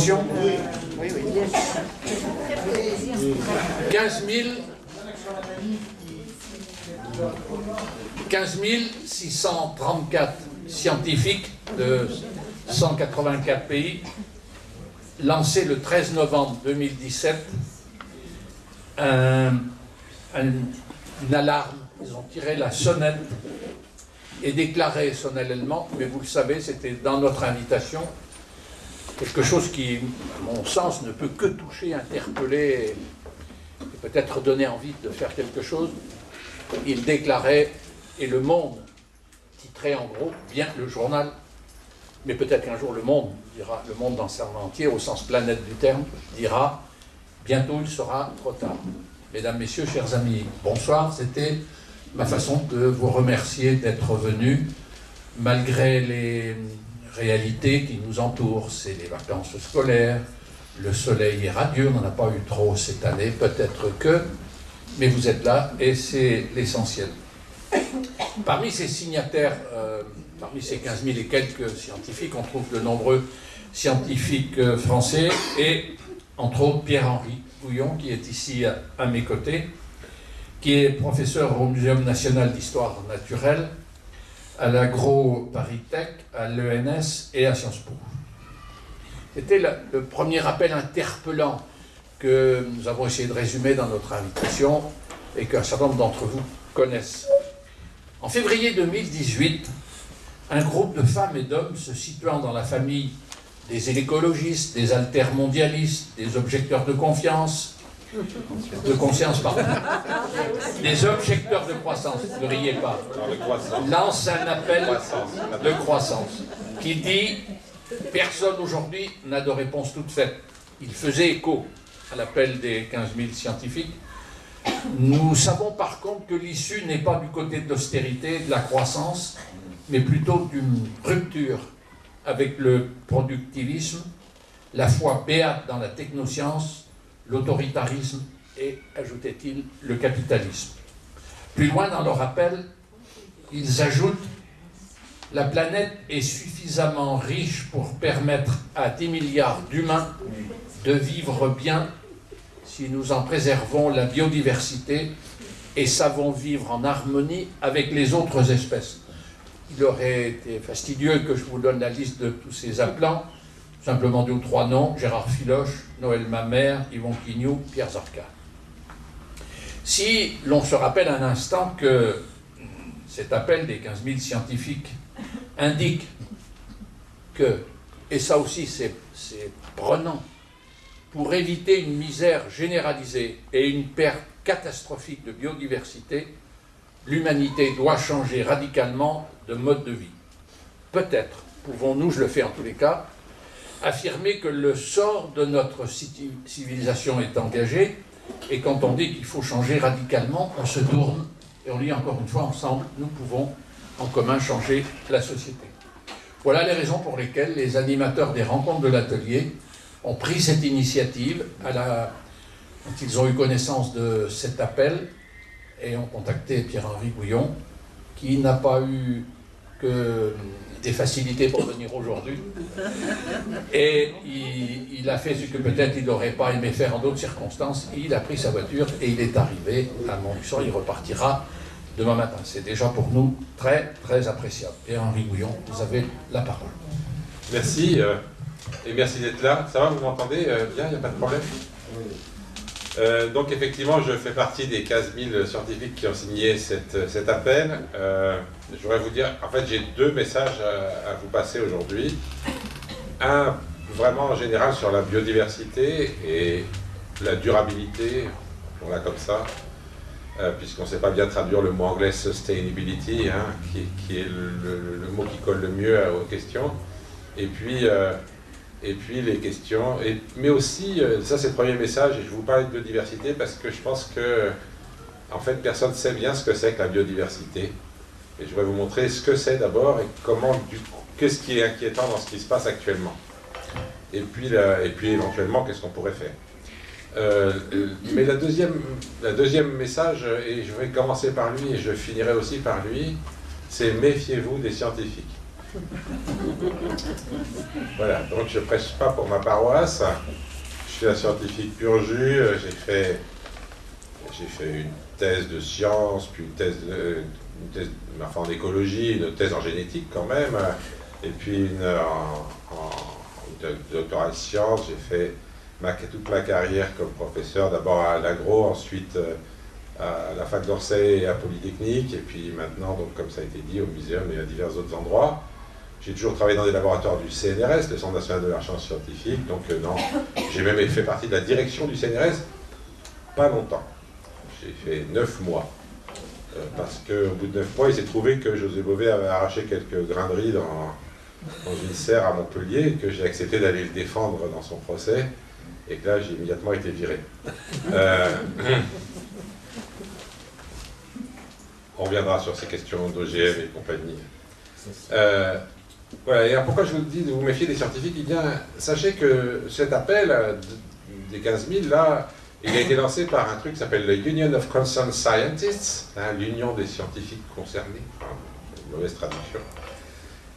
Oui, oui. 15 000 15 634 scientifiques de 184 pays lancé le 13 novembre 2017 une alarme, ils ont tiré la sonnette et déclaré solennellement, mais vous le savez, c'était dans notre invitation, quelque chose qui, à mon sens, ne peut que toucher, interpeller et peut-être donner envie de faire quelque chose. Il déclarait, et le monde titrait en gros, bien le journal, mais peut-être qu'un jour le monde dira, le monde dans son entier, au sens planète du terme, dira, bientôt il sera trop tard. Mesdames, Messieurs, chers amis, bonsoir, c'était ma façon de vous remercier d'être venus, malgré les réalité qui nous entoure, c'est les vacances scolaires, le soleil est radieux, on n'en a pas eu trop cette année, peut-être que, mais vous êtes là et c'est l'essentiel. Parmi ces signataires, euh, parmi ces 15 000 et quelques scientifiques, on trouve de nombreux scientifiques euh, français et entre autres Pierre-Henri Bouillon qui est ici à mes côtés, qui est professeur au Muséum national d'histoire naturelle, à l'Agro Paris Tech, à l'ENS et à Sciences Po. C'était le, premier appel interpellant que nous avons essayé de résumer dans notre invitation et qu'un certain nombre d'entre vous connaissent. En février 2018, un groupe de femmes et d'hommes se situant dans la famille des écologistes, des altermondialistes, des objecteurs de confiance, de conscience, pardon. Les objecteurs de croissance, ne riez pas, lance un appel de croissance qui dit « Personne aujourd'hui n'a de réponse toute faite ». Il faisait écho à l'appel des 15 000 scientifiques. Nous savons par contre que l'issue n'est pas du côté de l'austérité, de la croissance, mais plutôt d'une rupture avec le productivisme, la foi béate dans la technoscience, l'autoritarisme et, ajoutait-il, le capitalisme. Plus loin dans leur appel, ils ajoutent « La planète est suffisamment riche pour permettre à 10 milliards d'humains de vivre bien si nous en préservons la biodiversité et savons vivre en harmonie avec les autres espèces. » Il aurait été fastidieux que je vous donne la liste de tous ces appelants, simplement deux ou trois noms, Gérard Filoche, Noël Mamère, Yvon Quignou, Pierre Zarka. Si l'on se rappelle un instant que cet appel des 15 000 scientifiques indique que, et ça aussi c'est prenant, pour éviter une misère généralisée et une perte catastrophique de biodiversité, l'humanité doit changer radicalement de mode de vie. Peut-être pouvons-nous, je le fais en tous les cas, affirmer que le sort de notre civilisation est engagé, et quand on dit qu'il faut changer radicalement, on se tourne, et on dit encore une fois ensemble, nous pouvons en commun changer la société. Voilà les raisons pour lesquelles les animateurs des rencontres de l'atelier ont pris cette initiative quand ils ont eu connaissance de cet appel et ont contacté Pierre-Henri Bouillon, qui n'a pas eu que des facilités pour venir aujourd'hui. Et il, a fait ce que peut-être il n'aurait pas aimé faire en d'autres circonstances. Il a pris sa voiture et il est arrivé à Montluçon. Il repartira demain matin. C'est déjà pour nous très, très appréciable. Et Henri Bouillon, vous avez la parole. Merci. Euh, et merci d'être là. Ça va, vous m'entendez euh, bien Il n'y a pas de problème euh, donc effectivement, je fais partie des 15 000 scientifiques qui ont signé cet appel. Euh, je voudrais vous dire, en fait, j'ai deux messages à, vous passer aujourd'hui. Un, vraiment en général, sur la biodiversité et la durabilité, on l'a comme ça, euh, puisqu'on ne sait pas bien traduire le mot anglais sustainability, hein, qui, est le, mot qui colle le mieux aux questions. Et puis, et puis les questions, mais aussi, euh, ça c'est le premier message, et je vous parle de biodiversité parce que je pense que, en fait, personne ne sait bien ce que c'est que la biodiversité. Et je vais vous montrer ce que c'est d'abord et comment, du qu'est-ce qui est inquiétant dans ce qui se passe actuellement. Et puis, et puis éventuellement, qu'est-ce qu'on pourrait faire. Euh, mais la deuxième, la deuxième message, et je vais commencer par lui et je finirai aussi par lui, c'est méfiez-vous des scientifiques. Voilà, donc je ne prêche pas pour ma paroisse. Je suis un scientifique pur jus. J'ai fait, fait une thèse de sciences, puis une thèse, une thèse enfin, en écologie, une thèse en génétique quand même, et puis une en, en doctorat de sciences. J'ai fait toute ma carrière comme professeur, d'abord à l'agro, ensuite euh, à la fac d'Orsay et à Polytechnique, et puis maintenant, donc, comme ça a été dit, au muséum et à divers autres endroits. J'ai toujours travaillé dans des laboratoires du CNRS, le Centre national de la recherche scientifique, donc euh, non, j'ai même fait partie de la direction du CNRS, pas longtemps. J'ai fait neuf mois. Euh, parce qu'au bout de neuf mois, il s'est trouvé que José Bové avait arraché quelques graineries dans, dans une serre à Montpellier, que j'ai accepté d'aller le défendre dans son procès, et que là, j'ai immédiatement été viré. Euh, on reviendra sur ces questions d'OGM et compagnie. Voilà, pourquoi je vous dis de vous méfier des scientifiques Eh bien, sachez que cet appel des 15 000, là, il a été lancé par un truc qui s'appelle le Union of Concerned Scientists, hein, l'union des scientifiques concernés, mauvaise traduction.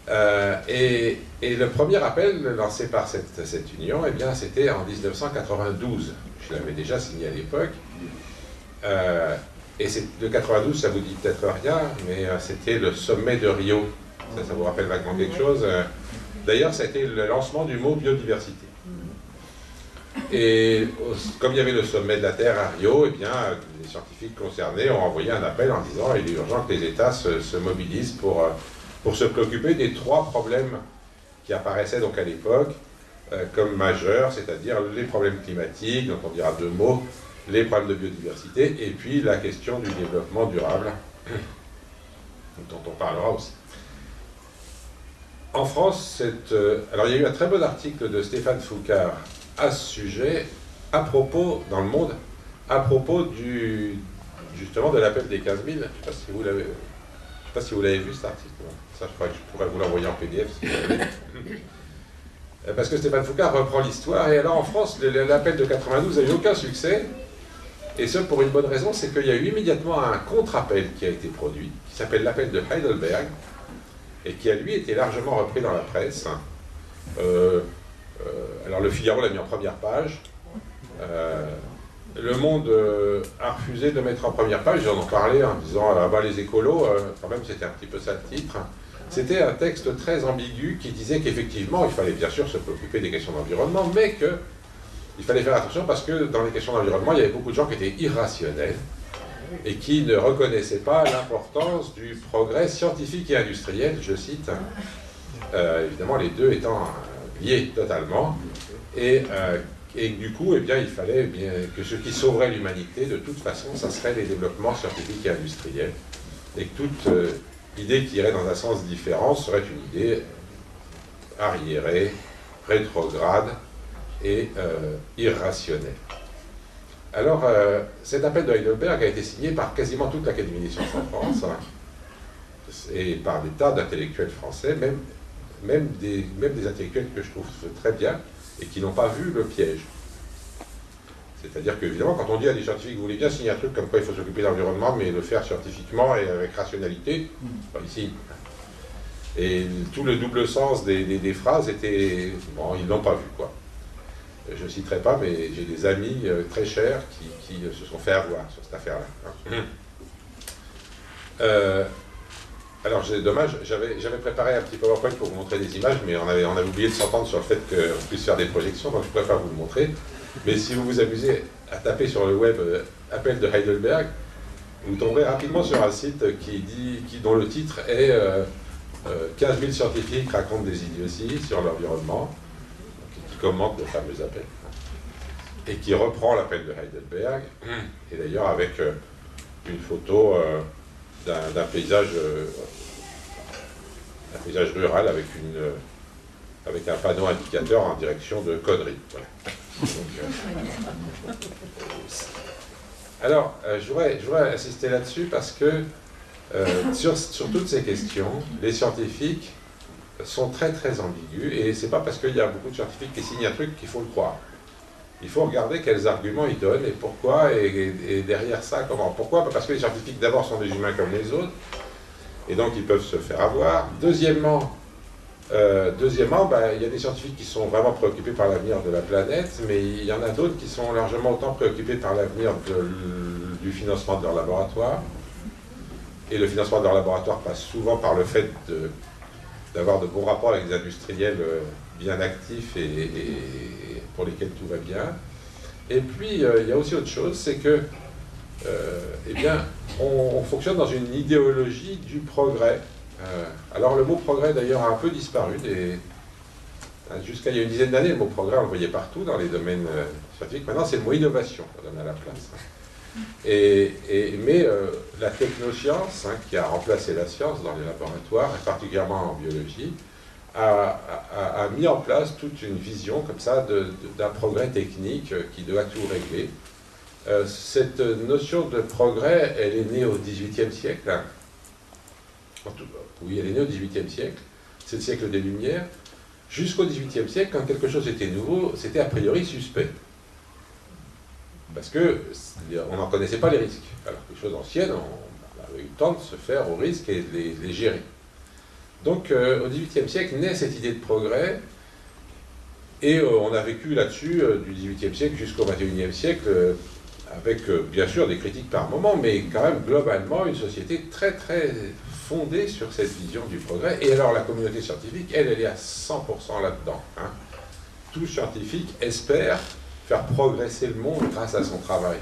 Euh, et, le premier appel lancé par cette, cette union, eh bien, c'était en 1992. Je l'avais déjà signé à l'époque. Euh, et de 92, ça vous dit peut-être rien, mais euh, c'était le sommet de Rio. Ça, ça vous rappelle vaguement quelque chose D'ailleurs, ça a été le lancement du mot biodiversité. Et comme il y avait le sommet de la Terre à Rio, eh bien, les scientifiques concernés ont envoyé un appel en disant qu'il est urgent que les États se, se mobilisent pour pour se préoccuper des trois problèmes qui apparaissaient donc à l'époque euh, comme majeurs, c'est-à-dire les problèmes climatiques, dont on dira deux mots, les problèmes de biodiversité, et puis la question du développement durable, dont on parlera aussi. En France, euh, alors il y a eu un très bon article de Stéphane Foucard à ce sujet, à propos, dans le monde, à propos du, justement de l'appel des 15 000. Je ne sais pas si vous l'avez pas si vous l'avez vu cet article. Ça, je, crois que je pourrais vous l'envoyer en PDF. Euh, parce que Stéphane Foucault reprend l'histoire. Et alors en France, l'appel de 92 n'a eu aucun succès. Et ce pour une bonne raison, c'est qu'il y a eu immédiatement un contre-appel qui a été produit, qui s'appelle l'appel de Heidelberg, et qui a lui été largement repris dans la presse. Euh, euh, alors le Figaro l'a mis en première page. Le Monde euh, a refusé de mettre en première page, j'en ai parlé en disant ah bah les écolos, euh, quand même c'était un petit peu ça le titre. C'était un texte très ambigu qui disait qu'effectivement il fallait bien sûr se préoccuper des questions d'environnement, mais qu'il fallait faire attention parce que dans les questions d'environnement il y avait beaucoup de gens qui étaient irrationnels et qui ne reconnaissaient pas l'importance du progrès scientifique et industriel, je cite, euh, évidemment les deux étant liés totalement, et et du coup, eh bien, il fallait bien que ce qui sauverait l'humanité, de toute façon, ça serait les développements scientifiques et industriels. Et que toute euh, idée qui irait dans un sens différent serait une idée arriérée, rétrograde et euh, irrationnelle. Alors, euh, cet appel de Heidelberg a été signé par quasiment toute l'Académie des sciences en France, hein, et par des tas d'intellectuels français, même, même, des, même des intellectuels que je trouve très bien, et qui n'ont pas vu le piège. C'est-à-dire qu'évidemment, quand on dit à des scientifiques, vous voulez bien signer un truc comme quoi il faut s'occuper de l'environnement, mais le faire scientifiquement et avec rationalité, pas ici. Et tout le double sens des, phrases était... Bon, ils l'ont pas vu, quoi. Je ne citerai pas, mais j'ai des amis euh, très chers qui, se sont fait avoir sur cette affaire-là. Hein. Euh, alors, c'est dommage, j'avais préparé un petit PowerPoint pour vous montrer des images, mais on avait, on avait oublié de s'entendre sur le fait qu'on puisse faire des projections, donc je préfère vous le montrer. Mais si vous vous amusez à taper sur le web euh, appel de Heidelberg, vous tomberez rapidement sur un site qui dit, qui, dont le titre est 15 euh, 000 euh, scientifiques racontent des idioties sur l'environnement, commente le fameux appel. Et qui reprend l'appel de Heidelberg, et d'ailleurs avec une photo d'un paysage, euh, paysage rural avec, une, euh, avec un panneau indicateur en direction de conneries. Euh, alors, je, voudrais, je, voudrais, insister là-dessus parce que sur, sur, toutes ces questions, les scientifiques sont très très ambigus et c'est pas parce qu'il y a beaucoup de scientifiques qui signent un truc qu'il faut le croire. Il faut regarder quels arguments ils donnent et pourquoi, et, derrière ça, comment. Pourquoi? Parce que les scientifiques, d'abord, sont des humains comme les autres, et donc ils peuvent se faire avoir. Deuxièmement, Euh, ben, il y a des scientifiques qui sont vraiment préoccupés par l'avenir de la planète, mais il y en a d'autres qui sont largement autant préoccupés par l'avenir du financement de leur laboratoire. Et le financement de leur laboratoire passe souvent par le fait d'avoir de, bons rapports avec des industriels euh, bien actifs et, pour lesquels tout va bien. Et puis, euh, il y a aussi autre chose, c'est que, eh bien, on fonctionne dans une idéologie du progrès euh, alors le mot progrès d'ailleurs a un peu disparu. Euh, jusqu'à il y a une dizaine d'années, le mot progrès, on le voyait partout dans les domaines euh, scientifiques. Maintenant, c'est le mot innovation qu'on donne à la place. Et, mais la technoscience, hein, qui a remplacé la science dans les laboratoires, et particulièrement en biologie, a, mis en place toute une vision comme ça d'un progrès technique qui doit tout régler. cette notion de progrès, elle est née au XVIIIe siècle. Hein. Oui, elle est née au XVIIIe siècle, c'est le siècle des Lumières. Jusqu'au XVIIIe siècle, quand quelque chose était nouveau, c'était a priori suspect. Parce qu'on n'en connaissait pas les risques. Alors que les choses anciennes, on avait eu le temps de se faire aux risques et de les, gérer. Donc euh, au XVIIIe siècle naît cette idée de progrès, et euh, on a vécu là-dessus euh, du XVIIIe siècle jusqu'au XXIe siècle, avec bien sûr des critiques par moment, mais quand même globalement une société très très fondée sur cette vision du progrès. Et alors la communauté scientifique, elle, elle est à 100% là-dedans. Hein. Tout scientifique espère faire progresser le monde grâce à son travail.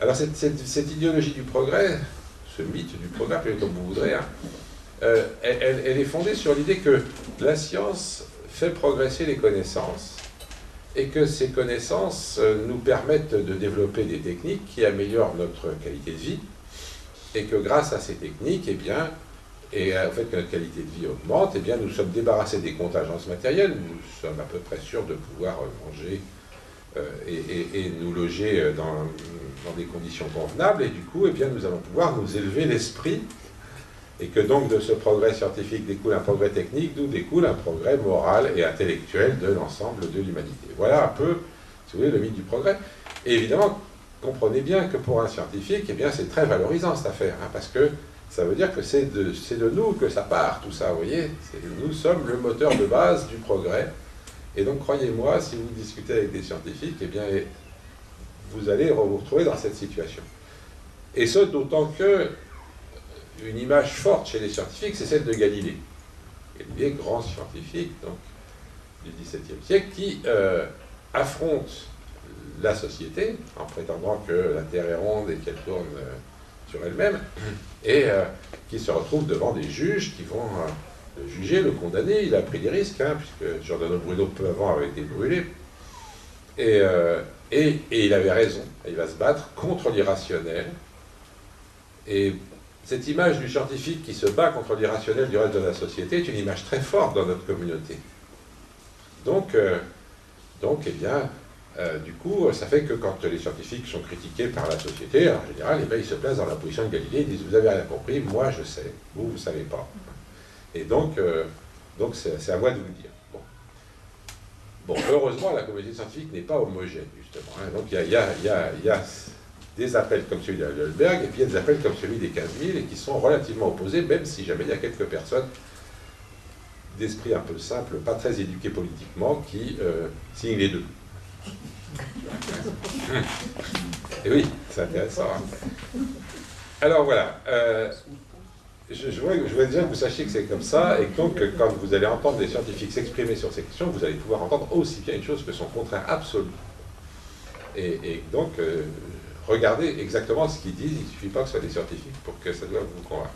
Alors cette, idéologie du progrès, ce mythe du progrès, comme vous voudrez, hein, euh, elle, est fondée sur l'idée que la science fait progresser les connaissances et que ces connaissances euh, nous permettent de développer des techniques qui améliorent notre qualité de vie, et que grâce à ces techniques, eh bien, et au fait que notre qualité de vie augmente, eh bien, nous sommes débarrassés des contingences matérielles, nous sommes à peu près sûrs de pouvoir manger euh, et, nous loger euh, dans, des conditions convenables, et du coup, eh bien, nous allons pouvoir nous élever l'esprit, et que donc de ce progrès scientifique découle un progrès technique, d'où découle un progrès moral et intellectuel de l'ensemble de l'humanité. Voilà un peu, si vous voulez, le mythe du progrès. Et évidemment, comprenez bien que pour un scientifique, eh bien, c'est très valorisant cette affaire, hein, parce que ça veut dire que c'est de, de, nous que ça part, tout ça, vous voyez Nous sommes le moteur de base du progrès. Et donc, croyez-moi, si vous discutez avec des scientifiques, eh bien, vous allez vous retrouver dans cette situation. Et ce, d'autant que une image forte chez les scientifiques, c'est celle de Galilée. Galilée, grand scientifique donc, du XVIIe siècle, qui euh, affronte la société, en prétendant que la Terre est ronde et qu'elle tourne euh, sur elle-même, et euh, qui se retrouve devant des juges qui vont euh, le juger, le condamner. Il a pris des risques, hein, puisque Giordano Bruno, peu avant, avait été brûlé. Et, et, il avait raison. Il va se battre contre l'irrationnel. Et cette image du scientifique qui se bat contre l'irrationnel du reste de la société est une image très forte dans notre communauté. Donc, donc eh bien, euh, du coup, ça fait que quand les scientifiques sont critiqués par la société, en général, eh ils se placent dans la position de Galilée, ils disent « vous avez rien compris, moi je sais, vous, vous ne savez pas ». Et donc, euh, donc c'est à moi de vous le dire. Bon. heureusement, la communauté scientifique n'est pas homogène, justement. Hein. Donc, il y a, des appels comme celui d'Alberg, et puis il y a des appels comme celui des 15 000, et qui sont relativement opposés, même si jamais il y a quelques personnes d'esprit un peu simple, pas très éduquées politiquement, qui euh, signent les deux. Et oui, c'est intéressant. Hein. Alors voilà, euh, je, je, voudrais, déjà que vous sachiez que c'est comme ça, et donc quand vous allez entendre des scientifiques s'exprimer sur ces questions, vous allez pouvoir entendre aussi bien une chose que son contraire absolu. Et, donc, euh, regardez exactement ce qu'ils disent, il ne suffit pas que ce soit des scientifiques pour que ça doive vous convaincre.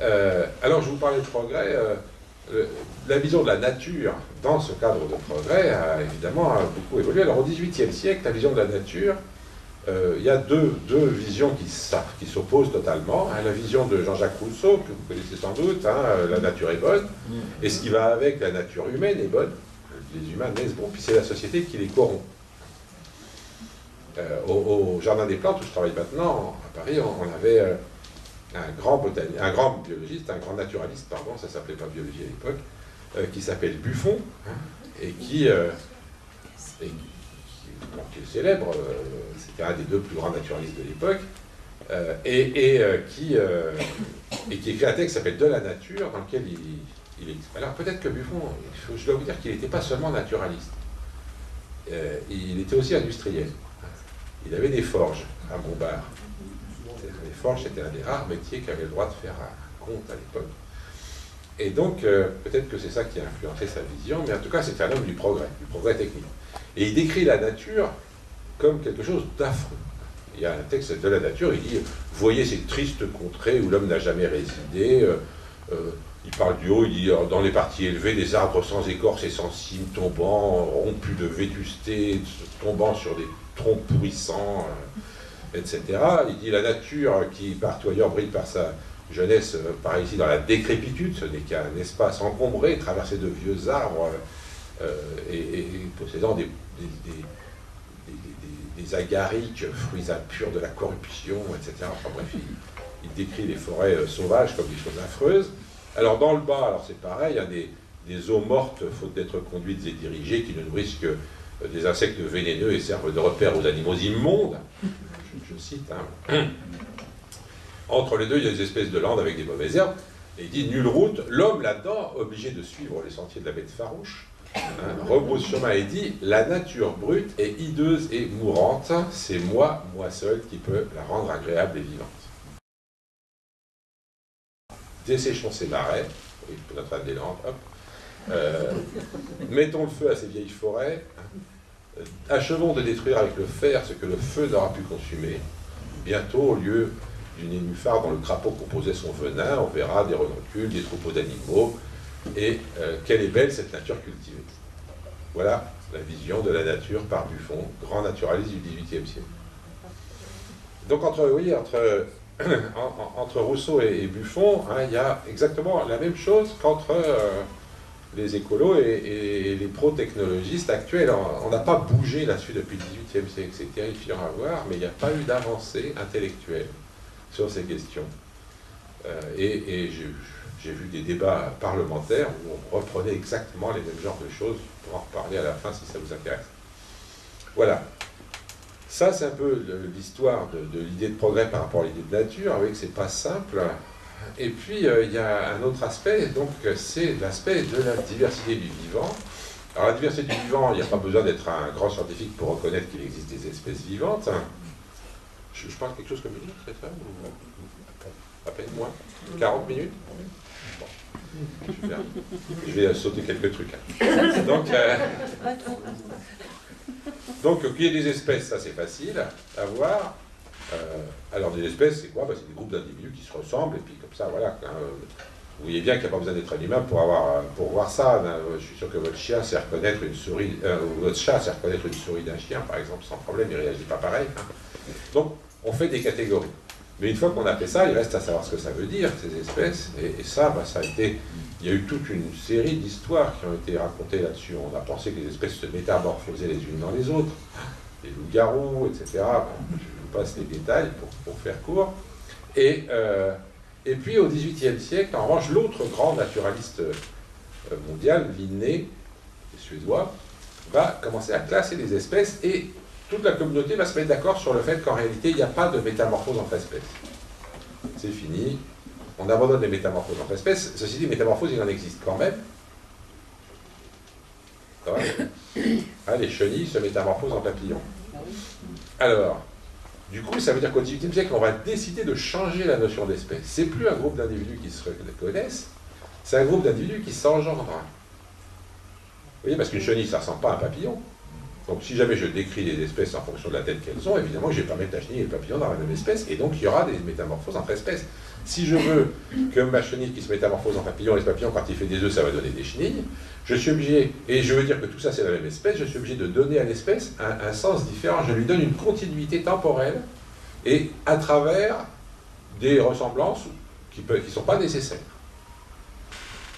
Euh, alors, je vous parlais de progrès. Euh, la vision de la nature dans ce cadre de progrès a évidemment beaucoup évolué. Alors au XVIIIe siècle, la vision de la nature, euh, il y a deux, deux visions qui, s'opposent totalement. Hein. la vision de Jean-Jacques Rousseau, que vous connaissez sans doute, hein, euh, la nature est bonne, et ce qui va avec la nature humaine est bonne. Les humains naissent bons, puis c'est la société qui les corrompt. au, Jardin des Plantes, où je travaille maintenant, à Paris, on, avait un grand, un grand biologiste, un grand naturaliste, pardon, ça s'appelait pas biologie à l'époque, euh, qui s'appelle Buffon, hein, et qui, euh, est célèbre, euh, c'était un des deux plus grands naturalistes de l'époque, et, qui, et qui écrit un texte qui s'appelle De la nature, dans lequel il, il Alors peut-être que Buffon, je dois vous dire qu'il n'était pas seulement naturaliste, euh, il était aussi industriel. Il avait des forges à Montbard. Les forges, c'était un des rares métiers qui avait le droit de faire un compte à l'époque. Et donc, euh, peut-être que c'est ça qui a influencé sa vision, mais en tout cas, c'était un homme du progrès, du progrès technique. Et il décrit la nature comme quelque chose d'affreux. Il y a un texte de la nature, il dit Voyez ces tristes contrées où l'homme n'a jamais résidé. Euh, euh, il parle du haut, il dit Dans les parties élevées, des arbres sans écorce et sans cime tombant, rompus de vétusté, tombant sur des troncs pourrissants, etc. Il dit La nature qui, partout ailleurs, brille par sa jeunesse, par ici, dans la décrépitude, ce n'est qu'un espace encombré, traversé de vieux arbres et, possédant des des agariques, fruits impurs de la corruption, etc. Enfin bref, il, décrit les forêts euh, sauvages comme des choses affreuses. Alors dans le bas, alors c'est pareil, il y a des, des eaux mortes, faute d'être conduites et dirigées, qui ne nourrissent que euh, des insectes vénéneux et servent de repère aux animaux immondes. Je, cite. Hein. Entre les deux, il y a des espèces de landes avec des mauvaises herbes. Et il dit nulle route, l'homme là-dedans, obligé de suivre les sentiers de la bête farouche, rebrousse chemin et dit La nature brute est hideuse et mourante, c'est moi, moi seul, qui peux la rendre agréable et vivante. Desséchons ces marais. Euh, mettons le feu à ces vieilles forêts, euh, achevons de détruire avec le fer ce que le feu n'aura pu consumer. Bientôt, au lieu d'une nénuphar dont le crapaud composait son venin, on verra des renoncules, des troupeaux d'animaux, et euh, quelle est belle cette nature cultivée. Voilà la vision de la nature par Buffon, grand naturaliste du XVIIIe siècle. Donc entre, entre, entre Rousseau et, Buffon, hein, il y a exactement la même chose qu'entre euh, les écolos et, les pro-technologistes actuels. On n'a pas bougé là-dessus depuis le XVIIIe siècle, c'est terrifiant à voir, mais il n'y a pas eu d'avancée intellectuelle sur ces questions. Euh, et, je, j'ai vu des débats parlementaires où on reprenait exactement les mêmes genres de choses. pour en reparler à la fin si ça vous intéresse. Voilà. Ça, c'est un peu l'histoire de, l'idée de progrès par rapport à l'idée de nature. Vous voyez que c'est pas simple. Et puis, euh, il y a un autre aspect, donc c'est l'aspect de la diversité du vivant. Alors, la diversité du vivant, il n'y a pas besoin d'être un grand scientifique pour reconnaître qu'il existe des espèces vivantes. Je, parle quelque chose comme une minute, c'est ça à peine moins 40 minutes je vais sauter quelques trucs. Hein. Donc, euh, donc qu'il y ait des espèces, ça c'est facile à voir. Euh, alors des espèces, c'est quoi? Bah, C'est des groupes d'individus qui se ressemblent, et puis comme ça, voilà. vous voyez bien qu'il n'y a pas besoin d'être un humain pour, avoir, pour voir ça. Hein. Je suis sûr que votre chien sait reconnaître une souris, euh, votre chat sait reconnaître une souris d'un chien, par exemple, sans problème, il ne réagit pas pareil. Hein. Donc, on fait des catégories. Mais une fois qu'on a fait ça, il reste à savoir ce que ça veut dire, ces espèces. Et, ça, bah, ça a été. Il y a eu toute une série d'histoires qui ont été racontées là-dessus. On a pensé que les espèces se métamorphosaient les unes dans les autres, les loups-garous, etc. je vous passe les détails pour, faire court. Et, euh, et puis au XVIIIe siècle, en revanche, l'autre grand naturaliste euh, mondial, Linné, suédois, va commencer à classer les espèces et toute la communauté va se mettre d'accord sur le fait qu'en réalité, il n'y a pas de métamorphose entre espèces. C'est fini. On abandonne les métamorphoses entre espèces. Ceci dit, métamorphose, il en existe quand même. Ah, les chenilles se métamorphosent en papillons. Alors, du coup, ça veut dire qu'au XVIIIe siècle, on va décider de changer la notion d'espèce. C'est plus un groupe d'individus qui se reconnaissent, c'est un groupe d'individus qui s'engendrent. Vous voyez, parce qu'une chenille, ça ne ressemble pas à un papillon. Donc si jamais je décris les espèces en fonction de la tête qu'elles ont, évidemment je ne vais pas mettre la chenille et le papillon dans la même espèce, et donc il y aura des métamorphoses entre espèces. Si je veux que ma chenille qui se métamorphose en papillon, et ce papillon quand il fait des œufs, ça va donner des chenilles, je suis obligé, et je veux dire que tout ça c'est la même espèce, je suis obligé de donner à l'espèce un, sens différent. Je lui donne une continuité temporelle, et à travers des ressemblances qui ne sont pas nécessaires.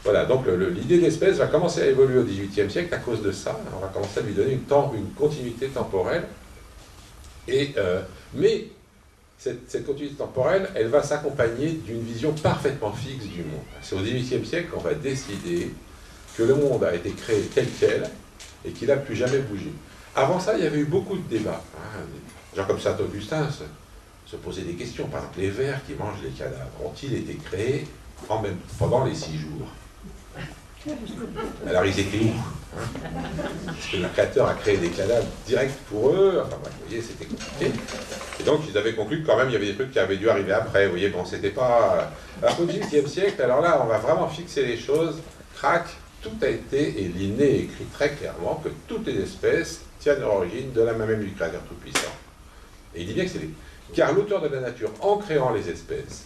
Voilà, donc l'idée d'espèce va commencer à évoluer au XVIIIe siècle à cause de ça. On va commencer à lui donner une, continuité temporelle. Euh, mais cette, continuité temporelle, elle va s'accompagner d'une vision parfaitement fixe du monde. C'est au XVIIIe siècle qu'on va décider que le monde a été créé tel quel et qu'il n'a plus jamais bougé. Avant ça, il y avait eu beaucoup de débats. Hein. Comme Saint-Augustin se, se posaient des questions. Par exemple, les vers qui mangent les cadavres ont-ils été créés pendant les six jours? Alors ils étaient où Parce que le créateur a créé des cadavres directs pour eux. Enfin vous voyez, c'était compliqué. Et donc ils avaient conclu que quand même il y avait des trucs qui avaient dû arriver après. Vous voyez, bon, c'était pas. Alors au XVIIIe siècle, alors là, on va vraiment fixer les choses. Crac, tout a été, et l'inné écrit très clairement que toutes les espèces tiennent leur origine de la même du Créateur Tout-Puissant. Et il dit bien que c'est les... Car l'auteur de la nature, en créant les espèces,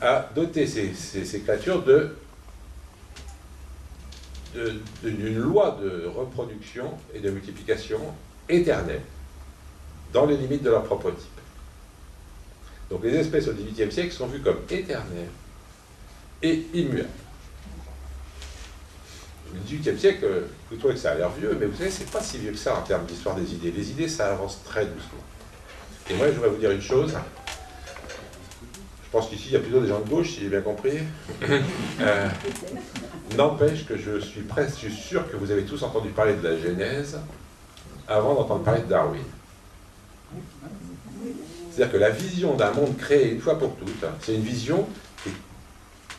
a doté ces créatures de d'une loi de reproduction et de multiplication éternelle, dans les limites de leur propre type. Donc les espèces au XVIIIe siècle sont vues comme éternelles et immuables. Le XVIIIe siècle, vous trouvez que ça a l'air vieux, mais vous savez, c'est pas si vieux que ça en termes d'histoire des idées. Les idées, ça avance très doucement. Et moi, je voudrais vous dire une chose. Je pense qu'ici, il y a plutôt des gens de gauche, si j'ai bien compris. Euh, N'empêche que je suis presque sûr que vous avez tous entendu parler de la Genèse avant d'entendre parler de Darwin. C'est-à-dire que la vision d'un monde créé une fois pour toutes, c'est une vision qui est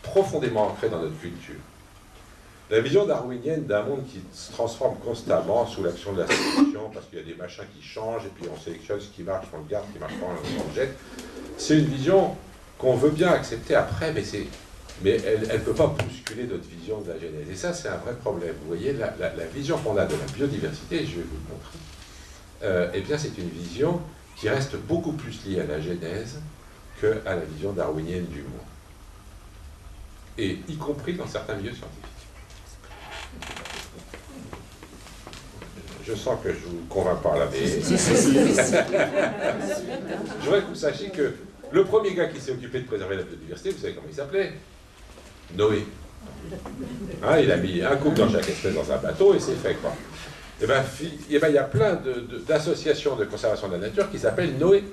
profondément ancrée dans notre culture. La vision darwinienne d'un monde qui se transforme constamment sous l'action de la sélection, parce qu'il y a des machins qui changent, et puis on sélectionne ce qui marche, on le garde, ce qui marche pas, on le jette, c'est une vision qu'on veut bien accepter après, mais mais elle ne peut pas bousculer notre vision de la Genèse. Et ça, c'est un vrai problème. Vous voyez, la, vision qu'on a de la biodiversité, je vais vous le montrer, euh, eh bien, c'est une vision qui reste beaucoup plus liée à la Genèse qu'à la vision darwinienne du monde. Et y compris dans certains milieux scientifiques. Je sens que je vous convainc pas là, mais... je voudrais que vous sachiez que le premier gars qui s'est occupé de préserver la biodiversité, vous savez comment il s'appelait? Noé. Hein, il a mis un couple dans chaque espèce dans un bateau et c'est fait quoi. Eh bien, eh ben, il y a plein d'associations de, conservation de la nature qui s'appellent Noé.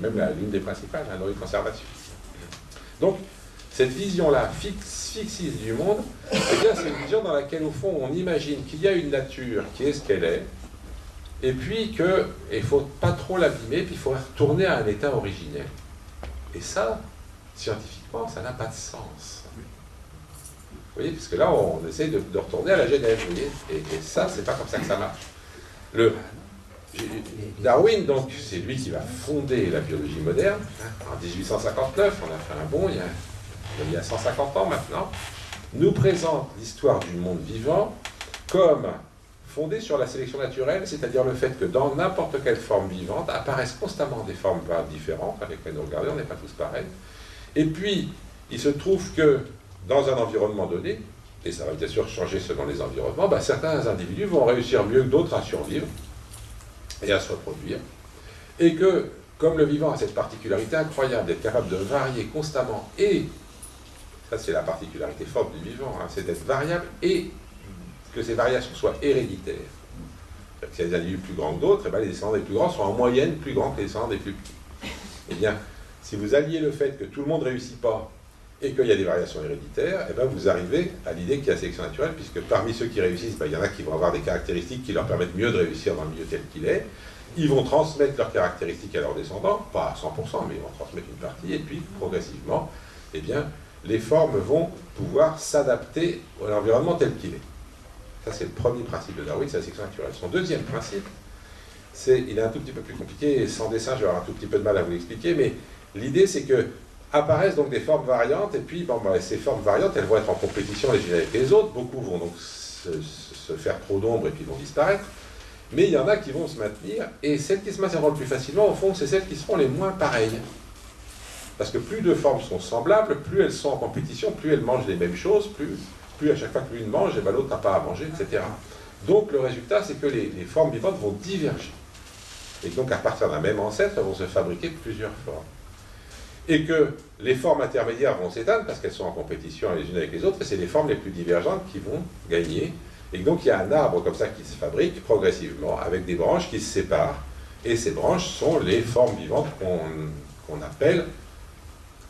Même l'une des principales, la Noé Conservation. Donc, cette vision-là, fixiste du monde, eh c'est une vision dans laquelle, au fond, on imagine qu'il y a une nature qui est ce qu'elle est, et puis qu'il ne faut pas trop l'abîmer, puis il faut retourner à un état originel. Et ça, scientifiquement, ça n'a pas de sens. Vous voyez, puisque là, on essaie de, retourner à la Genève, vous voyez, et, ça, c'est pas comme ça que ça marche. Le, Darwin, donc, c'est lui qui va fonder la biologie moderne. En 1859, on a fait un bond, il y a 150 ans maintenant, nous présente l'histoire du monde vivant comme fondée sur la sélection naturelle, c'est-à-dire le fait que dans n'importe quelle forme vivante apparaissent constamment des formes différentes, avec lesquelles nous regardons, on n'est pas tous pareils, et puis, il se trouve que dans un environnement donné, et ça va bien sûr changer selon les environnements, bah, certains individus vont réussir mieux que d'autres à survivre et à se reproduire. Et que, comme le vivant a cette particularité incroyable d'être capable de varier constamment, et ça c'est la particularité forte du vivant, hein, c'est d'être variable et que ces variations soient héréditaires. S'il y a des individus plus grands que d'autres, eh ben, les descendants des plus grands sont en moyenne plus grands que les descendants des plus petits. Eh bien, si vous alliez le fait que tout le monde ne réussit pas et qu'il y a des variations héréditaires, eh ben vous arrivez à l'idée qu'il y a sélection naturelle, puisque parmi ceux qui réussissent, ben, il y en a qui vont avoir des caractéristiques qui leur permettent mieux de réussir dans le milieu tel qu'il est. Ils vont transmettre leurs caractéristiques à leurs descendants, pas à 100%, mais ils vont transmettre une partie, et puis progressivement, eh bien, les formes vont pouvoir s'adapter à l'environnement tel qu'il est. Ça, c'est le premier principe de Darwin, c'est la sélection naturelle. Son deuxième principe, c'est, il est un tout petit peu plus compliqué, et sans dessin, je vais avoir un tout petit peu de mal à vous l'expliquer, mais L'idée, c'est que apparaissent donc des formes variantes, et puis bah, ces formes variantes, elles vont être en compétition les unes avec les autres. Beaucoup vont donc se, faire trop d'ombre et puis vont disparaître. Mais il y en a qui vont se maintenir, et celles qui se maintiendront le plus facilement, au fond, c'est celles qui seront les moins pareilles. Parce que plus deux formes sont semblables, plus elles sont en compétition, plus elles mangent les mêmes choses, plus, plus à chaque fois que l'une mange, et eh ben, l'autre n'a pas à manger, etc. Donc le résultat, c'est que les, formes vivantes vont diverger. Et donc à partir d'un même ancêtre, elles vont se fabriquer plusieurs formes et que les formes intermédiaires vont s'éteindre parce qu'elles sont en compétition les unes avec les autres, et c'est les formes les plus divergentes qui vont gagner. Et donc il y a un arbre comme ça qui se fabrique progressivement, avec des branches qui se séparent, et ces branches sont les formes vivantes qu'on appelle,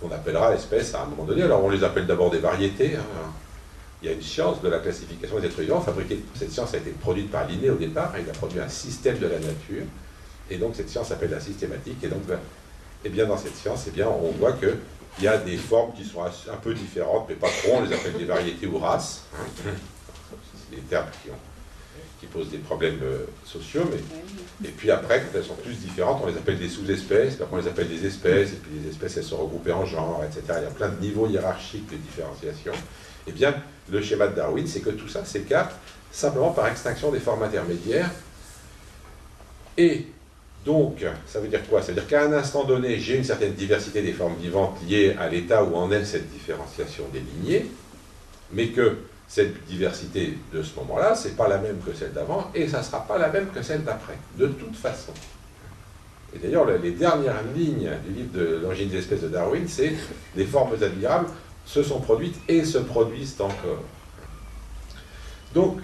qu'on appellera espèces à un moment donné. Alors on les appelle d'abord des variétés. Hein. Il y a une science de la classification des êtres vivants. Fabriquée, cette science a été produite par Linné au départ. Il a produit un système de la nature. Et donc cette science s'appelle la systématique. Et donc et eh bien, dans cette science, eh bien, on voit qu'il Il y a des formes qui sont un peu différentes, mais pas trop, on les appelle des variétés ou races. C'est des termes qui, posent des problèmes euh, sociaux. Et puis après, quand elles sont plus différentes, on les appelle des sous-espèces, après on les appelle des espèces, et puis les espèces, elles sont regroupées en genres, etc. Il y a plein de niveaux hiérarchiques de différenciation. Eh bien, le schéma de Darwin, c'est que tout ça s'écarte simplement par extinction des formes intermédiaires. Et donc, ça veut dire quoi? Ça veut dire qu'à un instant donné, j'ai une certaine diversité des formes vivantes liées à l'état où en est cette différenciation des lignées, mais que cette diversité de ce moment-là, ce n'est pas la même que celle d'avant, et ça ne sera pas la même que celle d'après, de toute façon. Et d'ailleurs, les dernières lignes du livre de l'origine des espèces de Darwin, c'est « des formes admirables se sont produites et se produisent encore ». Donc,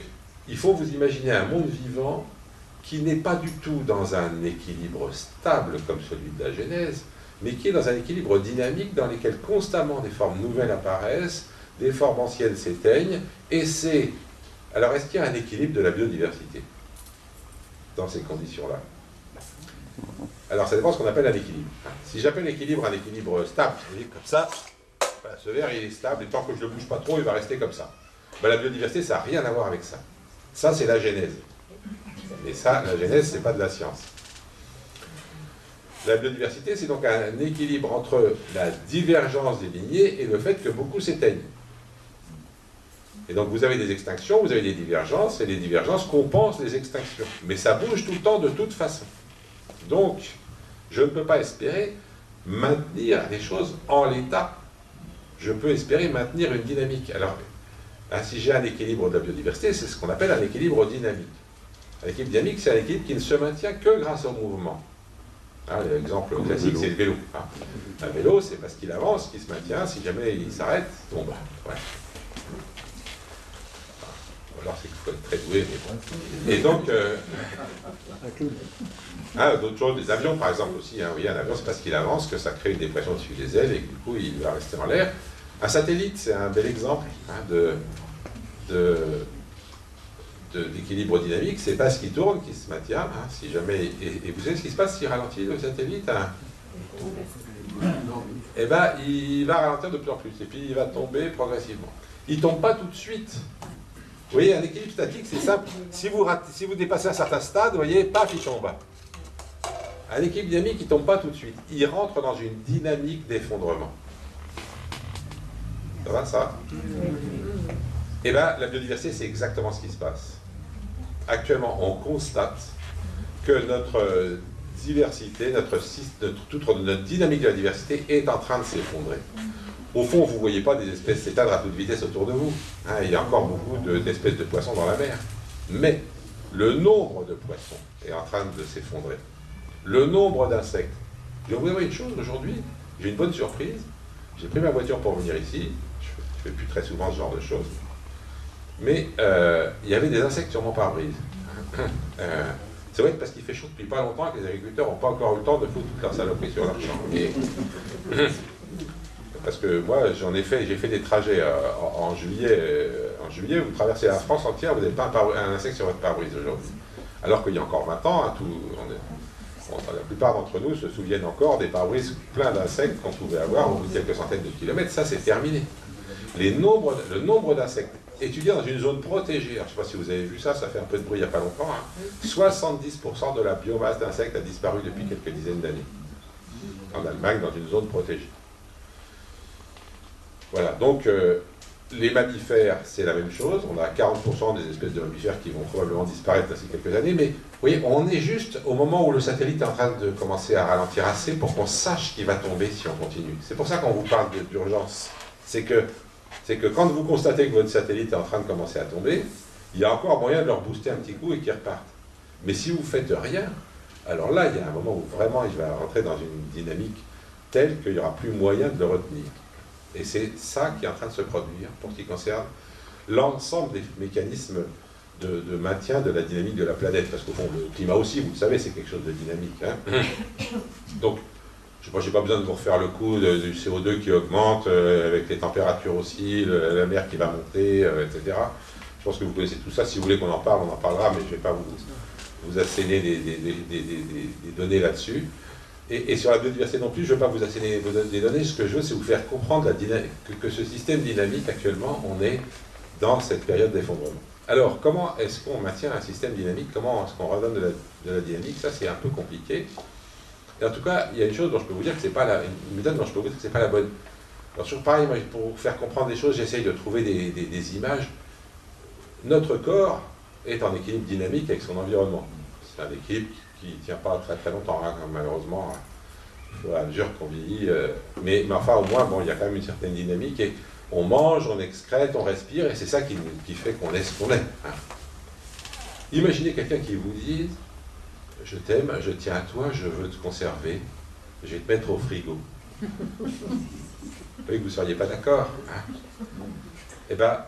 il faut vous imaginer un monde vivant qui n'est pas du tout dans un équilibre stable comme celui de la Genèse, mais qui est dans un équilibre dynamique dans lequel constamment des formes nouvelles apparaissent, des formes anciennes s'éteignent, et c'est... Alors, est-ce qu'il y a un équilibre de la biodiversité dans ces conditions-là? Alors, ça dépend de ce qu'on appelle un équilibre. Si j'appelle l'équilibre un équilibre stable, comme ça, ce verre, il est stable, et tant que je ne le bouge pas trop, il va rester comme ça. Ben, la biodiversité, ça n'a rien à voir avec ça. Ça, c'est la genèse. Et ça, la genèse, ce n'est pas de la science. La biodiversité, c'est donc un équilibre entre la divergence des lignées et le fait que beaucoup s'éteignent. Et donc vous avez des extinctions, vous avez des divergences, et les divergences compensent les extinctions. Mais ça bouge tout le temps de toute façon. Donc, je ne peux pas espérer maintenir les choses en l'état. Je peux espérer maintenir une dynamique. Alors, si j'ai un équilibre de la biodiversité, c'est ce qu'on appelle un équilibre dynamique. Un équilibre dynamique, c'est un équilibre qui ne se maintient que grâce au mouvement. Hein, L'exemple classique, c'est le vélo. Hein. Un vélo, c'est parce qu'il avance qu'il se maintient. Si jamais il s'arrête, il tombe. Ouais. Alors c'est qu'il faut être très doué, mais bon. Et donc, euh, ah, d'autres choses, des avions par exemple aussi. Hein. Oui, un avion, c'est parce qu'il avance que ça crée une dépression dessus des ailes et que du coup, il va rester en l'air. Un satellite, c'est un bel exemple de, de d'équilibre dynamique, c'est pas ce qui tourne qui se maintient. Hein, si jamais, et, vous savez ce qui se passe s'il ralentit le satellite hein? Eh bien, il va ralentir de plus en plus, et puis il va tomber progressivement. Il ne tombe pas tout de suite. Vous voyez, un équilibre statique, c'est simple. Si vous, dépassez un certain stade, vous voyez, paf, il tombe. Un équilibre dynamique, il ne tombe pas tout de suite. Il rentre dans une dynamique d'effondrement. Ça va, ça Eh bien, la biodiversité, c'est exactement ce qui se passe actuellement, on constate que notre diversité, notre, notre, notre dynamique de la diversité est en train de s'effondrer. Au fond, vous ne voyez pas des espèces s'éteindre à toute vitesse autour de vous. Hein, il y a encore beaucoup d'espèces de, poissons dans la mer. Mais le nombre de poissons est en train de s'effondrer. Le nombre d'insectes. Je vais vous dire une chose aujourd'hui, j'ai une bonne surprise. J'ai pris ma voiture pour venir ici. Je ne fais plus très souvent ce genre de choses. Mais euh, il y avait des insectes sur mon pare-brise. Euh, c'est vrai que parce qu'il fait chaud depuis pas longtemps que les agriculteurs n'ont pas encore eu le temps de foutre toute leur saloperie sur leur champ. parce que moi, j'en ai fait, j'ai fait des trajets euh, en, juillet. en juillet, vous traversez la France entière, vous n'avez pas un, insecte sur votre pare-brise aujourd'hui. Alors qu'il y a encore 20 ans, hein, la plupart d'entre nous se souviennent encore des pare-brises pleins d'insectes qu'on pouvait avoir au bout de quelques centaines de kilomètres. Ça, c'est terminé. Le nombre d'insectes étudié dans une zone protégée. je ne sais pas si vous avez vu ça, ça fait un peu de bruit il n'y a pas longtemps. 70% hein. de la biomasse d'insectes a disparu depuis quelques dizaines d'années. En Allemagne, dans une zone protégée. Voilà, donc euh, les mammifères, c'est la même chose. On a 40% des espèces de mammifères qui vont probablement disparaître d'ici quelques années. Mais vous voyez, on est juste au moment où le satellite est en train de commencer à ralentir assez pour qu'on sache qu'il va tomber si on continue. C'est pour ça qu'on vous parle d'urgence. C'est que c'est que quand vous constatez que votre satellite est en train de commencer à tomber, il y a encore moyen de leur booster un petit coup et qu'ils repartent. Mais si vous ne faites rien, alors là, il y a un moment où vraiment il va rentrer dans une dynamique telle qu'il n'y aura plus moyen de le retenir. Et c'est ça qui est en train de se produire pour ce qui concerne l'ensemble des mécanismes de, maintien de la dynamique de la planète. Parce qu'au fond, le climat aussi, vous le savez, c'est quelque chose de dynamique. Hein. Donc, je n'ai pas besoin de vous refaire le coup du CO2 qui augmente, euh, avec les températures aussi, la mer qui va monter, euh, etc. Je pense que vous connaissez tout ça. Si vous voulez qu'on en parle, on en parlera, mais je ne vais pas vous, vous asséner des, données là-dessus. Et, sur la biodiversité non plus, je ne veux pas vous asséner des données, ce que je veux, c'est vous faire comprendre que, ce système dynamique, actuellement, on est dans cette période d'effondrement. Alors, comment est-ce qu'on maintient un système dynamique? Comment est-ce qu'on redonne de la, dynamique? Ça, c'est un peu compliqué. Et en tout cas, il y a une chose dont je peux vous dire que c'est pas la, méthode dont je peux vous dire que c'est pas la bonne. Alors, toujours pareil, pour faire comprendre des choses, j'essaye de trouver des, des images. Notre corps est en équilibre dynamique avec son environnement. C'est un équilibre qui ne tient pas très très longtemps, hein, malheureusement, à mesure qu'on vieillit. Mais, enfin, au moins, bon, il y a quand même une certaine dynamique, et on mange, on excrète, on respire, et c'est ça qui, fait qu'on est ce qu'on est. Hein. Imaginez quelqu'un qui vous dise « Je t'aime, je tiens à toi, je veux te conserver, je vais te mettre au frigo. » Vous vous ne seriez pas d'accord. Hein. Eh bien,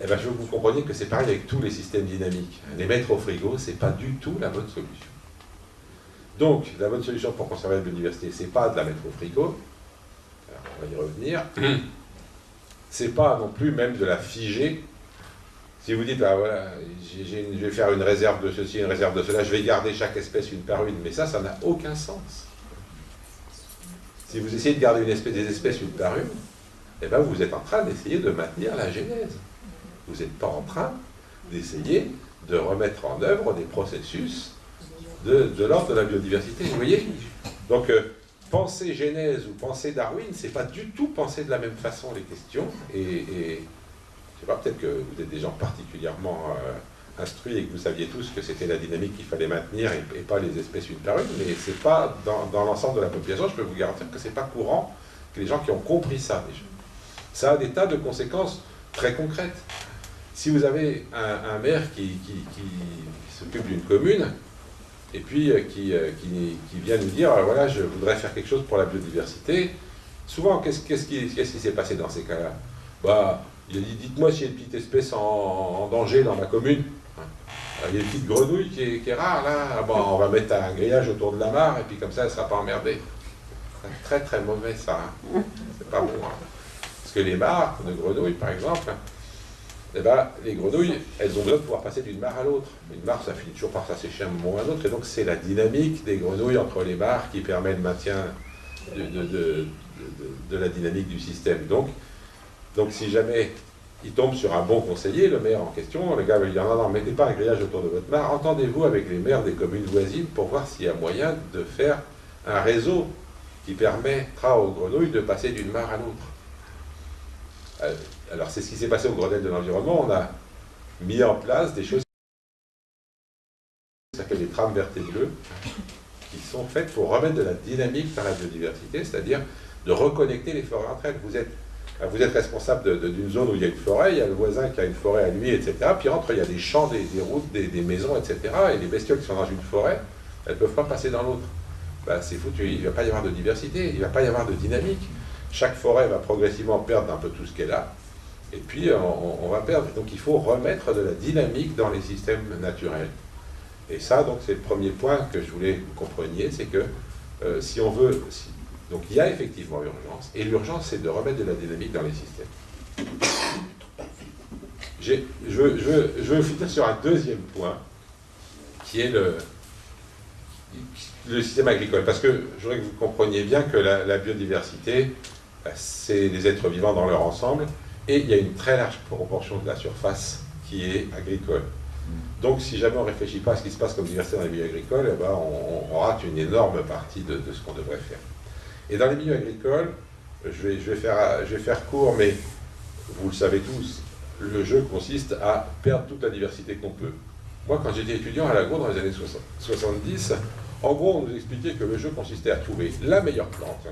eh ben, je veux que vous compreniez que c'est pareil avec tous les systèmes dynamiques. Les mettre au frigo, ce n'est pas du tout la bonne solution. Donc, la bonne solution pour conserver la biodiversité, ce n'est pas de la mettre au frigo, on va y revenir, c'est pas non plus même de la figer. Si vous dites, ah, voilà, je vais faire une réserve de ceci, une réserve de cela, je vais garder chaque espèce une par une, mais ça, ça n'a aucun sens. Si vous essayez de garder une espèce, des espèces une par une, eh ben, vous êtes en train d'essayer de maintenir la genèse. Vous n'êtes pas en train d'essayer de remettre en œuvre des processus de, l'ordre de la biodiversité. Vous voyez? Donc, euh, penser Genèse ou penser Darwin, c'est pas du tout penser de la même façon les questions. Et, et je sais pas, peut-être que vous êtes des gens particulièrement euh, instruits et que vous saviez tous que c'était la dynamique qu'il fallait maintenir et, pas les espèces une par une, mais c'est pas dans, l'ensemble de la population, je peux vous garantir que c'est pas courant que les gens qui ont compris ça déjà. Ça a des tas de conséquences très concrètes. Si vous avez un, maire qui, s'occupe d'une commune, et puis euh, euh, qui, vient nous dire, voilà, je voudrais faire quelque chose pour la biodiversité, souvent, qu'est-ce qui s'est passé dans ces cas-là? Bah, Il a dit, dites-moi s'il y a une petite espèce en, danger dans ma commune. il y a une petite grenouille qui est, rare, là, ah, bon, on va mettre un grillage autour de la mare, et puis comme ça, elle ne sera pas emmerdée. Très très mauvais ça, hein. c'est pas bon. Hein. Parce que les mares de grenouilles, par exemple, eh ben, les grenouilles, elles ont besoin de pouvoir passer d'une mare à l'autre. Une mare, ça finit toujours par s'assécher un moment ou un autre, et donc c'est la dynamique des grenouilles entre les mares qui permet le maintien de, la dynamique du système. Donc, donc si jamais il tombe sur un bon conseiller, le maire en question, le gars va lui dire non, non, mettez pas un grillage autour de votre mare, entendez-vous avec les maires des communes voisines pour voir s'il y a moyen de faire un réseau qui permettra aux grenouilles de passer d'une mare à l'autre. Alors c'est ce qui s'est passé au Grenelle de l'environnement, on a mis en place des choses qui s'appellent des trames vertes qui sont faites pour remettre de la dynamique dans la biodiversité, c'est-à-dire de reconnecter les forêts entre elles. Vous êtes, vous responsable d'une zone où il y a une forêt, il y a le voisin qui a une forêt à lui, etc. Puis entre, il y a des champs, des, routes, des, maisons, etc. Et les bestioles qui sont dans une forêt, elles ne peuvent pas passer dans l'autre. Ben, c'est foutu, il ne va pas y avoir de diversité, il ne va pas y avoir de dynamique. Chaque forêt va progressivement perdre un peu tout ce qu'elle a, et puis on, va perdre. Donc il faut remettre de la dynamique dans les systèmes naturels. Et ça, donc, c'est le premier point que je voulais que vous compreniez, c'est que euh, si on veut... donc il y a effectivement urgence, et l'urgence, c'est de remettre de la dynamique dans les systèmes. Je veux, finir sur un deuxième point, qui est le, système agricole. Parce que je voudrais que vous compreniez bien que la biodiversité, bah, c'est des êtres vivants dans leur ensemble, et il y a une très large proportion de la surface qui est agricole. Donc si jamais on ne réfléchit pas à ce qui se passe comme diversité dans les milieux agricoles, eh ben, on, rate une énorme partie de, ce qu'on devrait faire. Et dans les milieux agricoles, je vais, je, vais faire, je vais faire court, mais vous le savez tous, le jeu consiste à perdre toute la diversité qu'on peut. Moi, quand j'étais étudiant à la dans les années 70, en gros, on nous expliquait que le jeu consistait à trouver la meilleure plante,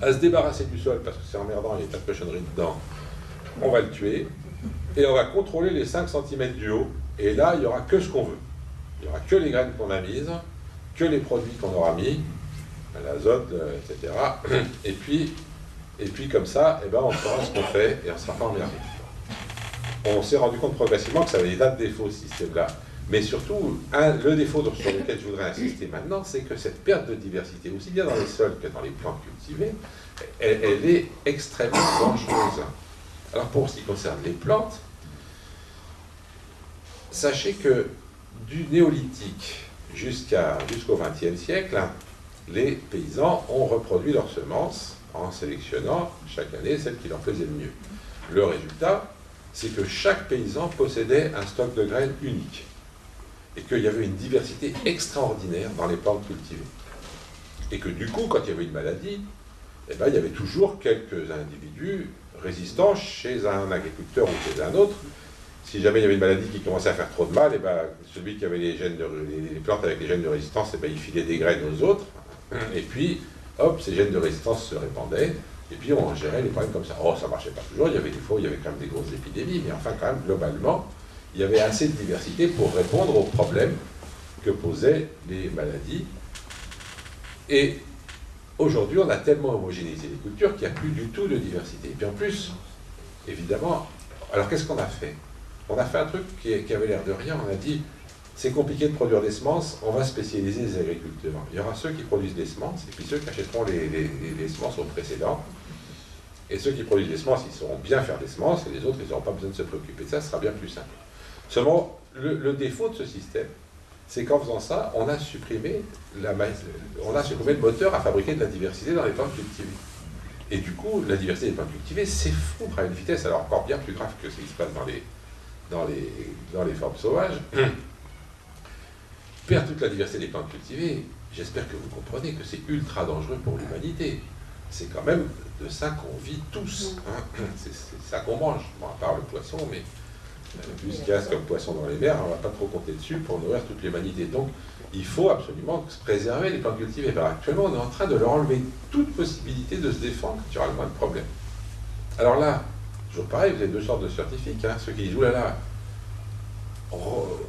à se débarrasser du sol parce que c'est emmerdant, il y a pas de cochonnerie dedans, on va le tuer, et on va contrôler les 5 cm du haut, et là, il n'y aura que ce qu'on veut. Il n'y aura que les graines qu'on a mises, que les produits qu'on aura mis, l'azote, euh, etc. Et puis, et puis comme ça, eh ben, on saura ce qu'on fait et on ne sera pas emmerdé. On s'est rendu compte progressivement que ça avait des tas de défauts, ce système-là. Mais surtout, le défaut sur lequel je voudrais insister maintenant, c'est que cette perte de diversité, aussi bien dans les sols que dans les plantes cultivées, elle, est extrêmement dangereuse. Alors pour ce qui concerne les plantes, sachez que du néolithique jusqu'au XXe siècle, les paysans ont reproduit leurs semences en sélectionnant chaque année celles qui leur faisaient le mieux. Le résultat, c'est que chaque paysan possédait un stock de graines unique et qu'il y avait une diversité extraordinaire dans les plantes cultivées. Et que du coup, quand il y avait une maladie, eh ben, il y avait toujours quelques individus résistants chez un agriculteur ou chez un autre. Si jamais il y avait une maladie qui commençait à faire trop de mal, eh ben, celui qui avait les, gènes plantes avec les gènes de résistance, eh ben, il filait des graines aux autres. Et puis, hop, ces gènes de résistance se répandaient. Et puis on gérait les problèmes comme ça. Oh, ça ne marchait pas toujours, il y avait des fois il y avait quand même des grosses épidémies, mais enfin quand même, globalement, il y avait assez de diversité pour répondre aux problèmes que posaient les maladies. Et aujourd'hui, on a tellement homogénéisé les cultures qu'il n'y a plus du tout de diversité. Et puis en plus, évidemment, alors qu'est-ce qu'on a fait? On a fait un truc qui, avait l'air de rien, on a dit, c'est compliqué de produire des semences, on va spécialiser les agriculteurs. Il y aura ceux qui produisent des semences, et puis ceux qui achèteront les, les semences au précédent. Et ceux qui produisent des semences, ils sauront bien faire des semences, et les autres, ils n'auront pas besoin de se préoccuper de ça, ce sera bien plus simple. Seulement, le, défaut de ce système, c'est qu'en faisant ça, on a, supprimé la, on a supprimé le moteur à fabriquer de la diversité dans les plantes cultivées. Et du coup, la diversité des plantes cultivées s'effondre à une vitesse alors encore bien plus grave que ce qui se passe dans les, dans les, dans les formes sauvages. Perdre toute la diversité des plantes cultivées, j'espère que vous comprenez que c'est ultra dangereux pour l'humanité. C'est quand même de ça qu'on vit tous. Hein. C'est ça qu'on mange, à part le poisson, mais plus a comme poisson dans les mers, on ne va pas trop compter dessus pour nourrir toute l'humanité. Donc, il faut absolument préserver les plantes cultivées. actuellement, on est en train de leur enlever toute possibilité de se défendre quand il aura le moins de problèmes. Alors là, toujours pareil, vous avez deux sortes de scientifiques. Hein. ceux qui disent, oulala, on,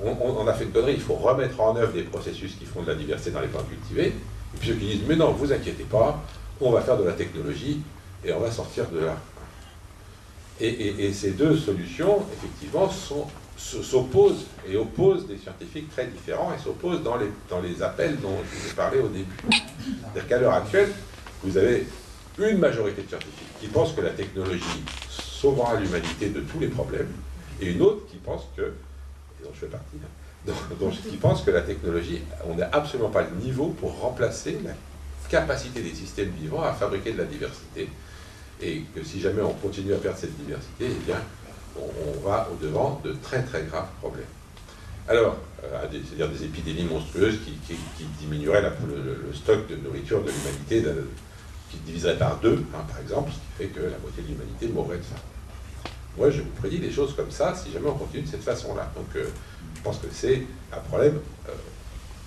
on, a fait une connerie, il faut remettre en œuvre des processus qui font de la diversité dans les plantes cultivées. Et puis ceux qui disent, mais non, vous inquiétez pas, on va faire de la technologie et on va sortir de là. Et, ces deux solutions, effectivement, s'opposent et opposent des scientifiques très différents et s'opposent dans les, appels dont je vous ai parlé au début. C'est-à-dire qu'à l'heure actuelle, vous avez une majorité de scientifiques qui pensent que la technologie sauvera l'humanité de tous les problèmes, et une autre qui pense que, et dont je fais partie, hein, qui pense que la technologie, on n'a absolument pas le niveau pour remplacer la capacité des systèmes vivants à fabriquer de la diversité et que si jamais on continue à perdre cette diversité, eh bien, on, va au-devant de très très graves problèmes. Alors, euh, c'est-à-dire des épidémies monstrueuses qui, diminueraient le, stock de nourriture de l'humanité, qui diviserait par deux, hein, par exemple, ce qui fait que la moitié de l'humanité mourrait de faim. Moi, je vous prédis des choses comme ça si jamais on continue de cette façon-là. Donc, euh, je pense que c'est un problème euh,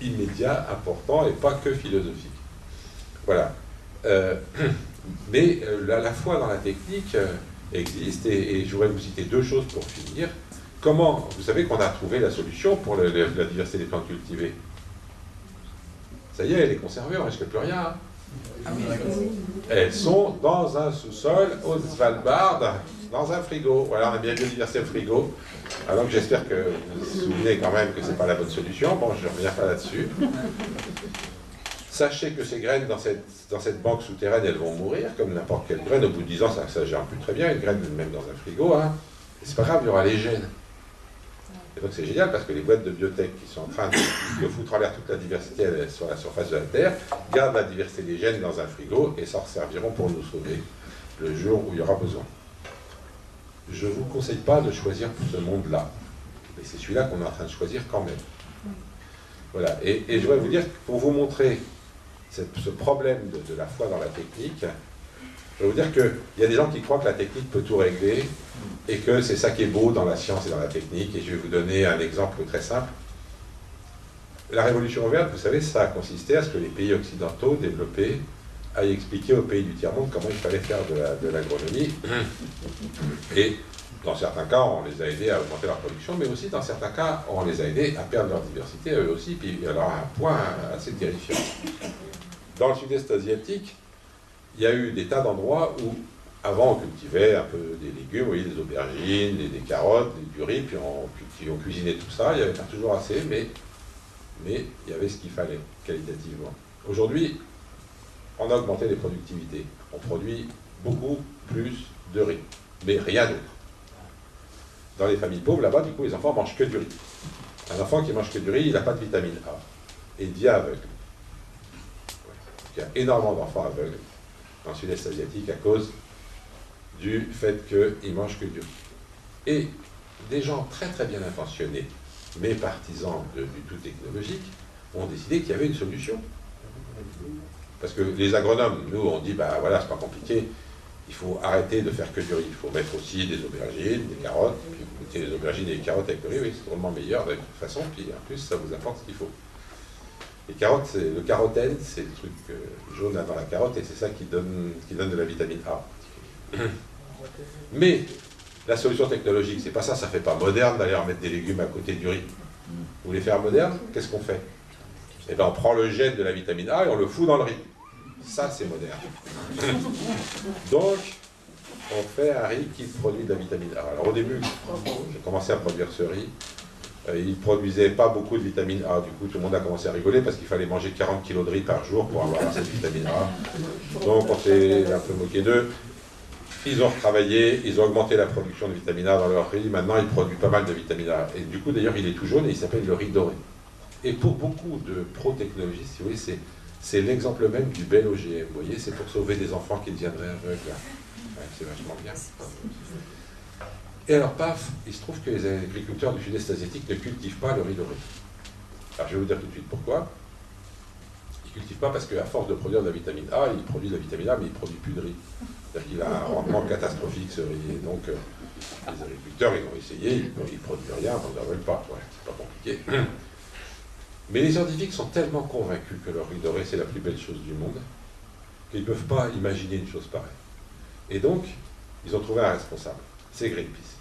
immédiat, important et pas que philosophique. Voilà. Mais euh, la, foi dans la technique euh, existe, et, je voudrais vous citer deux choses pour finir. Comment, vous savez qu'on a trouvé la solution pour la diversité des plantes cultivées? Ça y est, elle est conservée, on ne risque plus rien. Hein. Ah Elles sont dans un sous-sol au Svalbard, dans un frigo. Voilà, on a bien biodiversité au frigo. Alors que j'espère que vous vous souvenez quand même que ce n'est pas la bonne solution. Bon, je ne reviens pas là-dessus. Sachez que ces graines dans cette, banque souterraine, elles vont mourir, comme n'importe quelle graine. Au bout de 10 ans, ça, ça gère plus très bien, une graine même dans un frigo. Hein. C'est pas grave, il y aura les gènes. Et donc c'est génial parce que les boîtes de biotech qui sont en train de, foutre en l'air toute la diversité sur la surface de la Terre gardent la diversité des gènes dans un frigo et s'en serviront pour nous sauver le jour où il y aura besoin. Je ne vous conseille pas de choisir ce monde-là. Mais c'est celui-là qu'on est en train de choisir quand même. Voilà. Et je voudrais vous dire, pour vous montrer ce problème de, la foi dans la technique, je vais vous dire qu'il y a des gens qui croient que la technique peut tout régler et que c'est ça qui est beau dans la science et dans la technique. Et je vais vous donner un exemple très simple. La révolution verte, vous savez, ça a consisté à ce que les pays occidentaux développés aillent expliquer aux pays du tiers-monde comment il fallait faire de l'agronomie. et dans certains cas, on les a aidés à augmenter leur production, mais aussi dans certains cas, on les a aidés à perdre leur diversité, eux aussi, puis alors un point assez terrifiant dans le sud-est asiatique, il y a eu des tas d'endroits où, avant, on cultivait un peu des légumes, des aubergines, des, carottes, du riz, puis on, cuisinait tout ça. Il n'y avait pas toujours assez, mais, il y avait ce qu'il fallait, qualitativement. Aujourd'hui, on a augmenté les productivités. On produit beaucoup plus de riz, mais rien d'autre. Dans les familles pauvres, là-bas, du coup, les enfants mangent que du riz. Un enfant qui mange que du riz, il n'a pas de vitamine A. et devient aveugle. Il y a énormément d'enfants aveugles dans le sud-est asiatique à cause du fait qu'ils mangent que du riz. Et des gens très très bien intentionnés, mais partisans du tout technologique, ont décidé qu'il y avait une solution. Parce que les agronomes, nous, on dit, bah voilà, c'est pas compliqué, il faut arrêter de faire que du riz. Il faut mettre aussi des aubergines, des carottes, puis vous mettez les aubergines et les carottes avec le riz, oui, c'est vraiment meilleur de toute façon, puis en plus, ça vous apporte ce qu'il faut. Les carottes, c'est le carotène, c'est le truc euh, jaune avant la carotte, et c'est ça qui donne, qui donne de la vitamine A. Mais la solution technologique, c'est pas ça, ça fait pas moderne d'aller remettre des légumes à côté du riz. Vous voulez faire moderne Qu'est-ce qu'on fait? Eh bien, on prend le gène de la vitamine A et on le fout dans le riz. Ça, c'est moderne. Donc, on fait un riz qui produit de la vitamine A. Alors, au début, j'ai commencé à produire ce riz. Euh, il ne produisait pas beaucoup de vitamine A. Du coup, tout le monde a commencé à rigoler parce qu'il fallait manger 40 kg de riz par jour pour avoir cette vitamine A. Donc, on s'est un peu moqué d'eux. Ils ont retravaillé, ils ont augmenté la production de vitamine A dans leur riz. Maintenant, ils produisent pas mal de vitamine A. Et du coup, d'ailleurs, il est tout jaune et il s'appelle le riz doré. Et pour beaucoup de pro-technologistes, c'est l'exemple même du bel OGM. Vous voyez, c'est pour sauver des enfants qui deviendraient aveugles. c'est vachement bien. Et alors, paf, il se trouve que les agriculteurs du sud-est asiatique ne cultivent pas le riz doré. Alors, je vais vous dire tout de suite pourquoi. Ils ne cultivent pas parce qu'à force de produire de la vitamine A, ils produisent de la vitamine A, mais ils ne produisent plus de riz. C'est-à-dire qu'il a un rendement catastrophique, ce riz. Et donc, euh, les agriculteurs, ils ont essayé, ils ne produisent rien, ils n'en veulent pas. c'est pas compliqué. Mais les scientifiques sont tellement convaincus que le riz doré, c'est la plus belle chose du monde, qu'ils ne peuvent pas imaginer une chose pareille. Et donc, ils ont trouvé un responsable. C'est Greenpeace.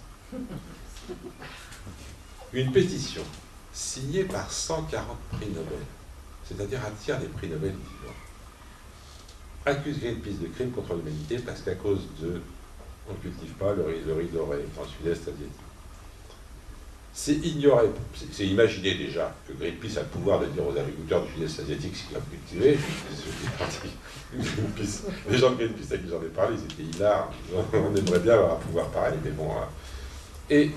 Une pétition signée par 140 prix Nobel, c'est-à-dire un tiers des prix Nobel vivants, accuse Greenpeace de crime contre l'humanité parce qu'à cause de. On ne cultive pas le riz, doré dans le sud-est asiatique. C'est ignorer, c'est imaginer déjà que Greenpeace a le pouvoir de dire aux agriculteurs du sud-est asiatique ce qu'ils doivent cultiver. les gens de Greenpeace à qui j'en ai parlé, ils étaient hilars. On aimerait bien avoir un pouvoir pareil, mais bon. Et,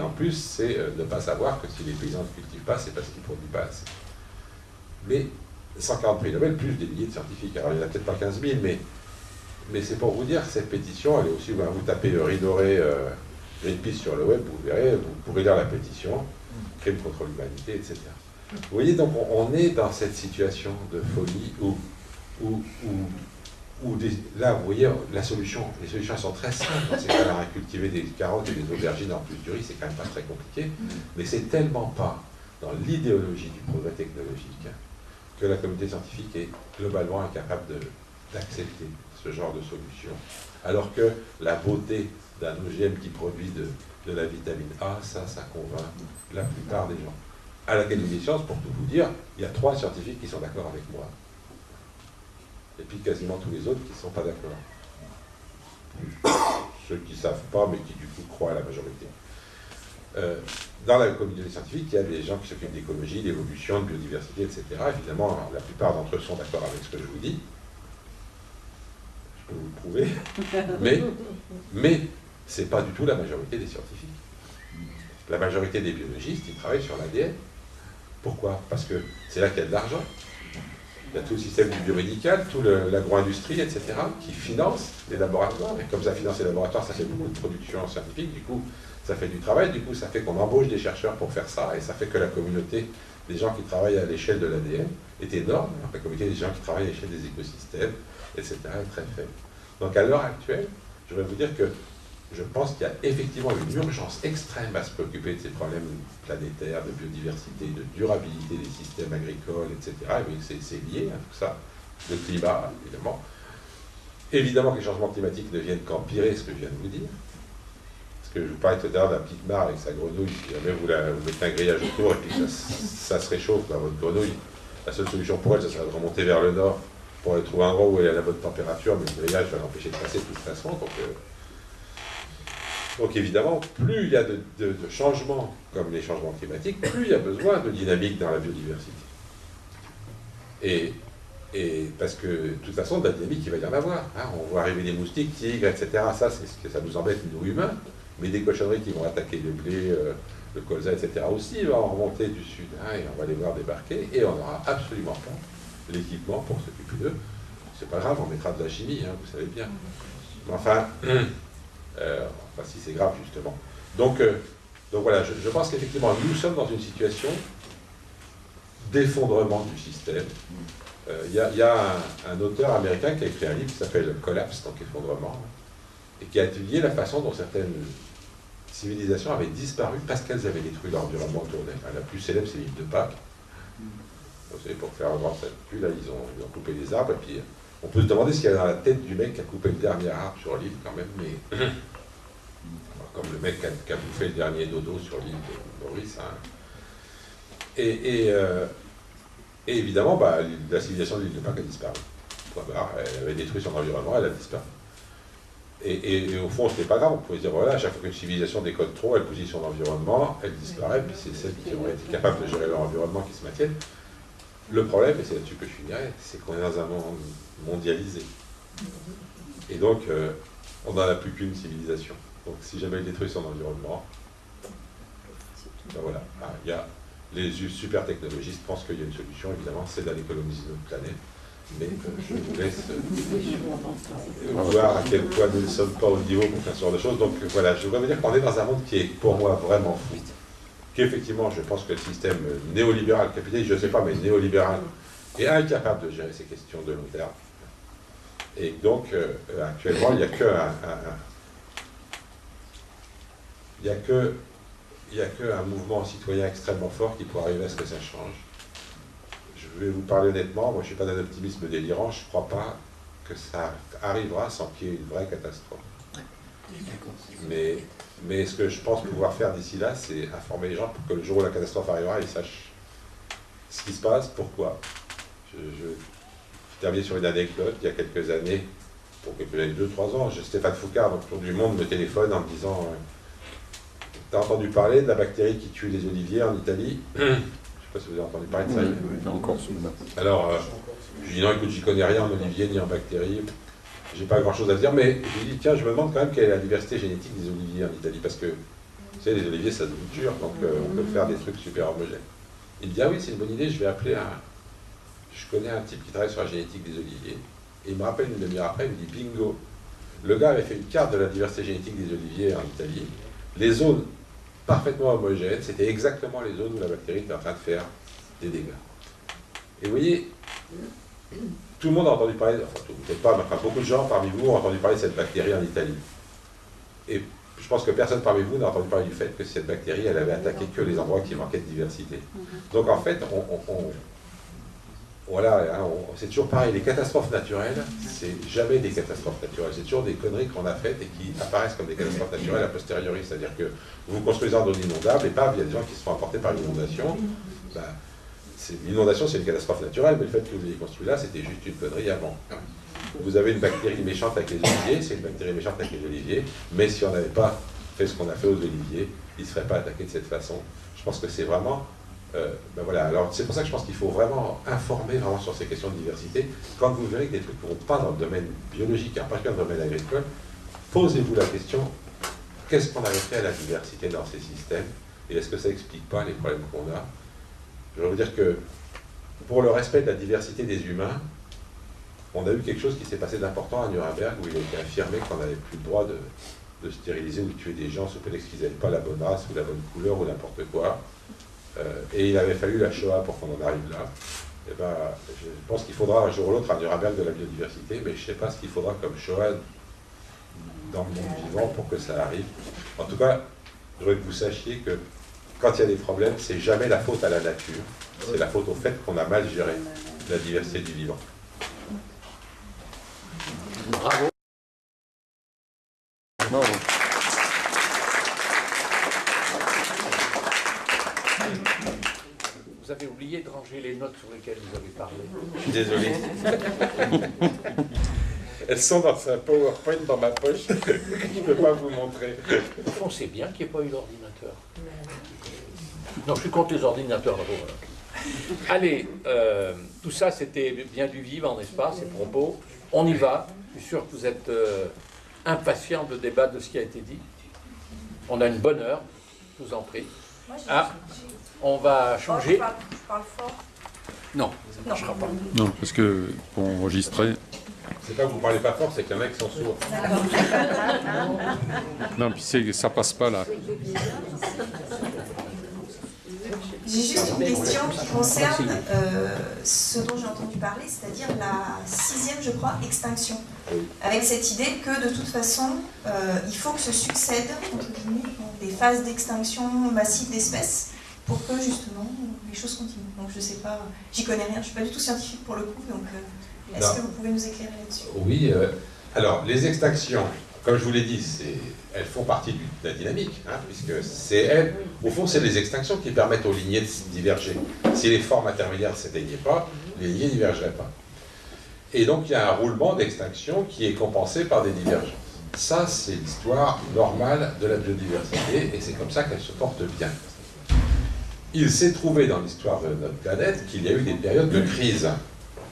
en plus, c'est euh, ne pas savoir que si les paysans ne cultivent pas, c'est parce qu'ils ne produisent pas assez. Mais 140 prix Nobel, plus des milliers de scientifiques. Alors il n'y en a peut-être pas 15 000, mais, c'est pour vous dire que cette pétition, elle est aussi, vous tapez doré euh, Greenpeace sur le web, vous verrez, vous pourrez lire la pétition, crime contre l'humanité, etc. Vous voyez, donc on, est dans cette situation de folie où là, vous voyez, la solution, les solutions sont très simples. Dans ces cas-là, cultiver des carottes et des aubergines en plus du riz, c'est quand même pas très compliqué. Mais c'est tellement pas dans l'idéologie du progrès technologique que la communauté scientifique est globalement incapable d'accepter ce genre de solution. Alors que la beauté d'un OGM qui produit de, de, la vitamine A, ça, ça convainc la plupart des gens. À l'Académie des sciences, pour tout vous dire, il y a trois scientifiques qui sont d'accord avec moi et puis quasiment tous les autres qui ne sont pas d'accord. Ceux qui ne savent pas, mais qui du coup croient à la majorité. Euh, dans la communauté scientifique, il y a des gens qui s'occupent d'écologie, d'évolution, de biodiversité, etc. Évidemment, la plupart d'entre eux sont d'accord avec ce que je vous dis. Je peux vous le prouver. Mais, mais ce n'est pas du tout la majorité des scientifiques. La majorité des biologistes, ils travaillent sur l'ADN. Pourquoi? Parce que c'est là qu'il y a de l'argent il y a tout le système du biomédical, toute l'agro-industrie, etc., qui finance les laboratoires. Et comme ça finance les laboratoires, ça fait beaucoup de production scientifique, du coup, ça fait du travail, du coup, ça fait qu'on embauche des chercheurs pour faire ça, et ça fait que la communauté des gens qui travaillent à l'échelle de l'ADN est énorme, la communauté des gens qui travaillent à l'échelle des écosystèmes, etc., est très faible. Donc à l'heure actuelle, je vais vous dire que je pense qu'il y a effectivement une urgence extrême à se préoccuper de ces problèmes planétaires, de biodiversité, de durabilité des systèmes agricoles, etc. Et c'est lié à tout ça. Le climat, évidemment. Évidemment que les changements climatiques ne viennent qu'empirer ce que je viens de vous dire. Parce que je vous parlais tout à l'heure d'un petite mare avec sa grenouille, si jamais vous, vous mettez un grillage autour et puis ça, se réchauffe dans votre grenouille, la seule solution pour elle, ce serait de remonter vers le nord pour aller trouver un endroit où elle est à la bonne température, mais le grillage va l'empêcher de passer de toute façon. Euh, donc évidemment, plus il y a de, changements comme les changements climatiques, plus il y a besoin de dynamique dans la biodiversité. Et, parce que de toute façon, de la dynamique, il va y en avoir. Hein. On voit arriver des moustiques, tigres, etc. Ça, c'est ce que ça nous embête, nous humains. mais des cochonneries qui vont attaquer le blé, euh, le colza, etc. aussi va en remonter du sud, hein, et on va les voir débarquer, et on n'aura absolument pas l'équipement pour s'occuper d'eux. C'est pas grave, on mettra de la chimie, hein, vous savez bien. Mais enfin, euh, enfin si c'est grave justement. Donc, euh, donc voilà, je, pense qu'effectivement, nous sommes dans une situation d'effondrement du système. Euh, il y a, un, auteur américain qui a écrit un livre qui s'appelle Collapse, donc effondrement, et qui a étudié la façon dont certaines civilisations avaient disparu parce qu'elles avaient détruit l'environnement autour d'elles. La plus célèbre, c'est l'île de Pâques. Vous savez, pour faire avoir cette plus, là, ils ont, coupé les arbres, et puis on peut se demander ce qu'il y a dans la tête du mec qui a coupé le dernier arbre sur l'île, quand même, mais... comme le mec qui a, bouffé le dernier dodo sur l'île de Maurice. Hein. Et, euh, et, évidemment, bah, la civilisation de l'île de Pâques a disparu. Elle avait détruit son environnement, elle a disparu. Et, au fond, ce n'est pas grave, on pouvait dire, voilà, à chaque fois qu'une civilisation décode trop, elle bousille son environnement, elle disparaît, puis c'est celles qui ont été capables de gérer leur environnement qui se maintiennent. Le problème, et c'est là-dessus que je finirai, c'est qu'on est dans un monde mondialisé. Et donc, euh, on n'en a plus qu'une civilisation. Donc si jamais il détruit son environnement, ben voilà, ah, il y a les super technologistes pensent qu'il y a une solution, évidemment, c'est d'aller coloniser notre planète. Mais euh, je vous laisse euh, voir à quel point nous ne sommes pas au niveau pour faire ce genre de choses. Donc voilà, je voudrais vous dire qu'on est dans un monde qui est pour moi vraiment fou. Qu'effectivement, je pense que le système néolibéral capitaliste, je ne sais pas, mais néolibéral, est incapable de gérer ces questions de long terme. Et donc, euh, actuellement, il n'y a qu'un il n'y a que il a qu'un mouvement citoyen extrêmement fort qui pourrait arriver à ce que ça change. Je vais vous parler honnêtement, moi je ne suis pas d'un optimisme délirant, je ne crois pas que ça arrivera sans qu'il y ait une vraie catastrophe. Mais, mais ce que je pense pouvoir faire d'ici là, c'est informer les gens pour que le jour où la catastrophe arrivera, ils sachent ce qui se passe, pourquoi. Je, je, termine sur une anecdote, il y a quelques années, pour quelques années, deux, trois ans, Stéphane Foucard, donc Tour du Monde, me téléphone en me disant euh, tu as entendu parler de la bactérie qui tue les oliviers en Italie? Je ne sais pas si vous avez entendu parler de ça. Oui, Alors, euh, je dis non, écoute, j'y connais rien en olivier ni en bactéries. J'ai pas grand chose à dire, mais je lui dis, tiens, je me demande quand même quelle est la diversité génétique des oliviers en Italie, parce que, vous savez, les oliviers, ça se dur, donc euh, on peut faire des trucs super homogènes. Il me dit, ah oui, c'est une bonne idée, je vais appeler un... Je connais un type qui travaille sur la génétique des oliviers. Et il me rappelle une demi-heure après, il me dit, bingo, le gars avait fait une carte de la diversité génétique des oliviers en Italie. Les zones parfaitement homogènes, c'était exactement les zones où la bactérie était en train de faire des dégâts. Et vous voyez, tout le monde a entendu parler, enfin peut-être pas, mais enfin, beaucoup de gens parmi vous ont entendu parler de cette bactérie en Italie. Et je pense que personne parmi vous n'a entendu parler du fait que cette bactérie, elle avait attaqué que les endroits qui manquaient de diversité. Donc en fait, on, voilà, hein, c'est toujours pareil, les catastrophes naturelles, c'est jamais des catastrophes naturelles, c'est toujours des conneries qu'on a faites et qui apparaissent comme des catastrophes naturelles a posteriori, c'est-à-dire que vous construisez un zone inondable et pas, il y a des gens qui se font emporter par l'inondation. Ben, l'inondation, c'est une catastrophe naturelle, mais le fait que vous l'ayez construit là, c'était juste une connerie avant. Vous avez une bactérie méchante avec les oliviers, c'est une bactérie méchante avec les oliviers, mais si on n'avait pas fait ce qu'on a fait aux oliviers, ils ne seraient pas attaqués de cette façon. Je pense que c'est vraiment euh, ben voilà, alors c'est pour ça que je pense qu'il faut vraiment informer vraiment sur ces questions de diversité. Quand vous verrez que des trucs ne vont pas dans le domaine biologique, en particulier dans le domaine agricole, posez-vous la question, qu'est-ce qu'on avait fait à la diversité dans ces systèmes Et est-ce que ça n'explique pas les problèmes qu'on a Je veux dire que pour le respect de la diversité des humains, on a eu quelque chose qui s'est passé d'important à Nuremberg, où il a été affirmé qu'on n'avait plus le droit de, de, stériliser ou de tuer des gens prétexte qu'ils n'avaient pas la bonne race ou la bonne couleur ou n'importe quoi. Euh, et il avait fallu la Shoah pour qu'on en arrive là. Et eh ben, je pense qu'il faudra un jour ou l'autre un Nuremberg de la biodiversité, mais je ne sais pas ce qu'il faudra comme Shoah dans le monde vivant pour que ça arrive. En tout cas, je voudrais que vous sachiez que quand il y a des problèmes, c'est jamais la faute à la nature, c'est la faute au fait qu'on a mal géré la diversité du vivant. Bravo. Vous avez oublié de ranger les notes sur lesquelles vous avez parlé. Je suis désolé. Elles sont dans un PowerPoint dans ma poche. Je ne peux pas vous montrer. Au fond, c'est bien qu'il n'y ait pas eu l'ordinateur. Non, je suis contre les ordinateurs Allez, euh, tout ça, c'était bien du vivant, n'est-ce pas, ces propos. On y va. Je suis sûr que vous êtes euh, impatient de débattre de ce qui a été dit. On a une bonne heure, je vous en prie. Ah, on va changer. je, parle, fort. Non, ça ne marchera pas. Non, parce que pour enregistrer. C'est pas que vous parlez pas fort, c'est qu'il y en a qui sont sourds. non, puis ça passe pas là. J'ai juste une question qui concerne euh, ce dont j'ai entendu parler, c'est-à-dire la sixième, je crois, extinction. Avec cette idée que de toute façon, euh, il faut que se succèdent des phases d'extinction massive d'espèces pour que justement les choses continuent. Donc je ne sais pas, j'y connais rien, je ne suis pas du tout scientifique pour le coup, donc euh, est-ce que vous pouvez nous éclairer là-dessus? Oui, alors les extinctions, comme je vous l'ai dit, elles font partie de la dynamique, hein, puisque c'est elles, au fond, c'est les extinctions qui permettent aux lignées de diverger. Si les formes intermédiaires ne s'éteignaient pas, les lignées ne divergeraient pas. Et donc, il y a un roulement d'extinction qui est compensé par des divergences. Ça, c'est l'histoire normale de la biodiversité, et c'est comme ça qu'elle se porte bien. Il s'est trouvé dans l'histoire de notre planète qu'il y a eu des périodes de crise.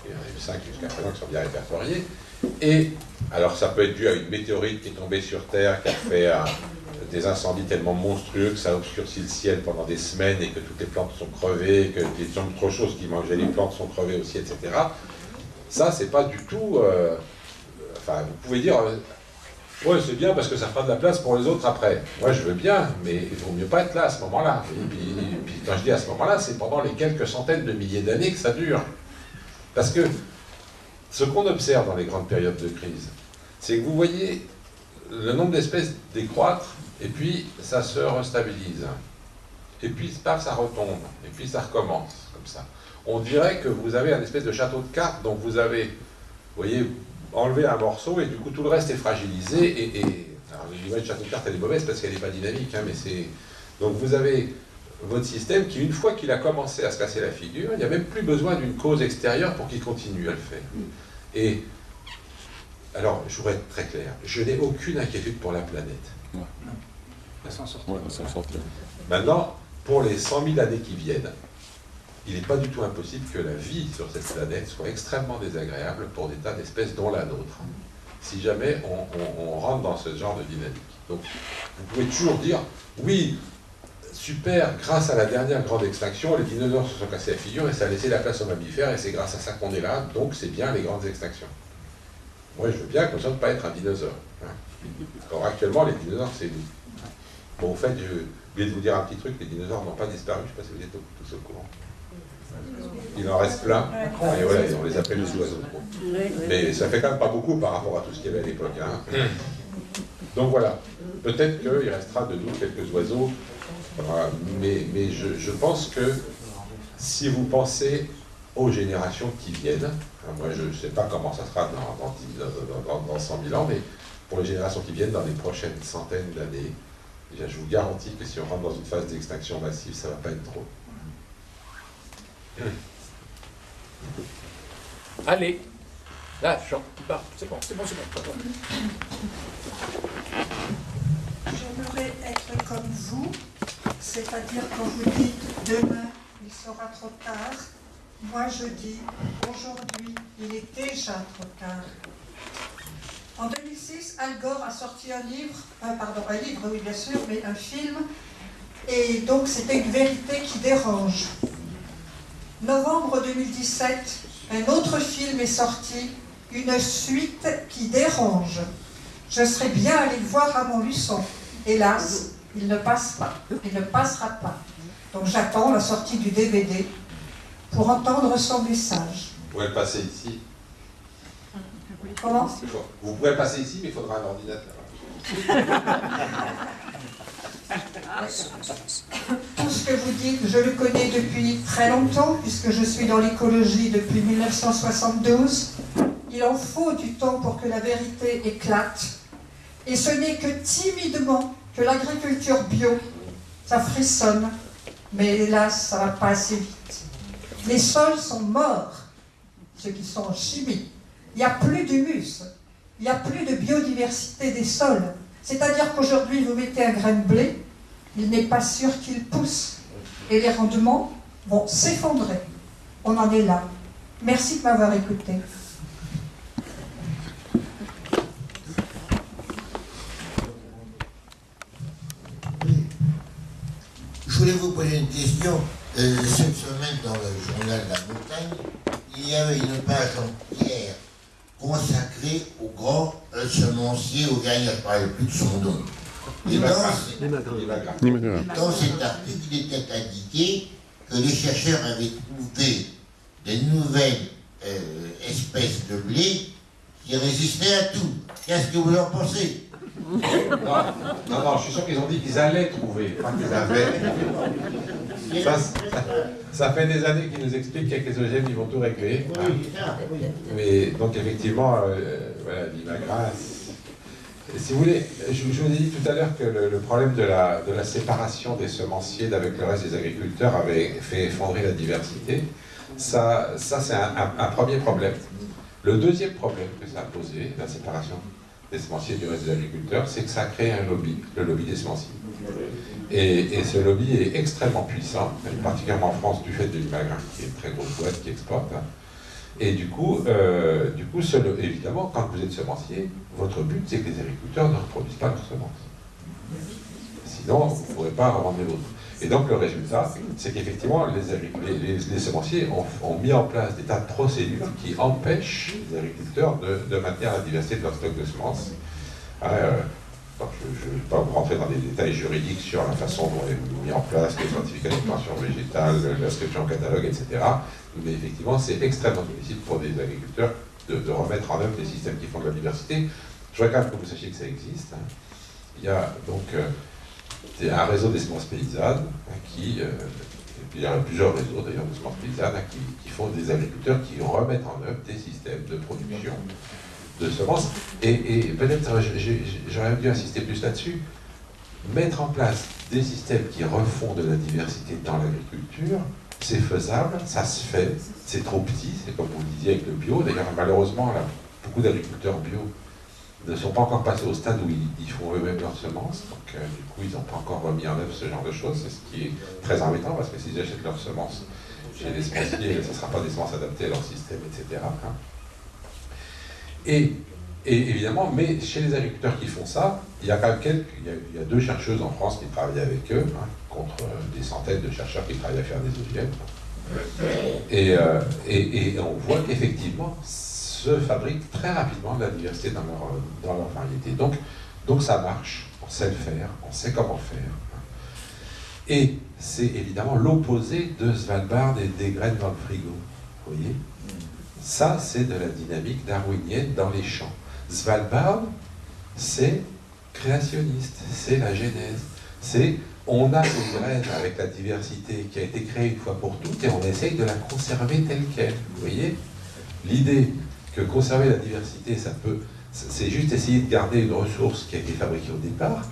Il y en a eu cinq jusqu'à présent qui sont bien répertoriées, et alors ça peut être dû à une météorite qui est tombée sur Terre, qui a fait des incendies tellement monstrueux que ça a obscurci le ciel pendant des semaines et que toutes les plantes sont crevées, que des autres choses qui mangeaient les plantes sont crevées aussi, etc. Ça, c'est pas du tout... Euh, enfin, vous pouvez dire... Euh, ouais, c'est bien parce que ça fera de la place pour les autres après. Moi, je veux bien, mais il vaut mieux pas être là à ce moment-là. Et puis, quand je dis à ce moment-là, c'est pendant les quelques centaines de milliers d'années que ça dure. Parce que ce qu'on observe dans les grandes périodes de crise, c'est que vous voyez le nombre d'espèces décroître, et puis ça se restabilise. Et puis ça retombe, et puis ça recommence, comme ça. On dirait que vous avez un espèce de château de cartes, donc vous avez, vous voyez, enlevé un morceau, et du coup tout le reste est fragilisé, et, et alors château de cartes elle est mauvaise parce qu'elle n'est pas dynamique, hein, mais c'est... Donc vous avez votre système qui, une fois qu'il a commencé à se casser la figure, il n'y a même plus besoin d'une cause extérieure pour qu'il continue à le faire. Et, alors, je voudrais être très clair, je n'ai aucune inquiétude pour la planète. Ouais. s'en sortir. Maintenant, pour les 100 000 années qui viennent, il n'est pas du tout impossible que la vie sur cette planète soit extrêmement désagréable pour des tas d'espèces dont la nôtre, si jamais on, on rentre dans ce genre de dynamique. Donc, vous pouvez toujours dire, oui, super, grâce à la dernière grande extinction, les dinosaures se sont cassés la figure et ça a laissé la place aux mammifères et c'est grâce à ça qu'on est là, donc c'est bien les grandes extinctions. Moi je veux bien qu'on ne pas être un dinosaure. Hein. Or actuellement les dinosaures c'est nous. Bon au fait, je voulais vous dire un petit truc, les dinosaures n'ont pas disparu, je ne sais pas si vous êtes tous au courant. Il en reste plein, et voilà, on les appelle les oiseaux. Mais ça fait quand même pas beaucoup par rapport à tout ce qu'il y avait à l'époque. Hein. Donc voilà, peut-être qu'il restera de nous quelques oiseaux mais, mais je, pense que si vous pensez aux générations qui viennent, hein, moi je ne sais pas comment ça sera dans, dans, 100 000 ans, mais pour les générations qui viennent, dans les prochaines centaines d'années, je vous garantis que si on rentre dans une phase d'extinction massive, ça ne va pas être trop. Allez, là, c'est bon, c'est bon, c'est bon. J'aimerais être comme vous, c'est-à-dire quand vous dites demain, il sera trop tard, moi je dis aujourd'hui, il est déjà trop tard. En 2006, Al Gore a sorti un livre, euh, pardon, un livre, oui bien sûr, mais un film, et donc c'était une vérité qui dérange. Novembre 2017, un autre film est sorti, une suite qui dérange. Je serais bien allé le voir à Montluçon. Hélas, il ne passe pas, il ne passera pas. Donc j'attends la sortie du DVD pour entendre son message. Vous pouvez le passer ici. Comment? Vous pouvez le passer ici, mais il faudra un ordinateur. Tout ce que vous dites, je le connais depuis très longtemps, puisque je suis dans l'écologie depuis 1972. Il en faut du temps pour que la vérité éclate. Et ce n'est que timidement que l'agriculture bio, ça frissonne, mais hélas, ça va pas assez vite. Les sols sont morts, ceux qui sont en chimie. Il n'y a plus d'humus, il n'y a plus de biodiversité des sols. C'est-à-dire qu'aujourd'hui, vous mettez un grain de blé, il n'est pas sûr qu'il pousse. Et les rendements vont s'effondrer. On en est là. Merci de m'avoir écouté. Voulais vous poser une question. Euh, cette semaine, dans le journal La Montagne, il y avait une page entière consacrée au grand euh, semencier au gars, je ne parlais plus de son nom. Et dans, dans cet article, il était indiqué que les chercheurs avaient trouvé de nouvelles euh, espèces de blé qui résistaient à tout. Qu'est-ce que vous en pensez? Non, non, je suis sûr qu'ils ont dit qu'ils allaient trouver, pas qu'ils avaient. Ça, ça, fait des années qu'ils nous expliquent qu'avec les OGM, ils vont tout régler. Mais donc, effectivement, euh, voilà, l'IMAGRA, si vous voulez, je, vous ai dit tout à l'heure que le, problème de la, de la, séparation des semenciers d'avec le reste des agriculteurs avait fait effondrer la diversité. Ça, ça c'est un, premier problème. Le deuxième problème que ça a posé, la séparation des semenciers du reste des agriculteurs, c'est que ça a créé un lobby, le lobby des semenciers. Et, ce lobby est extrêmement puissant, particulièrement en France, du fait de l'Imagrin, qui est une très grosse boîte qui exporte. Et du coup, euh, du coup évidemment, quand vous êtes semencier, votre but, c'est que les agriculteurs ne reproduisent pas leurs semences. Sinon, vous ne pourrez pas revendre les vôtres. Et donc, le résultat, c'est qu'effectivement, les, semenciers ont, mis en place des tas de procédures qui empêchent les agriculteurs de, maintenir la diversité de leur stock de semences. Euh, je ne vais pas vous rentrer dans des détails juridiques sur la façon dont est mis en place les certificats d'expansion végétale, l'inscription au catalogue, etc. Mais effectivement, c'est extrêmement difficile pour des agriculteurs de, remettre en œuvre des systèmes qui font de la diversité. Je voudrais quand même que vous sachiez que ça existe. Hein. Il y a donc euh, un réseau des semences paysannes hein, qui, euh, il y a plusieurs réseaux d'ailleurs de semences paysannes hein, qui, qui, font des agriculteurs qui remettent en œuvre des systèmes de production de semences. Et, peut-être j'aurais dû insister plus là-dessus. Mettre en place des systèmes qui refont de la diversité dans l'agriculture, c'est faisable, ça se fait, c'est trop petit, c'est comme vous le disiez avec le bio. D'ailleurs, malheureusement, là, beaucoup d'agriculteurs bio ne sont pas encore passés au stade où ils, font eux-mêmes leurs semences, donc euh, du coup ils n'ont pas encore remis en œuvre ce genre de choses, c'est ce qui est très embêtant parce que s'ils achètent leurs semences chez les semenciers, ce ne sera pas des semences adaptées à leur système, etc. Et, évidemment, mais chez les agriculteurs qui font ça, il y a quand même quelques, il y a, deux chercheuses en France qui travaillent avec eux, hein, contre euh, des centaines de chercheurs qui travaillent à faire des OGM. Euh, et, on voit qu'effectivement, se fabrique très rapidement de la diversité dans leur, dans leur variété. Donc, donc ça marche, on sait le faire, on sait comment faire. Et c'est évidemment l'opposé de Svalbard et des graines dans le frigo. Vous voyez ça, c'est de la dynamique darwinienne dans les champs. Svalbard, c'est créationniste, c'est la genèse. C'est on a des graines avec la diversité qui a été créée une fois pour toutes et on essaye de la conserver telle qu'elle. Vous voyez L'idée que conserver la diversité, ça peut, c'est juste essayer de garder une ressource qui a été fabriquée au départ.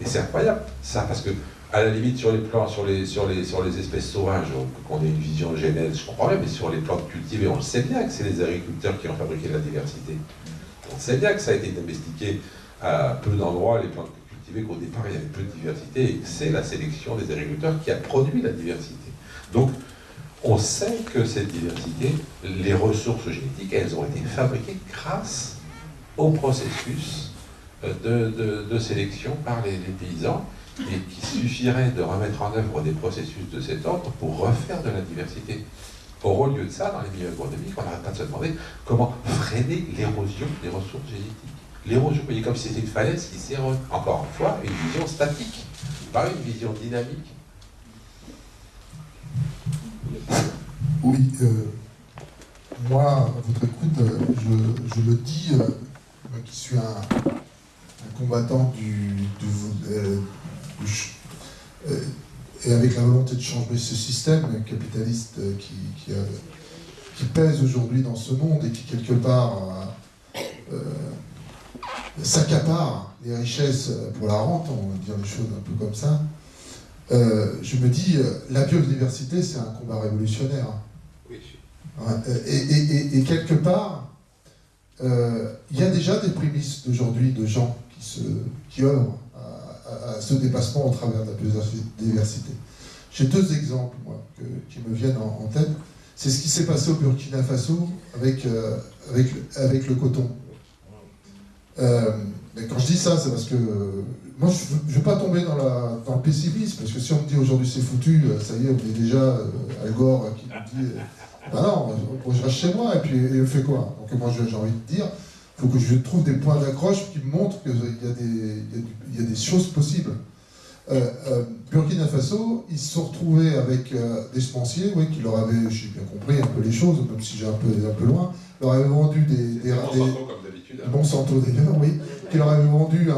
Et c'est incroyable, ça, parce que à la limite, sur les plants, sur les, sur les, sur les espèces sauvages, qu'on ait une vision genèse, je comprends bien, mais sur les plantes cultivées, on le sait bien que c'est les agriculteurs qui ont fabriqué la diversité. On sait bien que ça a été domestiqué à peu d'endroits, les plantes cultivées, qu'au départ, il y avait peu de diversité, et c'est la sélection des agriculteurs qui a produit la diversité. Donc, on sait que cette diversité, les ressources génétiques, elles ont été fabriquées grâce au processus de, de, sélection par les paysans et qu'il suffirait de remettre en œuvre des processus de cet ordre pour refaire de la diversité. Or, au lieu de ça, dans les milieux agronomiques, on n'arrête pas de se demander comment freiner l'érosion des ressources génétiques. L'érosion, vous voyez, comme si c'était une falaise qui s'érode. Encore une fois, une vision statique, pas une vision dynamique. Oui, euh, moi, à votre écoute, euh, je, je le dis, euh, qui suis un, combattant du, euh, et avec la volonté de changer ce système capitaliste qui, qui, pèse aujourd'hui dans ce monde et qui quelque part s'accapare les richesses pour la rente, on va dire les choses un peu comme ça, euh, je me dis, la biodiversité, c'est un combat révolutionnaire. Et, et, quelque part, il y a déjà des prémices d'aujourd'hui de gens qui, se, qui œuvrent à, ce dépassement au travers de la biodiversité. J'ai deux exemples qui me viennent en, tête. C'est ce qui s'est passé au Burkina Faso avec, euh, avec, avec le coton. Euh, mais quand je dis ça, c'est parce que moi, je ne veux pas tomber dans, la, dans le pessimisme, parce que si on me dit aujourd'hui c'est foutu, euh, ça y est, on est déjà euh, Al Gore qui nous dit, euh, bah non, je reste chez moi, et puis et on fait quoi? Donc moi, j'ai envie de dire, il faut que je trouve des points d'accroche qui montrent qu'il y, a des- il y a du- il y a des choses possibles. Euh, euh, Burkina Faso, ils se sont retrouvés avec euh, des semenciers, oui, qui leur avaient, j'ai bien compris un peu les choses, même si j'ai un peu, un peu loin, leur avaient vendu des, des, Des des- Monsanto, comme d'habitude. hein. Monsanto d'ailleurs, oui, qui leur avait vendu un,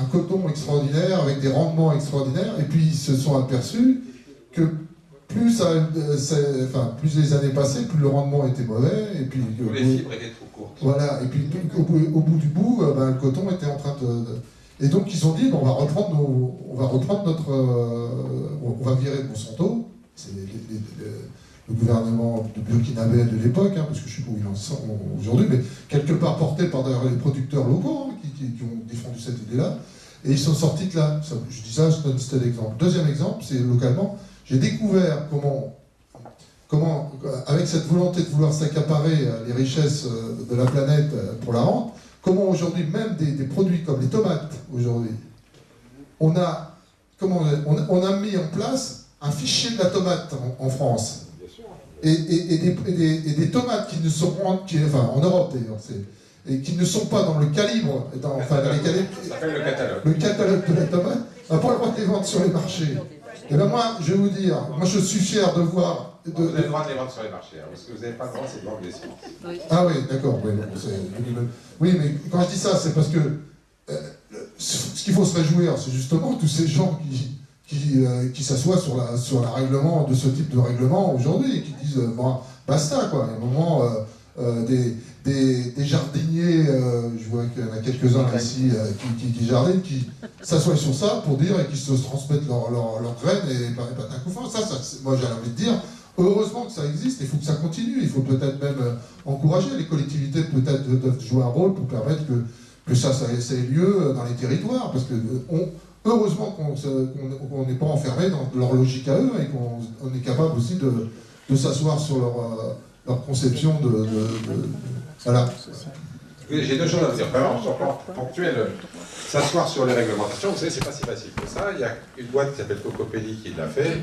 un coton extraordinaire avec des rendements extraordinaires, et puis ils se sont aperçus que plus, ça, euh, c'est- enfin, plus les années passaient, plus le rendement était mauvais, et puis les fibres étaient trop courtes. voilà, et puis au, bout, au bout du bout, euh, ben, le coton était en train de, de- Et donc ils ont dit, on va reprendre, nos, on va reprendre notre... euh, on va virer Monsanto, c'est le, gouvernement de burkinabé de l'époque, hein, parce que je sais pas où il en sont aujourd'hui, mais quelque part porté par les producteurs locaux hein, qui, qui- qui ont défendu cette idée-là, et ils sont sortis de là. Je dis ça, je donne c'était l'exemple. Deuxième exemple, c'est localement, j'ai découvert comment comment, avec cette volonté de vouloir s'accaparer euh, les richesses euh, de la planète euh, pour la rente, comment aujourd'hui, même des, des produits comme les tomates, aujourd'hui, on a, comment, on a, on a mis en place un fichier de la tomate en, en France. Et, et- et des, et des- et des tomates qui ne sont qui, enfin en Europe d'ailleurs, c'est- et qui ne sont pas dans le calibre, dans, enfin dans les calibres, Ça s'appelle le catalogue. le catalogue de la tomate, n'a pas le droit de les vendre sur les marchés. Et ben moi, je vais vous dire, moi je suis fier de voir. de- Vous avez le droit de les vendre sur les marchés. hein, parce que vous n'avez pas le droit, c'est de vendre des. Ah oui, d'accord. Oui, mais quand je dis ça, c'est parce que euh, ce qu'il faut se réjouir, c'est justement tous ces gens qui, qui, euh, qui s'assoient sur la, sur la règlement de ce type de règlement aujourd'hui et qui disent euh, bon, basta quoi. Il y a un moment, euh, des, des, des jardiniers, euh, je vois qu'il y en a quelques-uns ici euh, qui, qui, qui jardinent, qui s'assoient sur ça pour dire et qui se transmettent leurs leur, leurs graines et pas pas d'un. Ça, ça moi j'ai envie de dire, heureusement que ça existe, il faut que ça continue, il faut peut-être même encourager les collectivités peut-être doivent jouer un rôle pour permettre que, que ça, ça, ça ait lieu dans les territoires, parce que on, heureusement qu'on n'est pas enfermé dans leur logique à eux et qu'on on est capable aussi de, de s'asseoir sur leur, leur conception de, de- de- voilà. Oui, J'ai deux choses à vous dire. Vraiment, sur le plan ponctuel, s'asseoir sur les réglementations, vous savez, c'est pas si facile que ça. Il y a une boîte qui s'appelle Cocopelli qui l'a fait,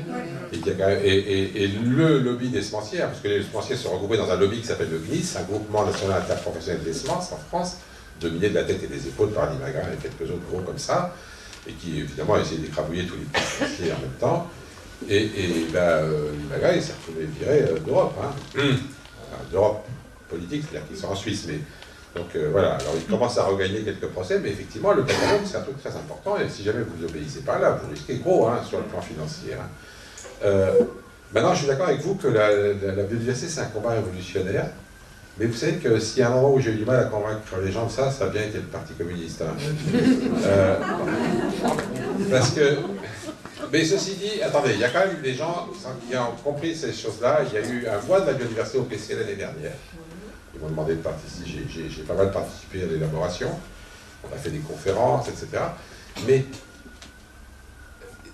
et, qui a quand même- et, et- et le lobby des semenciers, hein, parce que les semenciers sont regroupés dans un lobby qui s'appelle le GNIS, un groupement national interprofessionnel des semences en France, dominé de la tête et des épaules par Magrin et quelques autres gros comme ça, et qui évidemment a essayé d'écrabouiller tous les petits semenciers en même temps. Et, et ben, euh, il s'est retrouvé viré euh, d'Europe. Hein. D'Europe politique, c'est-à-dire qu'ils sont en Suisse, mais donc euh, voilà, alors il commence à regagner quelques procès, mais effectivement, le catalogue, c'est un truc très important, et si jamais vous n'obéissez pas là, vous risquez gros hein, sur le plan financier. hein. Euh, maintenant, je suis d'accord avec vous que la biodiversité, c'est un combat révolutionnaire, mais vous savez que s'il y a un endroit où j'ai eu du mal à convaincre les gens de ça, ça a bien été le Parti communiste. hein. Euh, parce que... Mais ceci dit, attendez, il y a quand même des gens qui ont compris ces choses-là. Il y a eu un voix de la biodiversité au PC l'année dernière. Ils m'ont demandé de participer, j'ai pas mal participé à l'élaboration, on a fait des conférences, etc. Mais,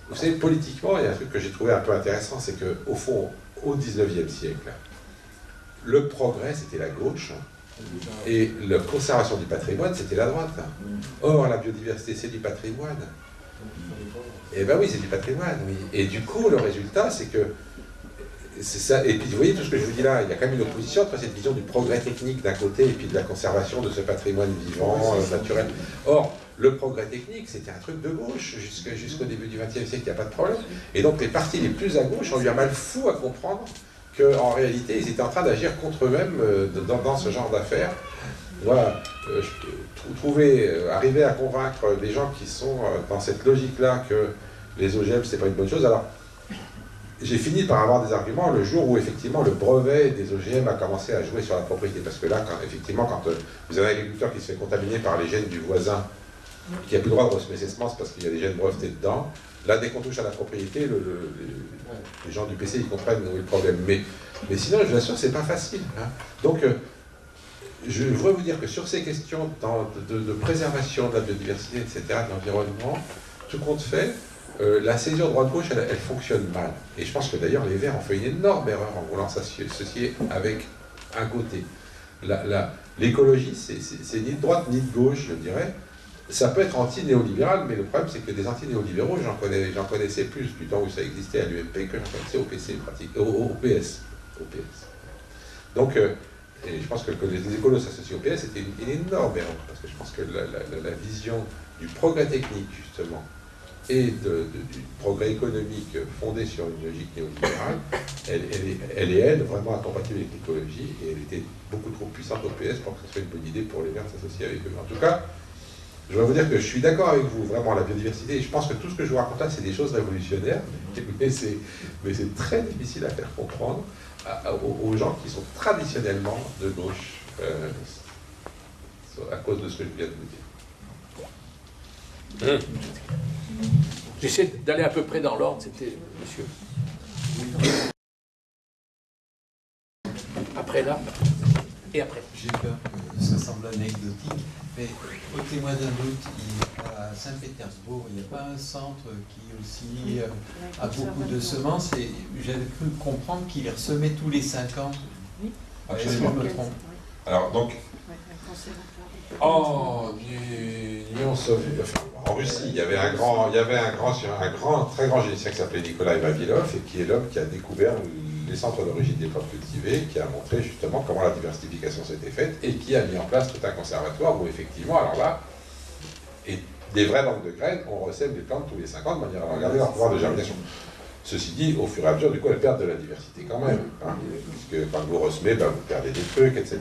vous savez, politiquement, il y a un truc que j'ai trouvé un peu intéressant, c'est qu'au fond, au 19e siècle, le progrès, c'était la gauche, et la conservation du patrimoine, c'était la droite. Or, la biodiversité, c'est du patrimoine. Eh ben oui, c'est du patrimoine, oui. Et du coup, le résultat, c'est que c'est ça. Et puis, vous voyez tout ce que je vous dis là, il y a quand même une opposition entre cette vision du progrès technique d'un côté et puis de la conservation de ce patrimoine vivant, euh, naturel. Or, le progrès technique, c'était un truc de gauche jusqu'au début du XXe siècle, il n'y a pas de problème. Et donc, les partis les plus à gauche ont eu un mal fou à comprendre qu'en réalité, ils étaient en train d'agir contre eux-mêmes euh, dans, dans ce genre d'affaires. Voilà, euh, trouver, arriver à convaincre des gens qui sont dans cette logique-là que les OGM, c'est pas une bonne chose. Alors, j'ai fini par avoir des arguments le jour où effectivement le brevet des OGM a commencé à jouer sur la propriété. Parce que là, effectivement, quand euh, vous avez un agriculteur qui se fait contaminer par les gènes du voisin, qui n'a plus le droit de ressemer ses semences parce qu'il y a des gènes brevetés dedans, là, dès qu'on touche à la propriété, le- le- les, gens du PC, ils comprennent où est le problème. Mais, mais sinon, je vous assure, c'est pas facile. hein. Donc, euh, je voudrais vous dire que sur ces questions de, de préservation de la biodiversité, etc., de l'environnement, tout compte fait, euh, la césure droite-gauche, elle, fonctionne mal. Et je pense que d'ailleurs, les Verts ont fait une énorme erreur en voulant s'associer avec un côté. L'écologie, c'est ni de droite ni de gauche, je dirais. ça peut être anti-néolibéral, mais le problème c'est que des anti-néolibéraux, j'en connais, connaissais plus du temps où ça existait à l'UMP que j'en connaissais au PC, au, PS. Donc, euh, je pense que, les écolos s'associent au PS, c'était une, énorme erreur, parce que je pense que la, vision du progrès technique, justement, et du progrès économique fondé sur une logique néolibérale, elle, elle, est, elle, vraiment incompatible avec l'écologie, et elle était beaucoup trop puissante au PS pour que ce soit une bonne idée pour les Verts s'associer avec eux. En tout cas, je vais vous dire que je suis d'accord avec vous, vraiment, la biodiversité, et je pense que tout ce que je vous raconte là, c'est des choses révolutionnaires, mais c'est très difficile à faire comprendre aux gens qui sont traditionnellement de gauche, euh, à cause de ce que je viens de vous dire. J'essaie d'aller à peu près dans l'ordre, c'était monsieur. Après là, et après. J'ai peur que ça semble anecdotique, mais au témoin d'un doute, à Saint-Pétersbourg, il n'y a pas un centre qui aussi euh, a beaucoup de semences et j'avais cru comprendre qu'il les ressemait tous les 5 ans. Est-ce que je me trompe Alors donc, en en Russie, il y avait un grand, il y avait un grand, un grand, très grand généticien qui s'appelait Nikolai Vavilov et qui est l'homme qui a découvert les centres d'origine des plantes cultivées, qui a montré justement comment la diversification s'était faite et qui a mis en place tout un conservatoire où effectivement, alors là, et des vraies banques de graines, on recèle des plantes tous les 50 de manière à regarder leur pouvoir de germination. Ceci dit, au fur et à mesure, du coup, elles perdent de la diversité quand même, hein, puisque quand vous ressemez, ben, vous perdez des trucs, etc.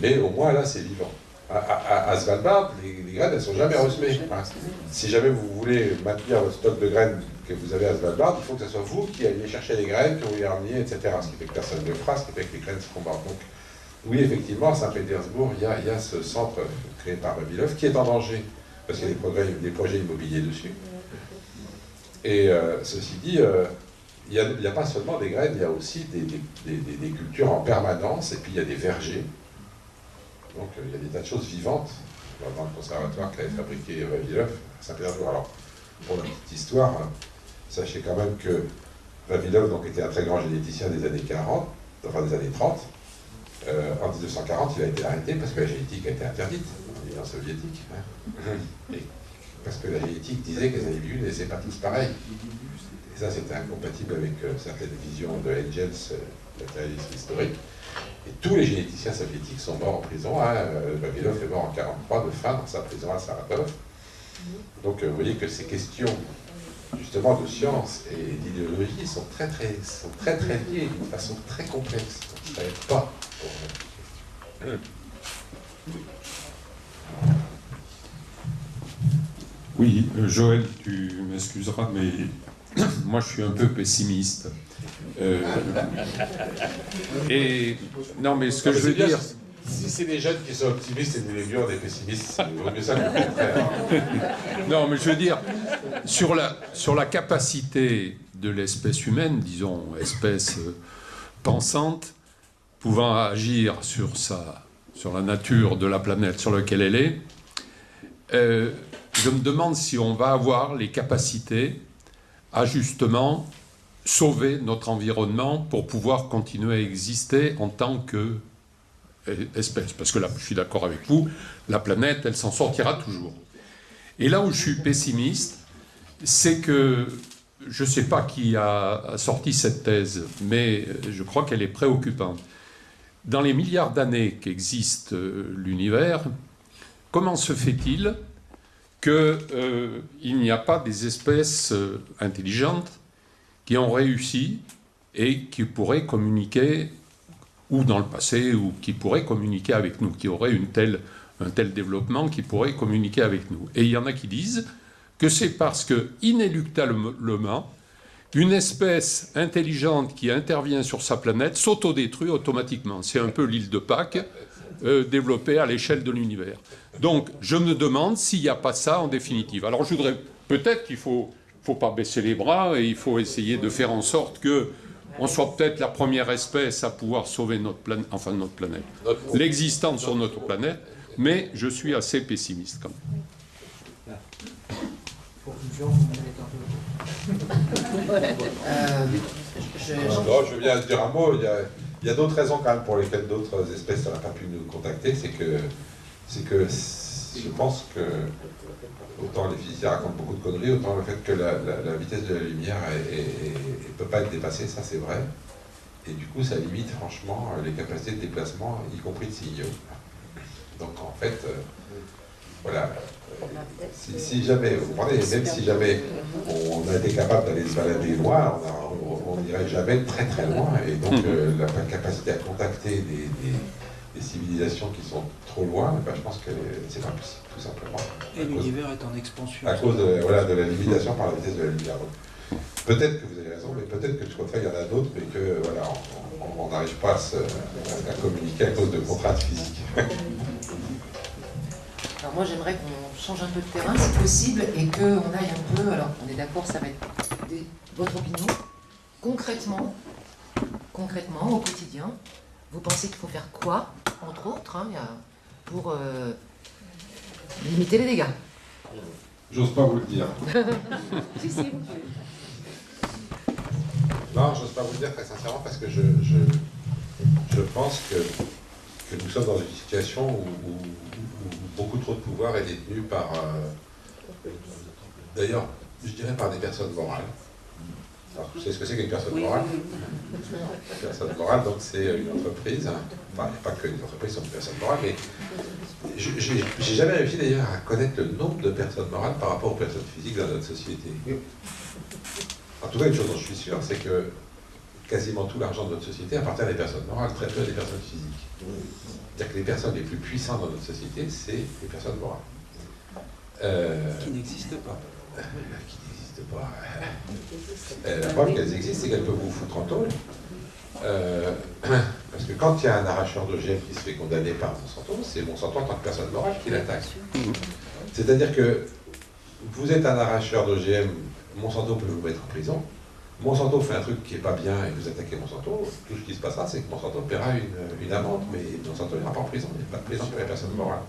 Mais au moins là, c'est vivant. À, Svalbard, les, graines, elles ne sont jamais ressemées. si jamais vous voulez maintenir le stock de graines que vous avez à Svalbard, il faut que ce soit vous qui alliez chercher les graines, que vous les rameniez, etc. Ce qui fait que personne ne le fera, ce qui fait que les graines se combattent. Donc, oui, effectivement, à Saint-Pétersbourg, il, y a ce centre créé par Babilov qui est en danger, parce qu'il y a des, projets immobiliers dessus. Et euh, ceci dit, euh, il n'y a, pas seulement des graines, il y a aussi des, cultures en permanence, et puis il y a des vergers. Donc euh, il y a des tas de choses vivantes dans le conservatoire qu'avait fabriqué Vavilov à Saint-Pétersbourg. Alors, pour la petite histoire, hein, sachez quand même que Vavilov donc, était un très grand généticien des années 40, enfin des années 30. en 1940, il a été arrêté parce que la génétique a été interdite en Union soviétique. Hein. Parce que la génétique disait que les individus n'étaient pas tous pareils. Et ça, c'était incompatible avec euh, certaines visions de Engels, euh, matérialiste historique. Et tous les généticiens soviétiques sont morts en prison. Hein. Euh, Vavilov est mort en 1943 de faim dans sa prison à Saratov. Donc vous voyez que ces questions justement de science et d'idéologie sont très très, sont très très liées d'une façon très complexe. Donc, ça n'aide pas. Oui, euh, Joël, tu m'excuseras, mais moi je suis un peu pessimiste. Euh, et non, mais ce que je veux dire. Si c'est des jeunes qui sont optimistes et des vieux des pessimistes, c'est mieux ça Non, mais je veux dire, sur la, sur la capacité de l'espèce humaine, disons, espèce euh, pensante, pouvant agir sur, sa, sur la nature de la planète sur laquelle elle est, je me demande si on va avoir les capacités à justement sauver notre environnement pour pouvoir continuer à exister en tant qu'espèce. Parce que là, je suis d'accord avec vous, la planète, elle s'en sortira toujours. Et là où je suis pessimiste, c'est que je ne sais pas qui a sorti cette thèse, mais je crois qu'elle est préoccupante. Dans les milliards d'années qu'existe euh, l'univers, comment se fait-il qu'il euh, n'y a pas des espèces euh, intelligentes qui ont réussi et qui pourraient communiquer, ou dans le passé, ou qui pourraient communiquer avec nous, qui auraient une telle, un tel développement, qui pourraient communiquer avec nous. Et il y en a qui disent que c'est parce que, inéluctablement, une espèce intelligente qui intervient sur sa planète s'autodétruit automatiquement. C'est un peu l'île de Pâques euh, développée à l'échelle de l'univers. Donc, je me demande s'il n'y a pas ça en définitive. Alors, je voudrais peut-être qu'il faut, faut pas baisser les bras et il faut essayer de faire en sorte que on soit peut-être la première espèce à pouvoir sauver notre planète, enfin notre planète, l'existence sur notre planète, mais je suis assez pessimiste quand même. Euh, je viens de dire un mot. Il y a, d'autres raisons quand même pour lesquelles d'autres espèces n'ont pas pu nous contacter. C'est que c'est que je pense que autant les physiciens racontent beaucoup de conneries, autant le fait que la, vitesse de la lumière ne peut pas être dépassée, ça c'est vrai. Et du coup, ça limite franchement les capacités de déplacement, y compris de signaux. Donc en fait, euh, voilà, si, jamais, vous comprenez, même si jamais on a été capable d'aller se balader loin, on n'irait jamais très très loin. Et donc mhm. euh, la capacité à contacter des, civilisations qui sont trop loin, ben, je pense que c'est pas possible, tout simplement. Et l'univers est en expansion. À cause de, voilà, de la limitation par la vitesse de la lumière. Peut-être que vous avez raison, mais peut-être que tout il y en a d'autres, mais que voilà, on n'arrive pas à, à, communiquer à cause de contraintes physiques. Alors moi j'aimerais qu'on change un peu de terrain si possible et qu'on aille un peu, alors on est d'accord, ça va être votre opinion, concrètement, concrètement, au quotidien, vous pensez qu'il faut faire quoi, entre autres, hein, pour euh, limiter les dégâts? J'ose pas vous le dire. si, si, vous Non, j'ose pas vous le dire très sincèrement parce que je, je, pense que, que, nous sommes dans une situation où beaucoup trop de pouvoir est détenu par, euh, d'ailleurs, je dirais par des personnes morales. Alors, vous savez ce que c'est qu'une personne morale Une personne morale, donc c'est une entreprise. Enfin, il n'y a pas que les entreprises sont des personnes morales, mais j'ai jamais réussi d'ailleurs à connaître le nombre de personnes morales par rapport aux personnes physiques dans notre société. En tout cas, une chose dont je suis sûr, c'est que quasiment tout l'argent de notre société appartient à des personnes morales, très peu à des personnes physiques. C'est-à-dire que les personnes les plus puissantes dans notre société, c'est les personnes morales. Euh, qui n'existent pas. qui n'existent pas. Euh, la preuve qu'elles existent, c'est qu'elles peuvent vous foutre en tôle. Euh, parce que quand il y a un arracheur d'OGM qui se fait condamner par Monsanto, c'est Monsanto en tant que personne morale qui l'attaque. C'est-à-dire que vous êtes un arracheur d'OGM, Monsanto peut vous mettre en prison, Monsanto fait un truc qui n'est pas bien et vous attaquez Monsanto, tout ce qui se passera, c'est que Monsanto paiera une, une amende, mais Monsanto n'ira pas en prison, il n'y a pas de prison pour les personnes morales.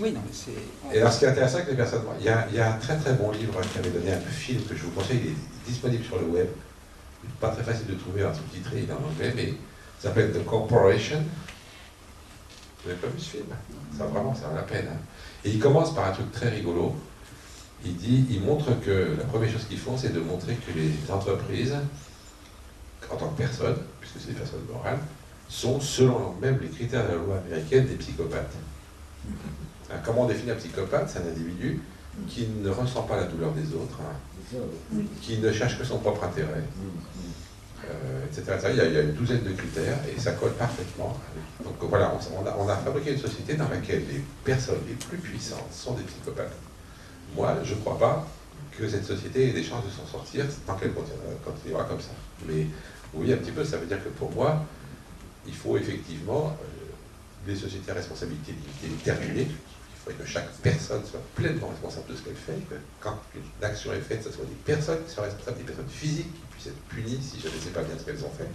Oui, non, mais c'est... Et alors, ce qui est intéressant avec les personnes morales, il y, a, il y a un très très bon livre qui avait donné un film que je vous conseille, il est disponible sur le web, pas très facile de trouver, un sous-titré, il est en anglais, mais il s'appelle The Corporation. Vous n'avez pas vu ce film? Ça vraiment, ça vaut la peine. Hein. Et il commence par un truc très rigolo, il dit, il montre que la première chose qu'ils font, c'est de montrer que les entreprises, en tant que personnes, puisque c'est des personnes morales, sont, selon même les critères de la loi américaine, des psychopathes. Hein, comment on définit un psychopathe? C'est un individu qui ne ressent pas la douleur des autres, hein, qui ne cherche que son propre intérêt, euh, etc. Il y, a, une douzaine de critères et ça colle parfaitement. Donc voilà, on a fabriqué une société dans laquelle les personnes les plus puissantes sont des psychopathes. Moi, je ne crois pas que cette société ait des chances de s'en sortir tant qu'elle continuera comme ça. Mais oui, un petit peu, ça veut dire que pour moi, il faut effectivement euh, des sociétés à responsabilité limitée terminées. Il faudrait que chaque personne soit pleinement responsable de ce qu'elle fait, que quand une action est faite, ce soit des personnes qui soient responsables, des personnes physiques qui puissent être punies si je ne sais pas bien ce qu'elles ont fait.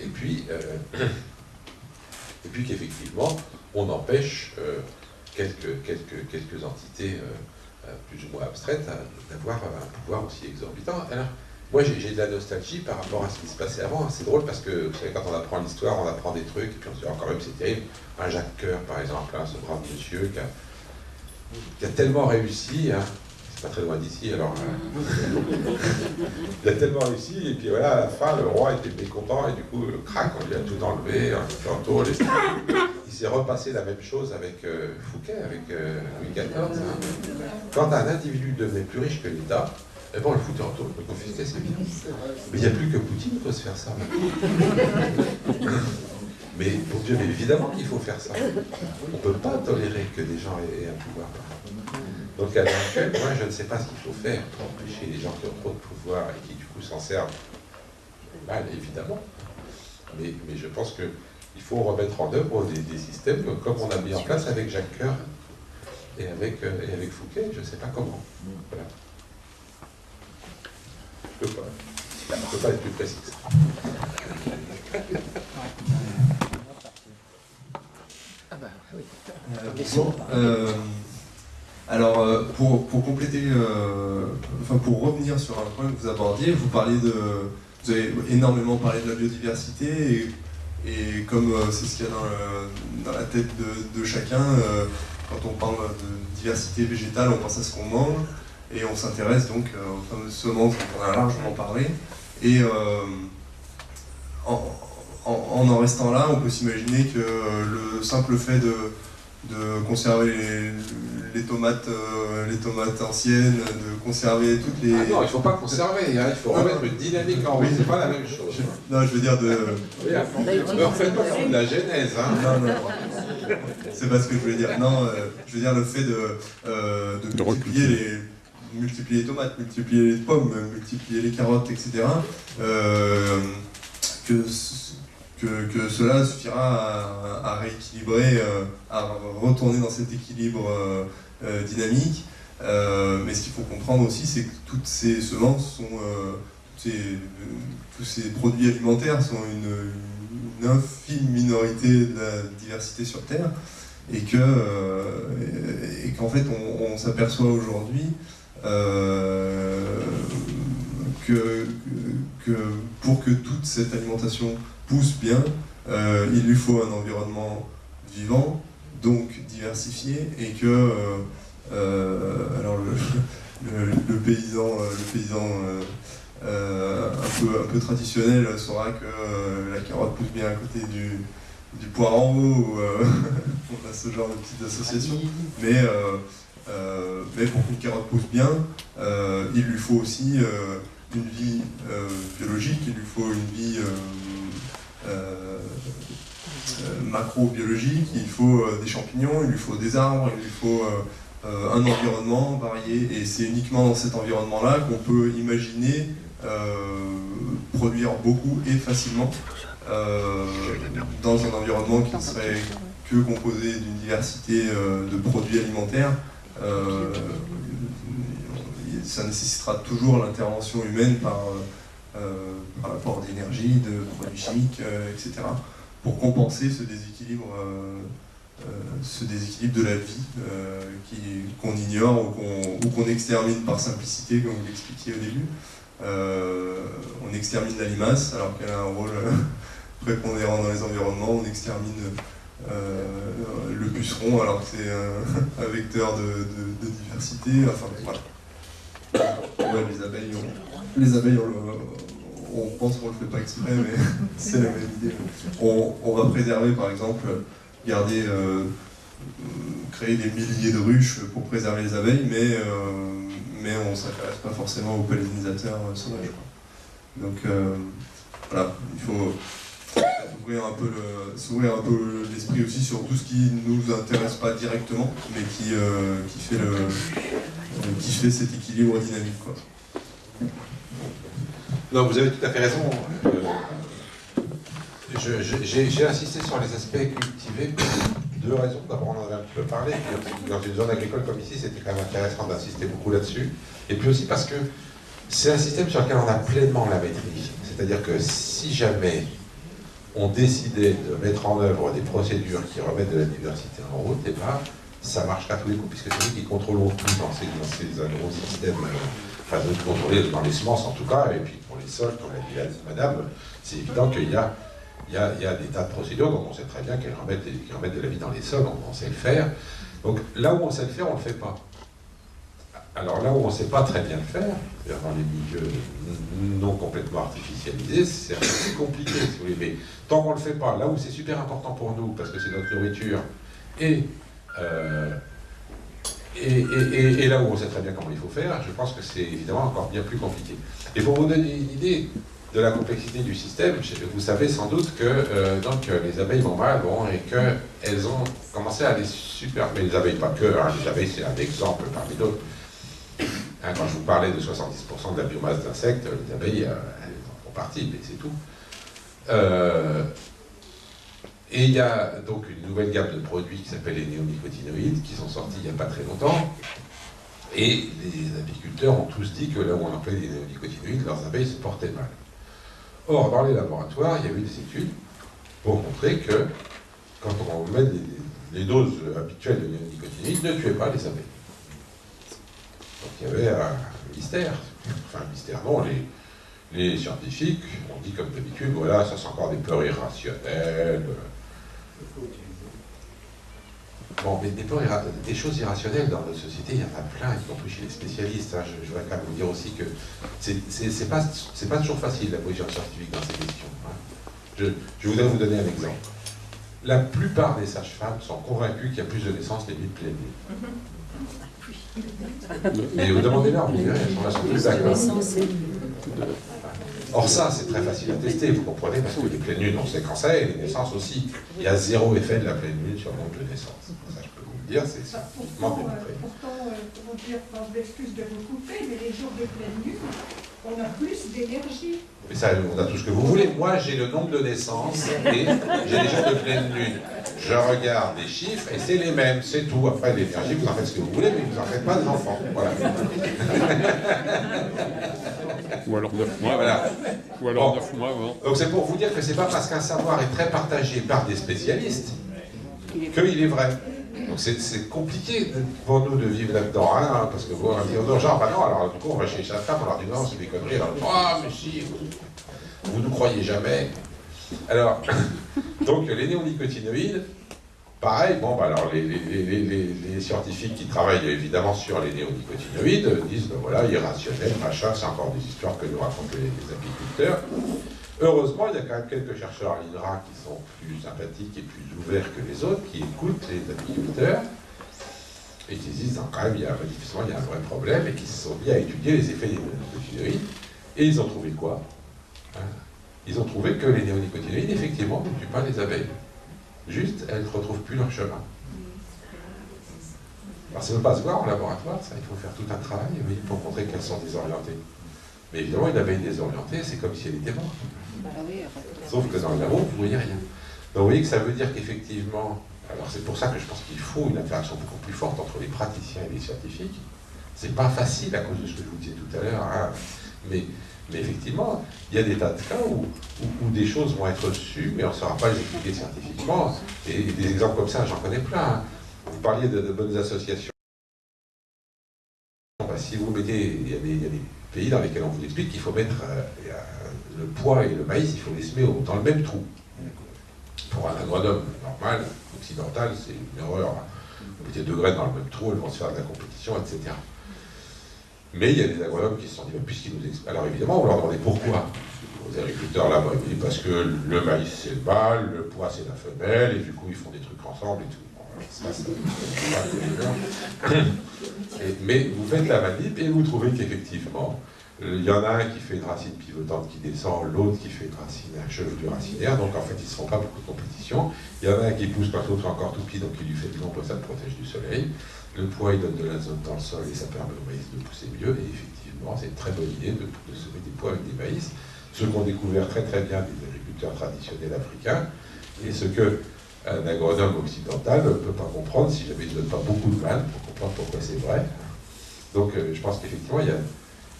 Et puis, euh, puis qu'effectivement, on empêche euh, quelques, quelques, quelques entités euh, plus ou moins abstraite, hein, d'avoir un pouvoir aussi exorbitant. Alors, moi, j'ai de la nostalgie par rapport à ce qui se passait avant. C'est drôle parce que, vous savez, quand on apprend l'histoire, on apprend des trucs, et puis on se dit, encore même, c'est terrible. Un Jacques Coeur, par exemple, hein, ce brave monsieur qui a, tellement réussi, hein, pas très loin d'ici, alors... il a tellement réussi, et puis voilà, à la fin, le roi était mécontent, et du coup, le crack, on lui a tout enlevé, un tour, les s'est repassé la même chose avec euh, Fouquet, avec euh, Louis XIV. Hein. Quand un individu devenait plus riche que l'État, eh ben on le foutait en taule, le confisquait, c'est bien. Mais il n'y a plus que Poutine qui peut se faire ça. Mais pour Dieu, mais évidemment qu'il faut faire ça. On ne peut pas tolérer que des gens aient un pouvoir. Donc à l'heure actuelle, moi je ne sais pas ce qu'il faut faire pour empêcher les gens qui ont trop de pouvoir et qui du coup s'en servent mal, évidemment. Mais, mais je pense que il faut remettre en œuvre des, systèmes comme on a mis en place avec Jacques Coeur et avec, euh, et avec Fouquet, je ne sais pas comment. Voilà. Je ne peux, peux, pas être plus précis Ah bah oui. Euh, euh, alors, pour, pour compléter, enfin pour revenir sur un point que vous abordiez, vous parlez de, vous avez énormément parlé de la biodiversité et et comme euh, c'est ce qu'il y a dans, la tête de, chacun, euh, quand on parle de diversité végétale, on pense à ce qu'on mange, et on s'intéresse donc aux fameuses semences dont on a largement parlé. Et en, en, en, restant là, on peut s'imaginer que le simple fait de, de conserver les, tomates, euh, les tomates anciennes, de conserver toutes les. Ah non, il ne faut pas conserver, hein, il faut remettre une dynamique en route, c'est pas la même chose. Non, je veux dire de. Oui, ne refaites pas de la genèse, hein. Non, non. C'est pas ce que je voulais dire. Non, euh, je veux dire le fait de, euh, de, multiplier les multiplier les tomates, multiplier les pommes, multiplier les carottes, etc. que que, cela suffira à, rééquilibrer, euh, à retourner dans cet équilibre euh, euh, dynamique. mais ce qu'il faut comprendre aussi, c'est que toutes ces semences sont, tous ces produits alimentaires sont une, infime minorité de la diversité sur Terre, et que et qu'en fait on, s'aperçoit aujourd'hui que pour que toute cette alimentation pousse bien, euh, il lui faut un environnement vivant, donc diversifié, et que euh, euh, alors le, paysan, le paysan un, peu, un peu traditionnel saura que la carotte pousse bien à côté du, du poireau, ou on a ce genre de petites associations, mais, mais pour qu'une carotte pousse bien, il lui faut aussi une vie biologique, il lui faut une vie macrobiologique, il faut euh, des champignons, il lui faut des arbres, il lui faut un environnement varié, et c'est uniquement dans cet environnement-là qu'on peut imaginer produire beaucoup et facilement dans un environnement qui ne serait que composé d'une diversité de produits alimentaires. ça nécessitera toujours l'intervention humaine par euh, par l'apport d'énergie, de produits chimiques, euh, etc., pour compenser ce déséquilibre, euh, ce déséquilibre de la vie qu'on ignore ou qu'on extermine par simplicité, comme vous l'expliquiez au début. on extermine la limace alors qu'elle a un rôle prépondérant dans les environnements, on extermine le puceron alors que c'est un, vecteur de, diversité, enfin voilà. les abeilles, les abeilles on pense qu'on ne le fait pas exprès, mais c'est la même idée. On, va préserver, par exemple, garder, euh, créer des milliers de ruches pour préserver les abeilles, mais, euh, mais on ne s'intéresse pas forcément aux pollinisateurs euh, sauvages. Donc voilà, il faut s'ouvrir un peu, l'esprit aussi sur tout ce qui ne nous intéresse pas directement, mais qui, fait, qui fait cet équilibre dynamique. Quoi. Non, vous avez tout à fait raison. Euh, j'ai insisté sur les aspects cultivés pour deux raisons. D'abord, on en avait un petit peu parlé. dans une zone agricole comme ici, c'était quand même intéressant d'insister beaucoup là-dessus. Et puis aussi parce que c'est un système sur lequel on a pleinement la maîtrise. C'est-à-dire que si jamais on décidait de mettre en œuvre des procédures qui remettent de la diversité en route, et eh ben, ça marchera tous les coups, puisque c'est nous qui contrôlons tout dans ces, dans ces agro-systèmes. Euh, enfin de contrôler dans les semences en tout cas, et puis pour les sols, comme l'a dit madame, c'est évident qu'il y a, il y, a, il y a, des tas de procédures dont on sait très bien qu'elles remettent, remettent, de la vie dans les sols, on, sait le faire. Donc là où on sait le faire, on ne le fait pas. Alors là où on ne sait pas très bien le faire, dans les milieux non complètement artificialisés, c'est assez compliqué, si vous voulez. Mais tant qu'on ne le fait pas, là où c'est super important pour nous, parce que c'est notre nourriture, et euh, et, là où on sait très bien comment il faut faire, je pense que c'est évidemment encore bien plus compliqué. Et pour vous donner une idée de la complexité du système, vous savez sans doute que euh, donc, les abeilles vont mal bon, et qu'elles ont commencé à aller super... Mais les abeilles, pas que, hein, les abeilles c'est un exemple parmi d'autres. Hein, quand je vous parlais de 70% de la biomasse d'insectes, les abeilles, euh, elles en font partie, mais c'est tout. Euh, et il y a donc une nouvelle gamme de produits qui s'appelle les néonicotinoïdes, qui sont sortis il n'y a pas très longtemps. Et les apiculteurs ont tous dit que là où on employait des néonicotinoïdes, leurs abeilles se portaient mal. Or, dans les laboratoires, il y a eu des études pour montrer que quand on met les, doses habituelles de néonicotinoïdes, ne tuaient pas les abeilles. Donc il y avait un mystère. Enfin, un mystère, non, les, les scientifiques ont dit comme d'habitude, voilà, ça c'est encore des peurs irrationnelles, Bon, mais des, des, choses irrationnelles dans notre société, il y en a plein, y compris chez les spécialistes. Hein. Je, voudrais quand même vous dire aussi que c'est pas, pas toujours facile la position scientifique dans ces questions. Hein. Je, je, voudrais vous donner un exemple. La plupart des sages-femmes sont convaincues qu'il y a plus de naissances les nuits de pleine nuit. Mais vous demandez-leur, vous verrez, elles sont tous d'accord. Or ça, c'est très facile à tester, vous comprenez, parce que les pleines lunes, on sait quand c'est, et les naissances aussi. Il y a zéro effet de la pleine lune sur le nombre de naissances. Ça, je peux vous le dire, c'est ça. Pourtant, euh, pourtant euh, comment dire, par l'excuse de vous couper, mais les jours de pleine lune, on a plus d'énergie. Mais ça, on a tout ce que vous voulez. Moi, j'ai le nombre de naissances et j'ai les jours de pleine lune. Je regarde les chiffres et c'est les mêmes, c'est tout. Après, l'énergie, vous en faites ce que vous voulez, mais vous n'en faites pas d'enfants. Voilà. Ou alors 9 mois. Voilà. Ou alors 9 mois avant. Donc c'est pour vous dire que c'est pas parce qu'un savoir est très partagé par des spécialistes qu'il est vrai. Donc c'est compliqué pour nous de vivre là-dedans, hein, parce que vous allez dire, genre, bah non, alors du coup on va chez sa femme, on leur dit non, c'est des conneries, alors, ah, mais si, vous ne croyez jamais. Alors, donc les néonicotinoïdes, Pareil, bon, bah alors les, scientifiques qui travaillent évidemment sur les néonicotinoïdes disent, ben voilà, irrationnel, machin, c'est encore des histoires que nous racontent les, agriculteurs. Heureusement, il y a quand même quelques chercheurs à l'INRA qui sont plus sympathiques et plus ouverts que les autres, qui écoutent les agriculteurs et qui disent, quand même, il y a, un vrai problème, et qui se sont mis à étudier les effets des néonicotinoïdes. Et ils ont trouvé quoi hein? Ils ont trouvé que les néonicotinoïdes, effectivement, ne tuent pas les abeilles. Juste, elles ne retrouvent plus leur chemin. Alors ça ne peut pas se voir en laboratoire, ça, il faut faire tout un travail pour montrer qu'elles sont désorientées. Mais évidemment, une abeille désorientée, c'est comme si elle était morte. Sauf que dans le labo, vous ne voyez rien. Donc vous voyez que ça veut dire qu'effectivement, alors c'est pour ça que je pense qu'il faut une interaction beaucoup plus forte entre les praticiens et les scientifiques. C'est pas facile à cause de ce que je vous disais tout à l'heure, hein. mais mais effectivement, il y a des tas de cas où, des choses vont être reçues, mais on ne saura pas les expliquer scientifiquement. Et, des exemples comme ça, j'en connais plein. Vous parliez de, bonnes associations. Bah, si vous mettez, il y, a des, pays dans lesquels on vous explique qu'il faut mettre euh, le poids et le maïs, il faut les semer dans le même trou. Pour un agronome normal, occidental, c'est une erreur. Vous mettez deux graines dans le même trou, elles vont se faire de la compétition, etc. Mais il y a des agronomes qui se sont dit, puisqu'ils nous expliquent. Alors évidemment, on leur demandait pourquoi. Aux agriculteurs là-bas, ils parce que le maïs c'est le mâle, le pois c'est la femelle, et du coup ils font des trucs ensemble et tout. mais vous faites la manip et vous trouvez qu'effectivement, il y en a un qui fait une racine pivotante qui descend, l'autre qui fait une racine, un chevelure racinaire, donc en fait ils ne se font pas beaucoup de compétition. Il y en a un qui pousse quand l'autre est encore tout petit, donc il lui fait de l'ombre ça le protège du soleil. Le poids, il donne de l'azote dans le sol et ça permet au maïs de pousser mieux. Et effectivement, c'est une très bonne idée de, semer des pois avec des maïs. Ce qu'ont découvert très très bien les agriculteurs traditionnels africains, et ce que un agronome occidental ne peut pas comprendre si jamais il ne donne pas beaucoup de mal pour comprendre pourquoi c'est vrai. Donc euh, je pense qu'effectivement, il y a,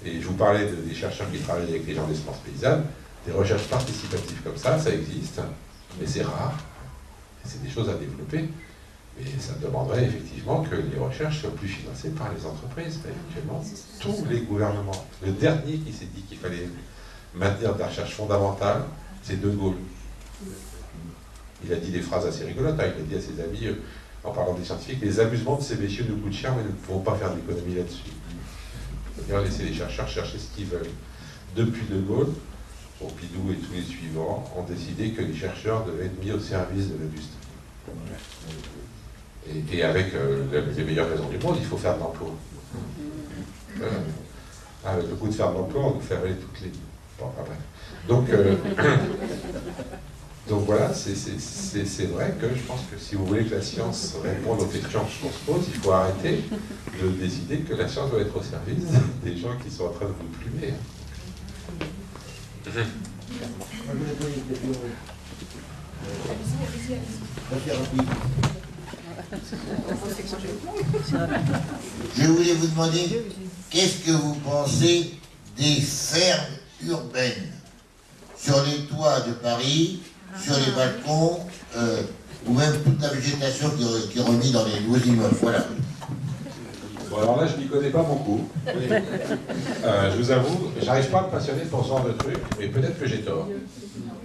et je vous parlais des chercheurs qui travaillent avec les gens d'espace paysanne, des recherches participatives comme ça, ça existe, mais c'est rare, c'est des choses à développer. Et ça demanderait effectivement que les recherches soient plus financées par les entreprises, éventuellement tous les gouvernements. Le dernier qui s'est dit qu'il fallait maintenir de la recherche fondamentale, c'est De Gaulle. Il a dit des phrases assez rigolotes, hein. il a dit à ses amis, euh, en parlant des scientifiques, les amusements de ces messieurs nous coûtent cher, mais nous ne pouvons pas faire d'économie là-dessus. C'est-à-dire laisser les chercheurs chercher ce qu'ils veulent. Depuis De Gaulle, Pompidou et tous les suivants ont décidé que les chercheurs devaient être mis au service de l'industrie. Et, avec euh, les meilleures raisons du monde, il faut faire de l'emploi. Euh, avec le coup de faire de l'emploi, on nous fait aller toutes les... Bon, après. Donc, euh, donc voilà, c'est vrai que je pense que si vous voulez que la science réponde aux questions qu'on se pose, il faut arrêter de décider que la science doit être au service des gens qui sont en train de vous plumer. Je voulais vous demander, qu'est-ce que vous pensez des fermes urbaines? Sur les toits de Paris, sur les balcons, euh, ou même toute la végétation qui, est remise dans les nouveaux immeubles Voilà. Bon, alors là, je n'y connais pas beaucoup. Euh, je vous avoue, j'arrive pas à me passionner pour ce genre de truc, mais peut-être que j'ai tort.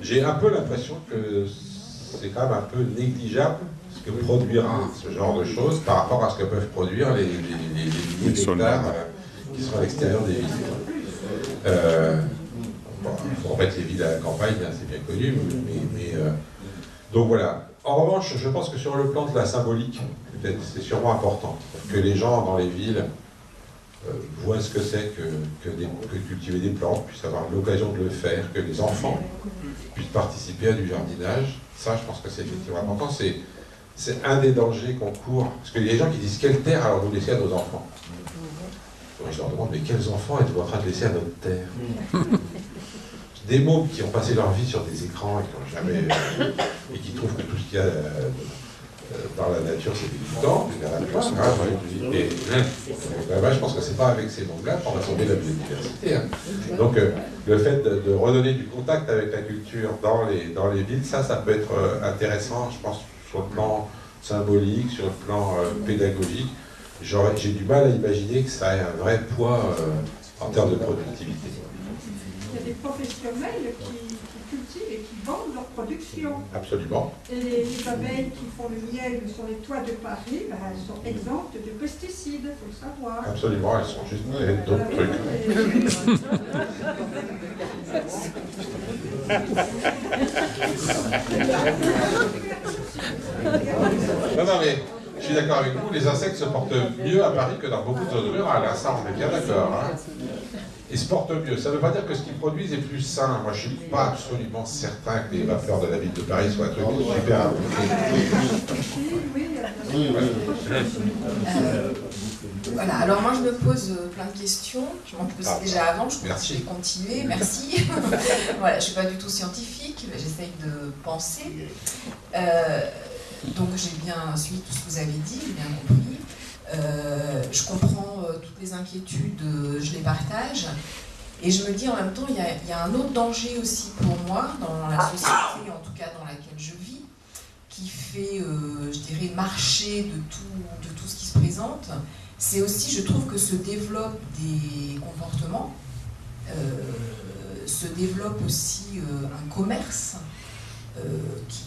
J'ai un peu l'impression que c'est quand même un peu négligeable ce que produira ce genre de choses par rapport à ce que peuvent produire les, les, les, milliers d'hectares euh, qui sont à l'extérieur des villes. Euh, faut remettre les villes à la campagne, hein, c'est bien connu, mais, euh, donc voilà. En revanche, je pense que sur le plan de la symbolique, c'est sûrement important que les gens dans les villes euh, voient ce que c'est que, que, cultiver des plantes, puissent avoir l'occasion de le faire, que les enfants puissent participer à du jardinage. Ça, je pense que c'est effectivement important. C'est un des dangers qu'on court. Parce qu'il y a des gens qui disent quelle terre alors vous laissez à nos enfants? Je leur demande mais quels enfants êtes-vous en train de laisser à notre terre? Des mômes qui ont passé leur vie sur des écrans et qui n'ont jamais. et qui trouvent que tout ce qu'il y a euh, euh, par la nature, c'est dégoûtant, et je pense que c'est pas avec ces mondes-là qu'on va sauver la biodiversité. Hein. Donc euh, le fait de, redonner du contact avec la culture dans les, dans les villes, ça, ça peut être euh, intéressant, je pense, sur le plan symbolique, sur le plan pédagogique. J'ai du mal à imaginer que ça ait un vrai poids en termes de productivité. Il y a des professionnels qui cultivent et qui vendent leur production. Absolument. Et les, abeilles qui font le miel sur les toits de Paris, ben, elles sont exemptes de pesticides, il faut le savoir. Absolument, elles sont juste d'autres trucs. non, non, mais je suis d'accord avec vous, les insectes se portent mieux à Paris que dans beaucoup de zones rurales, hein, ça on est bien d'accord. Hein et se portent mieux. Ça ne veut pas dire que ce qu'ils produisent est plus sain. Moi, je ne suis pas absolument certain que les vapeurs de la ville de Paris soient un truc super. voilà, alors moi je me pose euh, plein de questions, je m'en posais ah. déjà avant, je pense que je vais continuer, merci. voilà, je ne suis pas du tout scientifique, j'essaye de penser. Euh, donc j'ai bien suivi tout ce que vous avez dit, j'ai bien compris. Euh, je comprends euh, toutes les inquiétudes, euh, je les partage. Et je me dis en même temps, il y, a, un autre danger aussi pour moi dans la société, en tout cas dans laquelle je vis, qui fait, je dirais, marcher de tout, ce qui se présente. C'est aussi, je trouve que se développent des comportements, se développe aussi un commerce qui,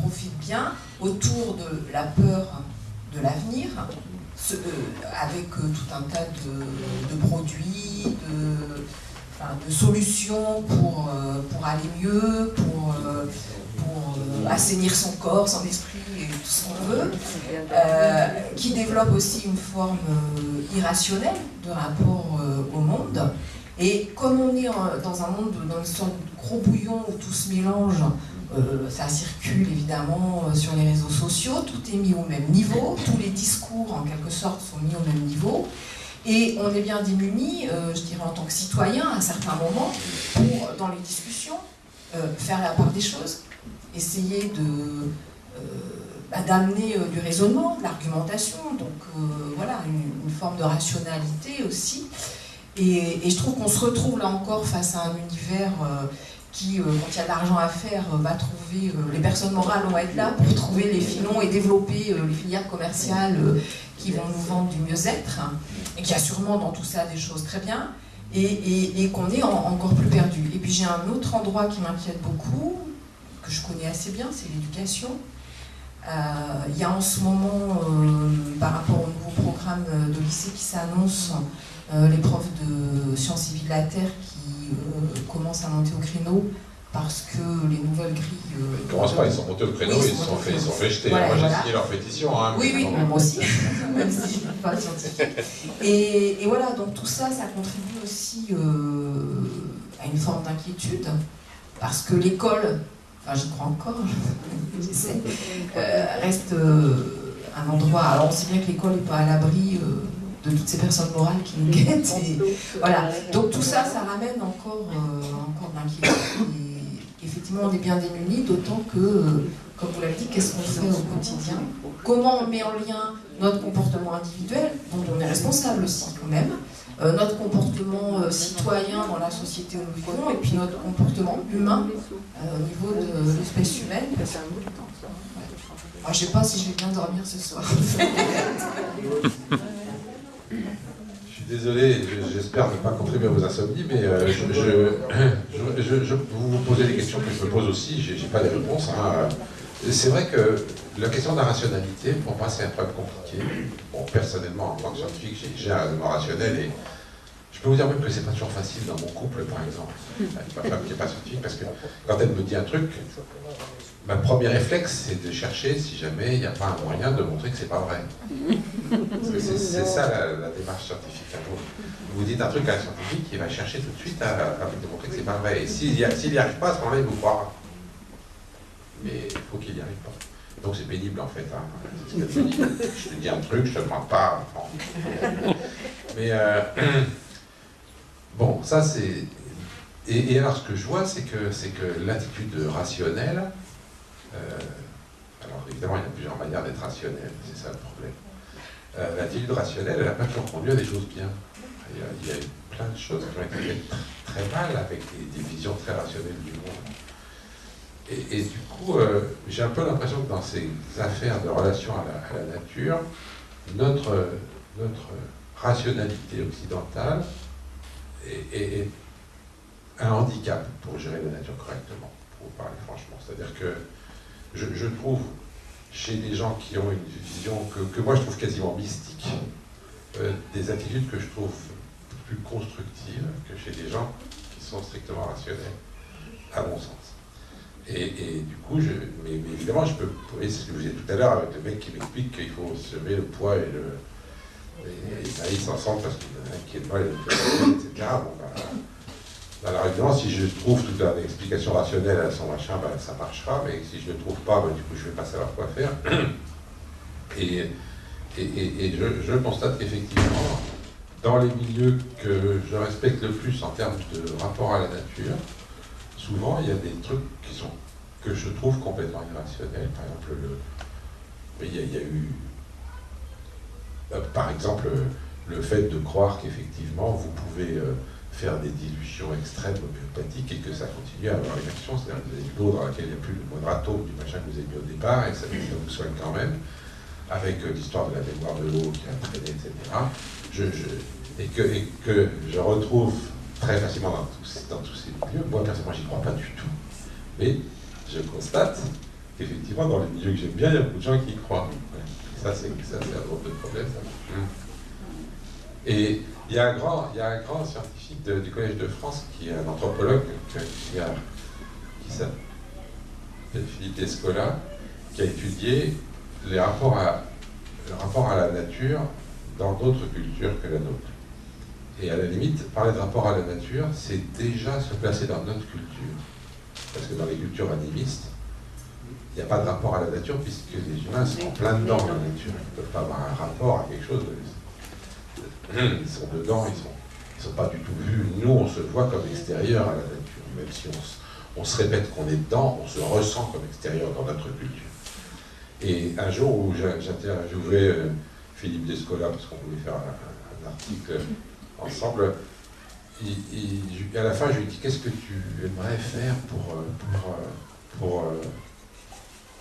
profite bien autour de la peur de l'avenir, euh, avec euh, tout un tas de, produits, de, solutions pour, euh, pour aller mieux, pour, pour assainir son corps, son esprit et tout ce qu'on veut, qui développe aussi une forme irrationnelle de rapport au monde. Et comme on est dans un monde, dans une sorte de gros bouillon où tout se mélange, ça circule évidemment euh, sur les réseaux sociaux, tout est mis au même niveau, tous les discours en quelque sorte sont mis au même niveau. Et on est bien démunis, euh, je dirais en tant que citoyen, à certains moments, pour, dans les discussions, faire la part des choses, essayer de, bah, d'amener du raisonnement, de l'argumentation, donc voilà, une, forme de rationalité aussi. Et je trouve qu'on se retrouve là encore face à un univers qui, euh, quand il y a de l'argent à faire, euh, va trouver, euh, les personnes morales vont être là pour trouver les filons et développer les filières commerciales qui vont nous vendre du mieux-être, et qui a sûrement dans tout ça des choses très bien, et, qu'on est encore plus perdu. Et puis j'ai un autre endroit qui m'inquiète beaucoup, que je connais assez bien, c'est l'éducation. Il y a en ce moment, par rapport au nouveau programme de lycée qui s'annonce, les profs de sciences civiles de la Terre qui commencent à monter au créneau parce que les nouvelles grilles. Euh, ils ne commencent pas, ils sont montés au créneau, ils, se sont fait, ils sont fait jeter. moi j'ai signé leur pétition. Hein, oui, oui, moi aussi, même si je ne suis pas scientifique. Et, et, voilà, donc tout ça, ça contribue aussi euh, à une forme d'inquiétude, parce que l'école, enfin j'y crois encore, j'essaie, reste un endroit. Alors on sait bien que l'école n'est pas à l'abri de toutes ces personnes morales qui nous guettent. voilà. Donc tout ça, ça ramène encore, euh, encore d'inquiétude. Effectivement, on est bien démunis, d'autant que, euh, comme vous l'avez dit, qu'est-ce qu'on fait au quotidien? Comment on met en lien notre comportement individuel, dont on est responsable aussi quand même, euh, notre comportement citoyen dans la société où nous vivons, et puis notre comportement humain au niveau de l'espèce humaine. je ne sais pas si je vais bien dormir ce soir. désolé, j'espère ne pas contribuer à vos insomnies, mais euh, je, je, vous vous posez des questions que je me pose aussi, j'ai pas des réponses. Hein. C'est vrai que la question de la rationalité, pour moi, c'est un problème compliqué. Bon, personnellement, en tant que scientifique, j'ai un raisonnement rationnel et je peux vous dire même que c'est pas toujours facile dans mon couple, par exemple. Ma femme qui n'est pas scientifique, parce que quand elle me dit un truc, ma premier réflexe, c'est de chercher si jamais il n'y a pas un moyen de montrer que c'est pas vrai. C'est ça la, démarche scientifique. Vous, dites un truc à un scientifique, il va chercher tout de suite à, à démontrer que c'est pas vrai. Et s'il n'y arrive pas, à ce moment-là, il vous croira. Mais il faut qu'il n'y arrive pas. Donc c'est pénible en fait. Hein. Je te dis un truc, je te demande pas. Mais euh, bon, ça c'est. Et, alors ce que je vois, c'est que, que l'attitude rationnelle, alors évidemment il y a plusieurs manières d'être rationnel, c'est ça le problème. Euh, l'attitude rationnelle, elle n'a pas toujours conduit à des choses bien. Il y, a, plein de choses qui ont été faites très, mal avec des visions très rationnelles du monde. Et, du coup, euh, j'ai un peu l'impression que dans ces affaires de relation à la, nature, notre, notre rationalité occidentale est, un handicap pour gérer la nature correctement, pour vous parler franchement. C'est-à-dire que je, trouve chez des gens qui ont une vision que, moi je trouve quasiment mystique, euh, des attitudes que je trouve plus constructives que chez des gens qui sont strictement rationnels, à mon sens. Et, du coup, je, mais, évidemment, je peux, c'est ce que vous disiez tout à l'heure avec le mec qui m'explique qu'il faut semer le poids et le. Et, et ils parce qu'il y en a un qui est etc. Bon, bah, alors évidemment, si je trouve toute une explication rationnelle à son machin, bah, ça marchera, mais si je ne trouve pas, bah, du coup, je ne vais pas savoir quoi faire. Et, et je, je, constate qu'effectivement, dans les milieux que je respecte le plus en termes de rapport à la nature, souvent il y a des trucs qui sont que je trouve complètement irrationnels. Par exemple, le, il, y a, eu, euh, par exemple, le fait de croire qu'effectivement vous pouvez euh, faire des dilutions extrêmes homéopathiques et que ça continue à avoir une action, c'est-à-dire que vous avez l'eau dans laquelle il n'y a plus le moindre atome du machin que vous avez mis au départ et ça, vous soigne quand même, avec euh, l'histoire de la mémoire de l'eau qui a traîné, etc. Je, et, que, et que je retrouve très facilement dans tous, dans tous ces milieux. Moi, personnellement, j'y crois pas du tout. Mais je constate qu'effectivement, dans les milieux que j'aime bien, il y a beaucoup de gens qui y croient. Ça, c'est un autre problème. Ça. Et il y, a un grand, il y a un grand scientifique du Collège de France qui est un anthropologue qui, qui s'appelle Philippe Escola, qui a étudié les rapports à, le rapport à la nature dans d'autres cultures que la nôtre. Et à la limite, parler de rapport à la nature, c'est déjà se placer dans notre culture. Parce que dans les cultures animistes, il n'y a pas de rapport à la nature puisque les humains sont en plein dedans la nature. Ils ne peuvent pas avoir un rapport à quelque chose. Ils sont dedans, ils ne sont, ils sont pas du tout vus. Nous, on se voit comme extérieur à la nature. Même si on, se répète qu'on est dedans, on se ressent comme extérieur dans notre culture. Et un jour où j'interviewais euh, Philippe Descola, parce qu'on voulait faire un article ensemble. À la fin, je lui ai dit Qu'est-ce que tu aimerais faire pour. Euh, pour, euh, pour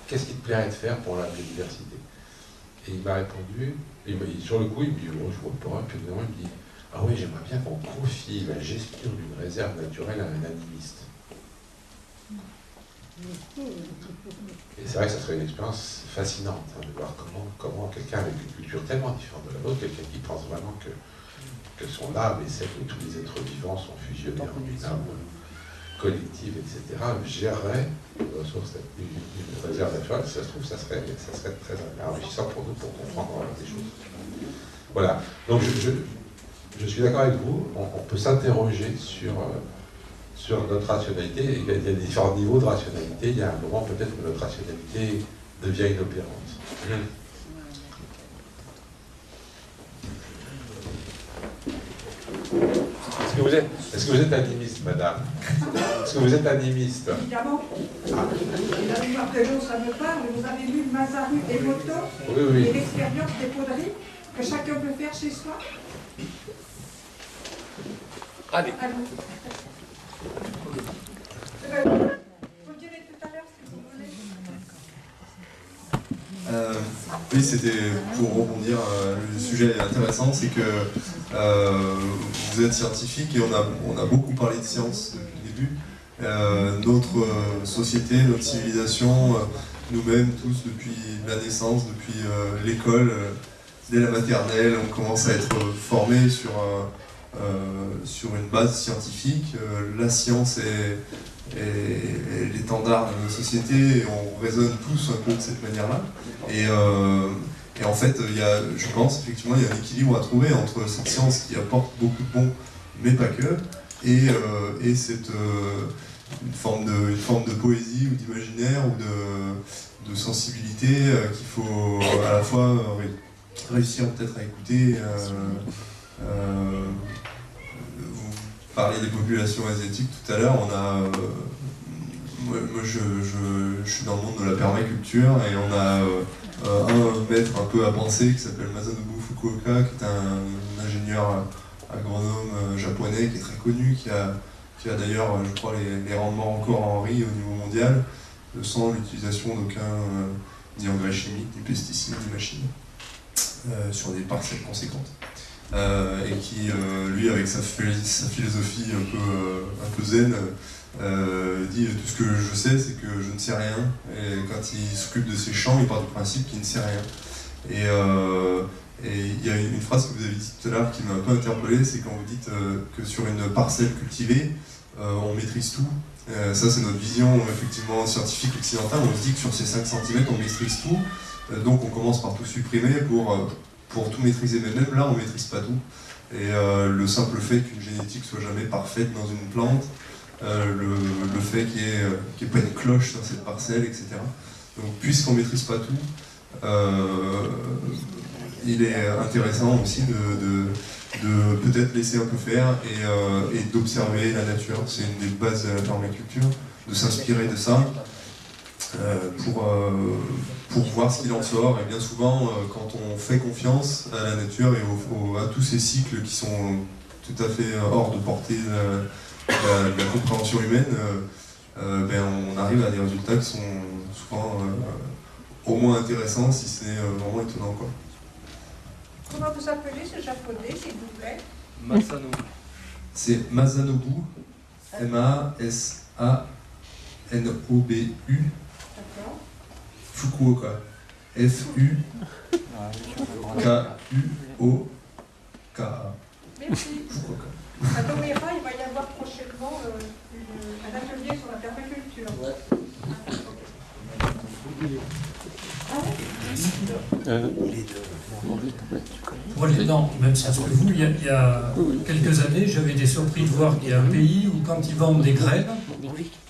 Qu'est-ce qui te plairait de faire pour la biodiversité? Et il m'a répondu, et sur le coup, il me dit oh, Je vois pas. Puis il me dit Ah oui, j'aimerais bien qu'on confie la gestion d'une réserve naturelle à un animiste. Et c'est vrai que ça serait une expérience fascinante hein, de voir comment, comment quelqu'un avec une culture tellement différente de la nôtre, quelqu'un qui pense vraiment que que son âme et celle de tous les êtres vivants sont fusionnés en une âme collective, etc., gérerait une ressource, une, réserve naturelle, si ça se trouve, ça serait, ça serait très enrichissant pour nous pour comprendre des choses. Voilà. Donc je, je, suis d'accord avec vous, on, peut s'interroger sur, euh, sur notre rationalité. Il y, a, il y, a, différents niveaux de rationalité. Il y a un moment peut-être où notre rationalité devient inopérante. Est-ce que, vous êtes, est-ce que vous êtes animiste, madame Est-ce que vous êtes animiste Évidemment. Ah. La l'eau, ça me parle. Vous avez lu Mazaru et Moto oui, oui. et l'expérience des poudreries que chacun peut faire chez soi Allez. Allez. Euh, vous le direz tout à l'heure si vous voulez. Oui, c'était pour rebondir, euh, le sujet est intéressant, c'est que vous êtes scientifique et on a, on a beaucoup parlé de science depuis le début. notre société, notre civilisation, nous-mêmes tous depuis la naissance, depuis l'école, dès la maternelle, on commence à être formé sur, sur une base scientifique. la science est l'étendard de notre société, et on raisonne tous un peu de cette manière-là. Euh, et, en fait, il y a, je pense effectivement il y a un équilibre à trouver entre cette science qui apporte beaucoup de bons, mais pas que, et, euh, et cette, euh, une, forme de, forme de poésie ou d'imaginaire ou de, sensibilité qu'il faut à la fois réussir peut-être à écouter parler des populations asiatiques tout à l'heure, on a. Euh, moi, je, suis dans le monde de la permaculture et on a euh, un maître un peu à penser qui s'appelle Masanobu Fukuoka, qui est un, ingénieur agronome euh, japonais qui est très connu, qui a, qui a d'ailleurs, je crois, les, rendements encore en riz au niveau mondial, sans l'utilisation d'aucun ni engrais chimiques, ni pesticides, ni machines, sur des parcelles conséquentes. Euh, et qui, euh, lui, avec sa, philosophie un peu, euh, un peu zen, dit tout ce que je sais, c'est que je ne sais rien. Et quand il s'occupe de ses champs, il part du principe qu'il ne sait rien. Et il y a une, phrase que vous avez dit tout à l'heure qui m'a un peu interpellé, c'est quand vous dites que sur une parcelle cultivée, on maîtrise tout. ça, c'est notre vision effectivement scientifique occidentale. On se dit que sur ces 5 cm, on maîtrise tout. donc, on commence par tout supprimer pour pour tout maîtriser, mais même là, on ne maîtrise pas tout. Et euh, le simple fait qu'une génétique soit jamais parfaite dans une plante, euh, le, fait qu'il n'y ait, pas une cloche sur cette parcelle, etc. Donc, puisqu'on ne maîtrise pas tout, euh, il est intéressant aussi de, peut-être laisser un peu faire et, et d'observer la nature. C'est une des bases de la permaculture, de s'inspirer de ça pour pour voir ce qu'il en sort. Et bien souvent, euh, quand on fait confiance à la nature et à tous ces cycles qui sont tout à fait hors de portée la, compréhension humaine, euh, euh, ben, on arrive à des résultats qui sont souvent au moins intéressants, si c'est vraiment étonnant. Quoi. Comment vous appelez ce japonais, s'il vous plaît? Masanobu. C'est Masanobu, M-A-S-A-N-O-B-U. Fukuoka. F-U-K-U-O-K-A. Merci. Fukuoka. À Tomera, il va y avoir prochainement euh, un atelier sur la permaculture. Ouais. Pour aller dans même sens que vous, il y, a, il y a quelques années, j'avais été surpris de voir qu'il y a un pays où quand ils vendent des graines,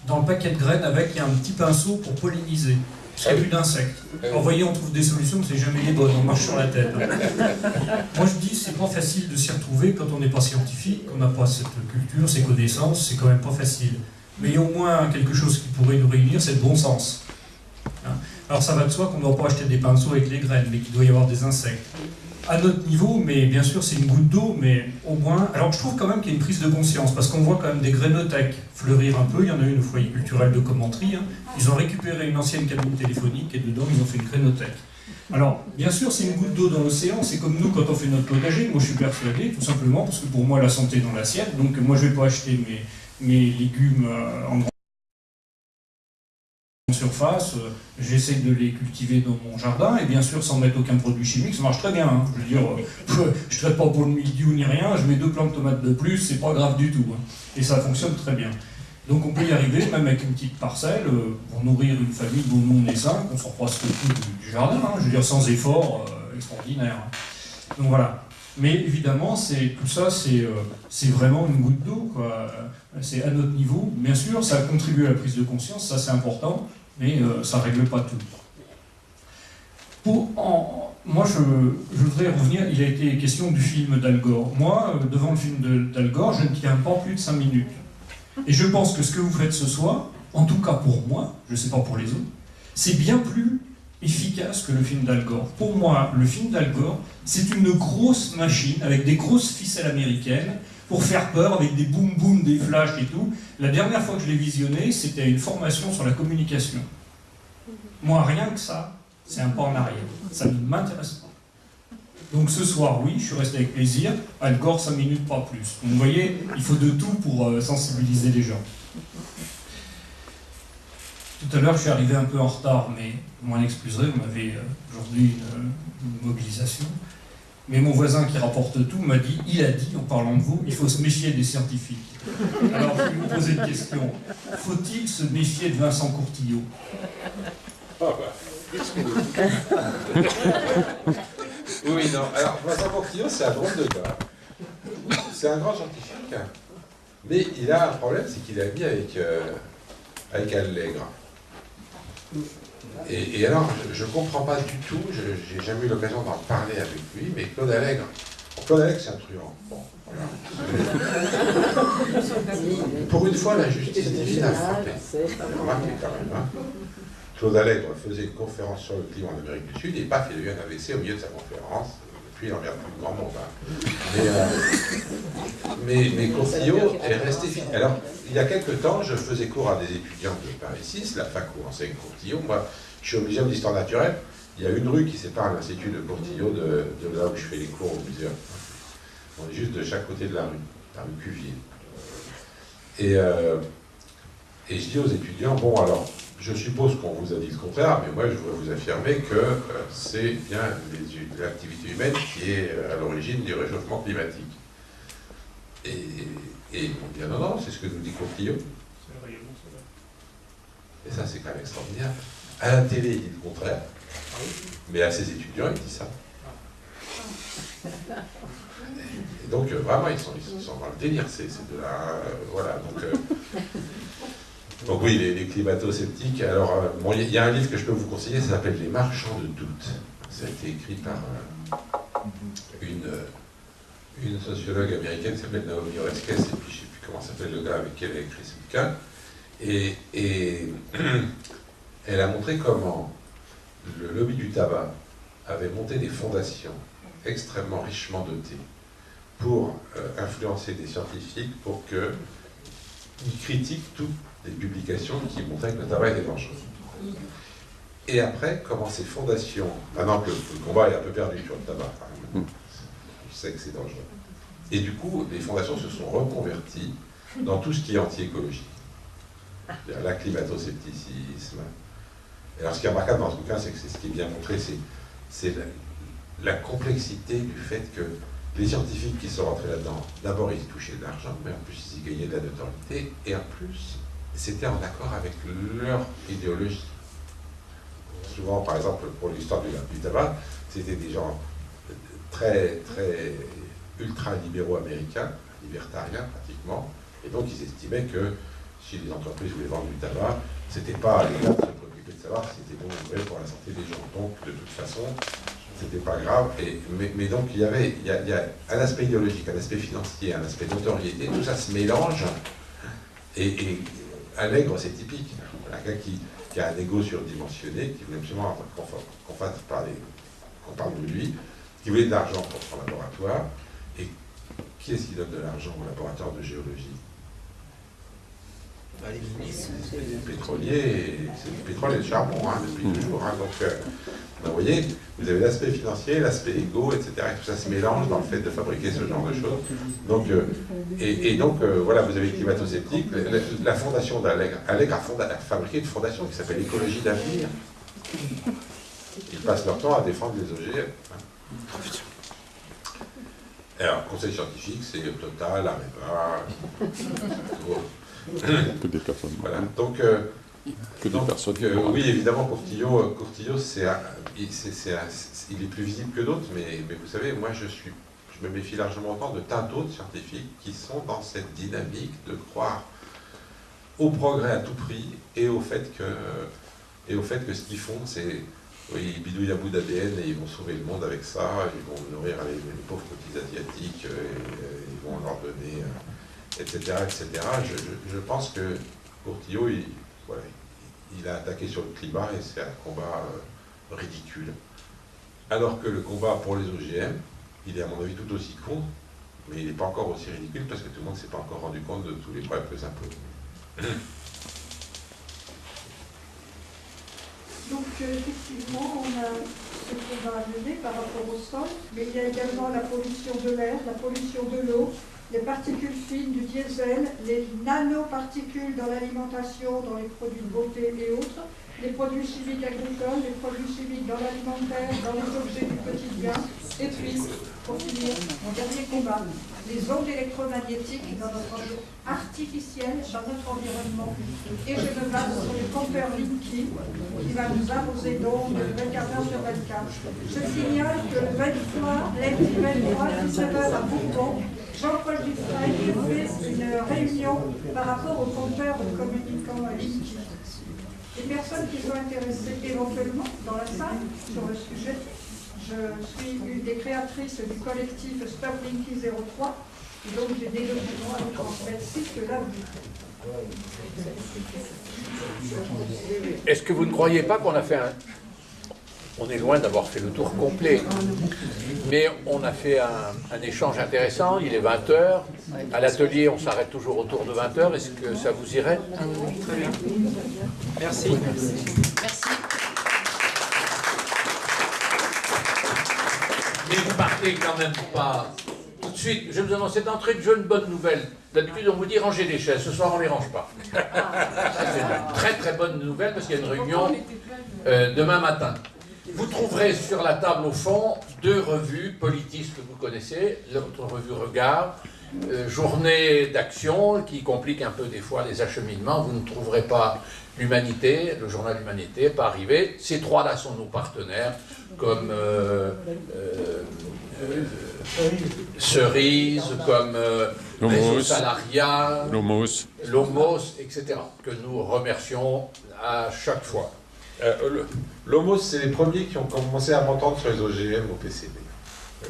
dans le paquet de graines avec, il y a un petit pinceau pour polliniser qu'il n'y a plus d'insectes. Alors, voyez, on trouve des solutions, c'est jamais les bonnes, on marche sur la tête. Moi, je dis, c'est pas facile de s'y retrouver quand on n'est pas scientifique, qu'on n'a pas cette culture, ces connaissances, c'est quand même pas facile. Mais il y a au moins quelque chose qui pourrait nous réunir, c'est le bon sens. Hein. Alors, ça va de soi qu'on ne doit pas acheter des pinceaux avec les graines, mais qu'il doit y avoir des insectes à notre niveau, mais bien sûr c'est une goutte d'eau, mais au moins... Alors je trouve quand même qu'il y a une prise de conscience, parce qu'on voit quand même des grénothèques fleurir un peu, il y en a une au foyer culturel de Commentry, hein. ils ont récupéré une ancienne cabine téléphonique et dedans ils ont fait une grénothèque. Alors, bien sûr, c'est une goutte d'eau dans l'océan, c'est comme nous quand on fait notre potager, moi je suis persuadé, tout simplement, parce que pour moi la santé est dans l'assiette, donc moi je ne vais pas acheter mes, mes légumes euh, en grand surface, euh, j'essaie de les cultiver dans mon jardin, et bien sûr sans mettre aucun produit chimique, ça marche très bien. Hein. Je veux dire, euh, je ne traite pas pour le mildiou ni rien, je mets deux plants de tomates de plus, c'est pas grave du tout. Hein. Et ça fonctionne très bien. Donc on peut y arriver, même avec une petite parcelle, euh, pour nourrir une famille dont nous on est cinq, on s'en presque tout du, jardin, hein. je veux dire sans effort extraordinaire. Donc voilà. Mais évidemment, tout ça, c'est vraiment une goutte d'eau. C'est à notre niveau. Bien sûr, ça contribue à la prise de conscience, ça c'est important mais euh, ça ne règle pas tout. Pour, moi, je, voudrais revenir, il a été question du film d'Al Gore. Moi, euh, devant le film d'Al Gore, je ne tiens pas plus de 5 minutes. Et je pense que ce que vous faites ce soir, en tout cas pour moi, je ne sais pas pour les autres, c'est bien plus efficace que le film d'Al Gore. Pour moi, le film d'Al Gore, c'est une grosse machine avec des grosses ficelles américaines pour faire peur avec des boum boum, des flashs et tout. La dernière fois que je l'ai visionné, c'était une formation sur la communication. Moi, rien que ça, c'est un pas en arrière. Ça ne m'intéresse pas. Donc ce soir, oui, je suis resté avec plaisir. Al Gore, 5 minutes, pas plus. vous voyez, il faut de tout pour euh, sensibiliser les gens. Tout à l'heure, je suis arrivé un peu en retard, mais vous m'en excuserez, vous m'avez euh, aujourd'hui une, mobilisation. Mais mon voisin qui rapporte tout m'a dit, il a dit, en parlant de vous, il faut se méfier des scientifiques. Alors je vais vous poser une question. Faut-il se méfier de Vincent Courtillot? Ah bah. oui, non. Alors, Vincent Courtillot, c'est un drôle de gars. C'est un grand scientifique. Mais il a un problème, c'est qu'il est ami avec, euh, avec Allègre. Et, et alors, je ne comprends pas du tout, je n'ai jamais eu l'occasion d'en parler avec lui, mais Claude Allègre, Claude Allègre, c'est un truand. Bon, voilà. Pour une fois, la justice divine a frappé. Remarquez quand même. Hein. Claude Allègre faisait une conférence sur le climat en Amérique du Sud et paf, il a eu un AVC au milieu de sa conférence. N'emmerde plus grand monde. Hein. Mais, euh, Courtillot est resté fidèle. Alors, il y a quelques temps, je faisais cours à des étudiants de Paris 6, la fac où enseigne Courtillot. Moi, je suis au Muséum d'histoire naturelle. Il y a une rue qui sépare l'Institut de Courtillot de, là où je fais les cours au muséum. On est juste de chaque côté de la rue, la rue Cuvier. Et, euh, et je dis aux étudiants, bon alors, je suppose qu'on vous a dit le contraire, mais moi je veux vous affirmer que euh, c'est bien l'activité humaine qui est euh, à l'origine du réchauffement climatique. Et, et ils dit, non, non, c'est ce que nous dit Courtillot. Et ça, c'est quand même extraordinaire. À la télé, il dit le contraire, mais à ses étudiants, il dit ça. Et donc, euh, vraiment, ils sont, ils sont dans le délire. C'est de la. Euh, voilà, donc. Euh, donc, oui, les, les climato-sceptiques. Alors, euh, il y a un livre que je peux vous conseiller, ça s'appelle Les marchands de doute. Ça a été écrit par euh, une, une sociologue américaine qui s'appelle Naomi Oreskes, et puis je ne sais plus comment s'appelle le gars avec qui elle a écrit ce bouquin. Et, et elle a montré comment le lobby du tabac avait monté des fondations extrêmement richement dotées pour euh, influencer des scientifiques pour qu'ils critiquent toutes les publications qui montraient que le tabac était dangereux. Et après, comment ces fondations, maintenant que le combat est un peu perdu sur le tabac, hein, je sais que c'est dangereux. Et du coup, les fondations se sont reconverties dans tout ce qui est anti-écologie. La climato-scepticisme. Et alors, ce qui est remarquable dans ce bouquin, c'est que c'est ce qui est bien montré, c'est la, la complexité du fait que les scientifiques qui sont rentrés là-dedans, d'abord ils touchaient de l'argent, mais en plus ils y gagnaient de la notoriété, et en plus c'était en accord avec leur idéologie. Souvent, par exemple, pour l'histoire du, tabac, c'était des gens très, très ultra-libéraux américains, libertariens pratiquement, et donc ils estimaient que si les entreprises voulaient vendre du tabac, c'était pas à l'État de se préoccuper de savoir si c'était bon ou mauvais pour la santé des gens. Donc, de toute façon, c'était pas grave. Mais, donc, il y avait a un aspect idéologique, un aspect financier, un aspect notoriété, tout ça se mélange. Et, et Allègre, c'est typique. Un gars qui, a un ego surdimensionné, qui voulait absolument qu'on qu'on parle de lui, qui voulait de l'argent pour son laboratoire. Et qui est-ce qui donne de l'argent au laboratoire de géologie? C'est les pétroliers, c'est du pétrole et le charbon hein, depuis toujours. Hein, donc, euh, ben, vous voyez, vous avez l'aspect financier, l'aspect égo, etc. Et tout ça se mélange dans le fait de fabriquer ce genre de choses. Donc, euh, et, et, donc, euh, voilà, vous avez climato-sceptique. La, la, fondation d'Allegre, Allegre a, a, fabriqué une fondation qui s'appelle Écologie d'avenir. Ils passent leur temps à défendre les OGM. Hein. Alors, conseil scientifique, c'est Total, Areva, que des personnes. Voilà. Donc, euh, que des donc, personnes. Euh, oui, évidemment, Courtillot, Courtillot c'est il, est plus visible que d'autres, mais, mais, vous savez, moi, je suis, je me méfie largement autant de tas d'autres scientifiques qui sont dans cette dynamique de croire au progrès à tout prix et au fait que, et au fait que ce qu'ils font, c'est oui, ils bidouillent à bout d'ADN et ils vont sauver le monde avec ça, ils vont nourrir les, les pauvres petits asiatiques, et, et, ils vont leur donner etc. etc. Je, je, pense que Courtillot, il, a attaqué sur le climat et c'est un combat euh, ridicule. Alors que le combat pour les OGM, il est à mon avis tout aussi con, mais il n'est pas encore aussi ridicule parce que tout le monde ne s'est pas encore rendu compte de tous les problèmes que ça pose. Donc euh, effectivement, on a ce qu'on va amener par rapport au sol, mais il y a également la pollution de l'air, la pollution de l'eau, les particules fines du diesel, les nanoparticules dans l'alimentation, dans les produits de beauté et autres, les produits chimiques agricoles, les produits chimiques dans l'alimentaire, dans les objets du quotidien, et puis, pour finir, mon dernier combat, les ondes électromagnétiques dans notre artificiel, dans notre environnement. Et je me base sur le compteur Linky, qui va nous imposer d'ondes 24 heures sur 24. Je signale que le 23, lundi 23, 19h à Bourbon, Jean-Paul Dufresne fait une réunion par rapport au compteur communicant Linky. Les personnes qui sont intéressées éventuellement dans la salle sur le sujet, je suis une des créatrices du collectif Stop Linky 03, et donc j'ai des documents à vous transmettre si cela vous Est-ce que vous ne croyez pas qu'on a fait un... On est loin d'avoir fait le tour complet, mais on a fait un, un échange intéressant, il est 20h, à l'atelier on s'arrête toujours autour de 20h, est-ce que ça vous irait? Merci. Merci. Mais vous partez quand même pas tout de suite. Je vous annonce, d'entrée de jeu une bonne nouvelle. D'habitude, on vous dit rangez les chaises. Ce soir, on ne les range pas. Ça, c'est une très très bonne nouvelle parce qu'il y a une réunion euh, demain matin. Vous trouverez sur la table au fond deux revues politistes que vous connaissez. Notre revue Regard, euh, journée d'action qui complique un peu des fois les acheminements. Vous ne trouverez pas l'Humanité, le journal Humanité, pas arrivé. Ces trois-là sont nos partenaires, comme euh, euh, Cerise, comme Lomos. Salariat, Lomos. Lomos, etc., que nous remercions à chaque fois. Euh, c'est les premiers qui ont commencé à m'entendre sur les OGM au PCB.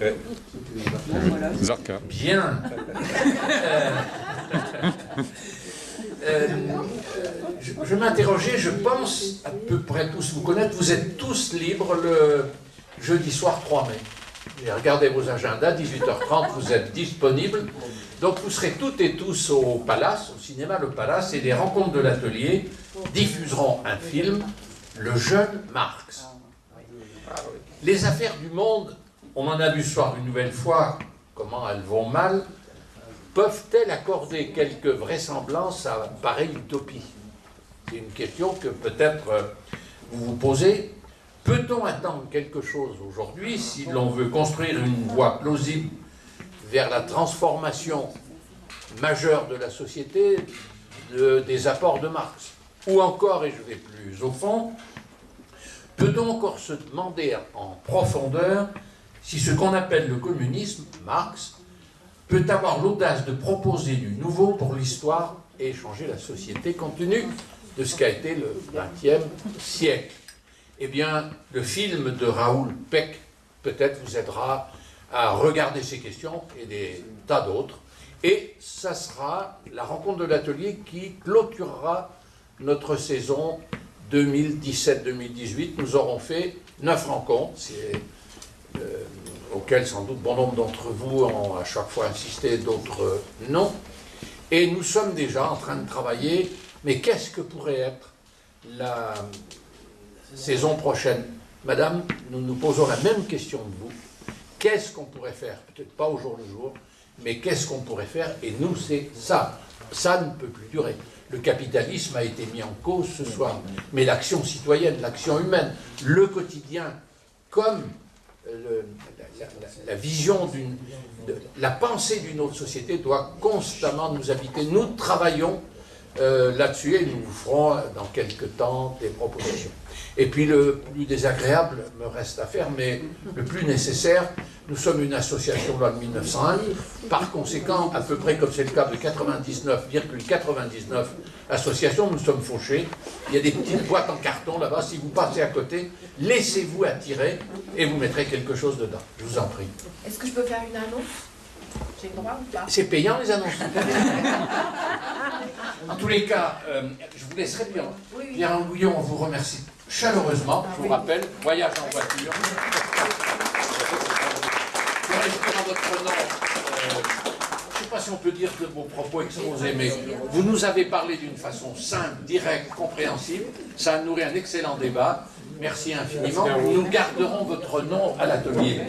Ouais. Zarka. Bien. Euh, euh, je je m'interrogeais, je pense à peu près tous vous connaître, vous êtes tous libres le jeudi soir 3 mai. Et regardez vos agendas, 18h30, vous êtes disponibles. Donc vous serez toutes et tous au Palace, au cinéma Le Palace, et les rencontres de l'atelier diffuseront un film, Le jeune Marx. Les affaires du monde, on en a vu ce soir une nouvelle fois comment elles vont mal, peuvent-elles accorder quelque vraisemblance à pareille utopie? C'est une question que peut-être euh, vous vous posez. Peut-on attendre quelque chose aujourd'hui si l'on veut construire une voie plausible vers la transformation majeure de la société de- des apports de Marx. Ou encore, et je vais plus au fond, peut-on encore se demander en profondeur si ce qu'on appelle le communisme, Marx, peut avoir l'audace de proposer du nouveau pour l'histoire et changer la société compte tenu de ce qu'a été le XXe siècle. Eh bien, le film de Raoul Peck peut-être vous aidera à regarder ces questions et des tas d'autres. Et ça sera la rencontre de l'atelier qui clôturera notre saison 2017-2018. Nous aurons fait neuf rencontres, euh, auxquelles sans doute bon nombre d'entre vous ont à chaque fois insisté, d'autres euh, non. Et nous sommes déjà en train de travailler, mais qu'est-ce que pourrait être la saison prochaine? Madame, nous nous posons la même question de vous. Qu'est-ce qu'on pourrait faire? Peut-être pas au jour le jour, mais qu'est-ce qu'on pourrait faire? Et nous, c'est ça. Ça ne peut plus durer. Le capitalisme a été mis en cause ce soir, mais l'action citoyenne, l'action humaine, le quotidien, comme euh, la, vision d'une, la pensée d'une autre société doit constamment nous habiter. Nous travaillons euh, là-dessus et nous vous ferons euh, dans quelques temps des propositions. Et puis le plus désagréable me reste à faire, mais le plus nécessaire, nous sommes une association loi de 1901, par conséquent, à peu près comme c'est le cas de 99,99 associations, nous sommes fauchés. Il y a des petites boîtes en carton là-bas, si vous passez à côté, laissez-vous attirer et vous mettrez quelque chose dedans. Je vous en prie. Est-ce que je peux faire une annonce? J'ai le droit ou pas? C'est payant les annonces. en tous les cas, euh, je vous laisserai bien. Pierre Angouillon, on vous remercie chaleureusement. Je vous rappelle, voyage en voiture. Je votre nom. euh, je ne sais pas si on peut dire de vos propos exposés, mais vous nous avez parlé d'une façon simple, directe, compréhensible. Ça a nourri un excellent débat. Merci infiniment. Nous garderons votre nom à l'atelier.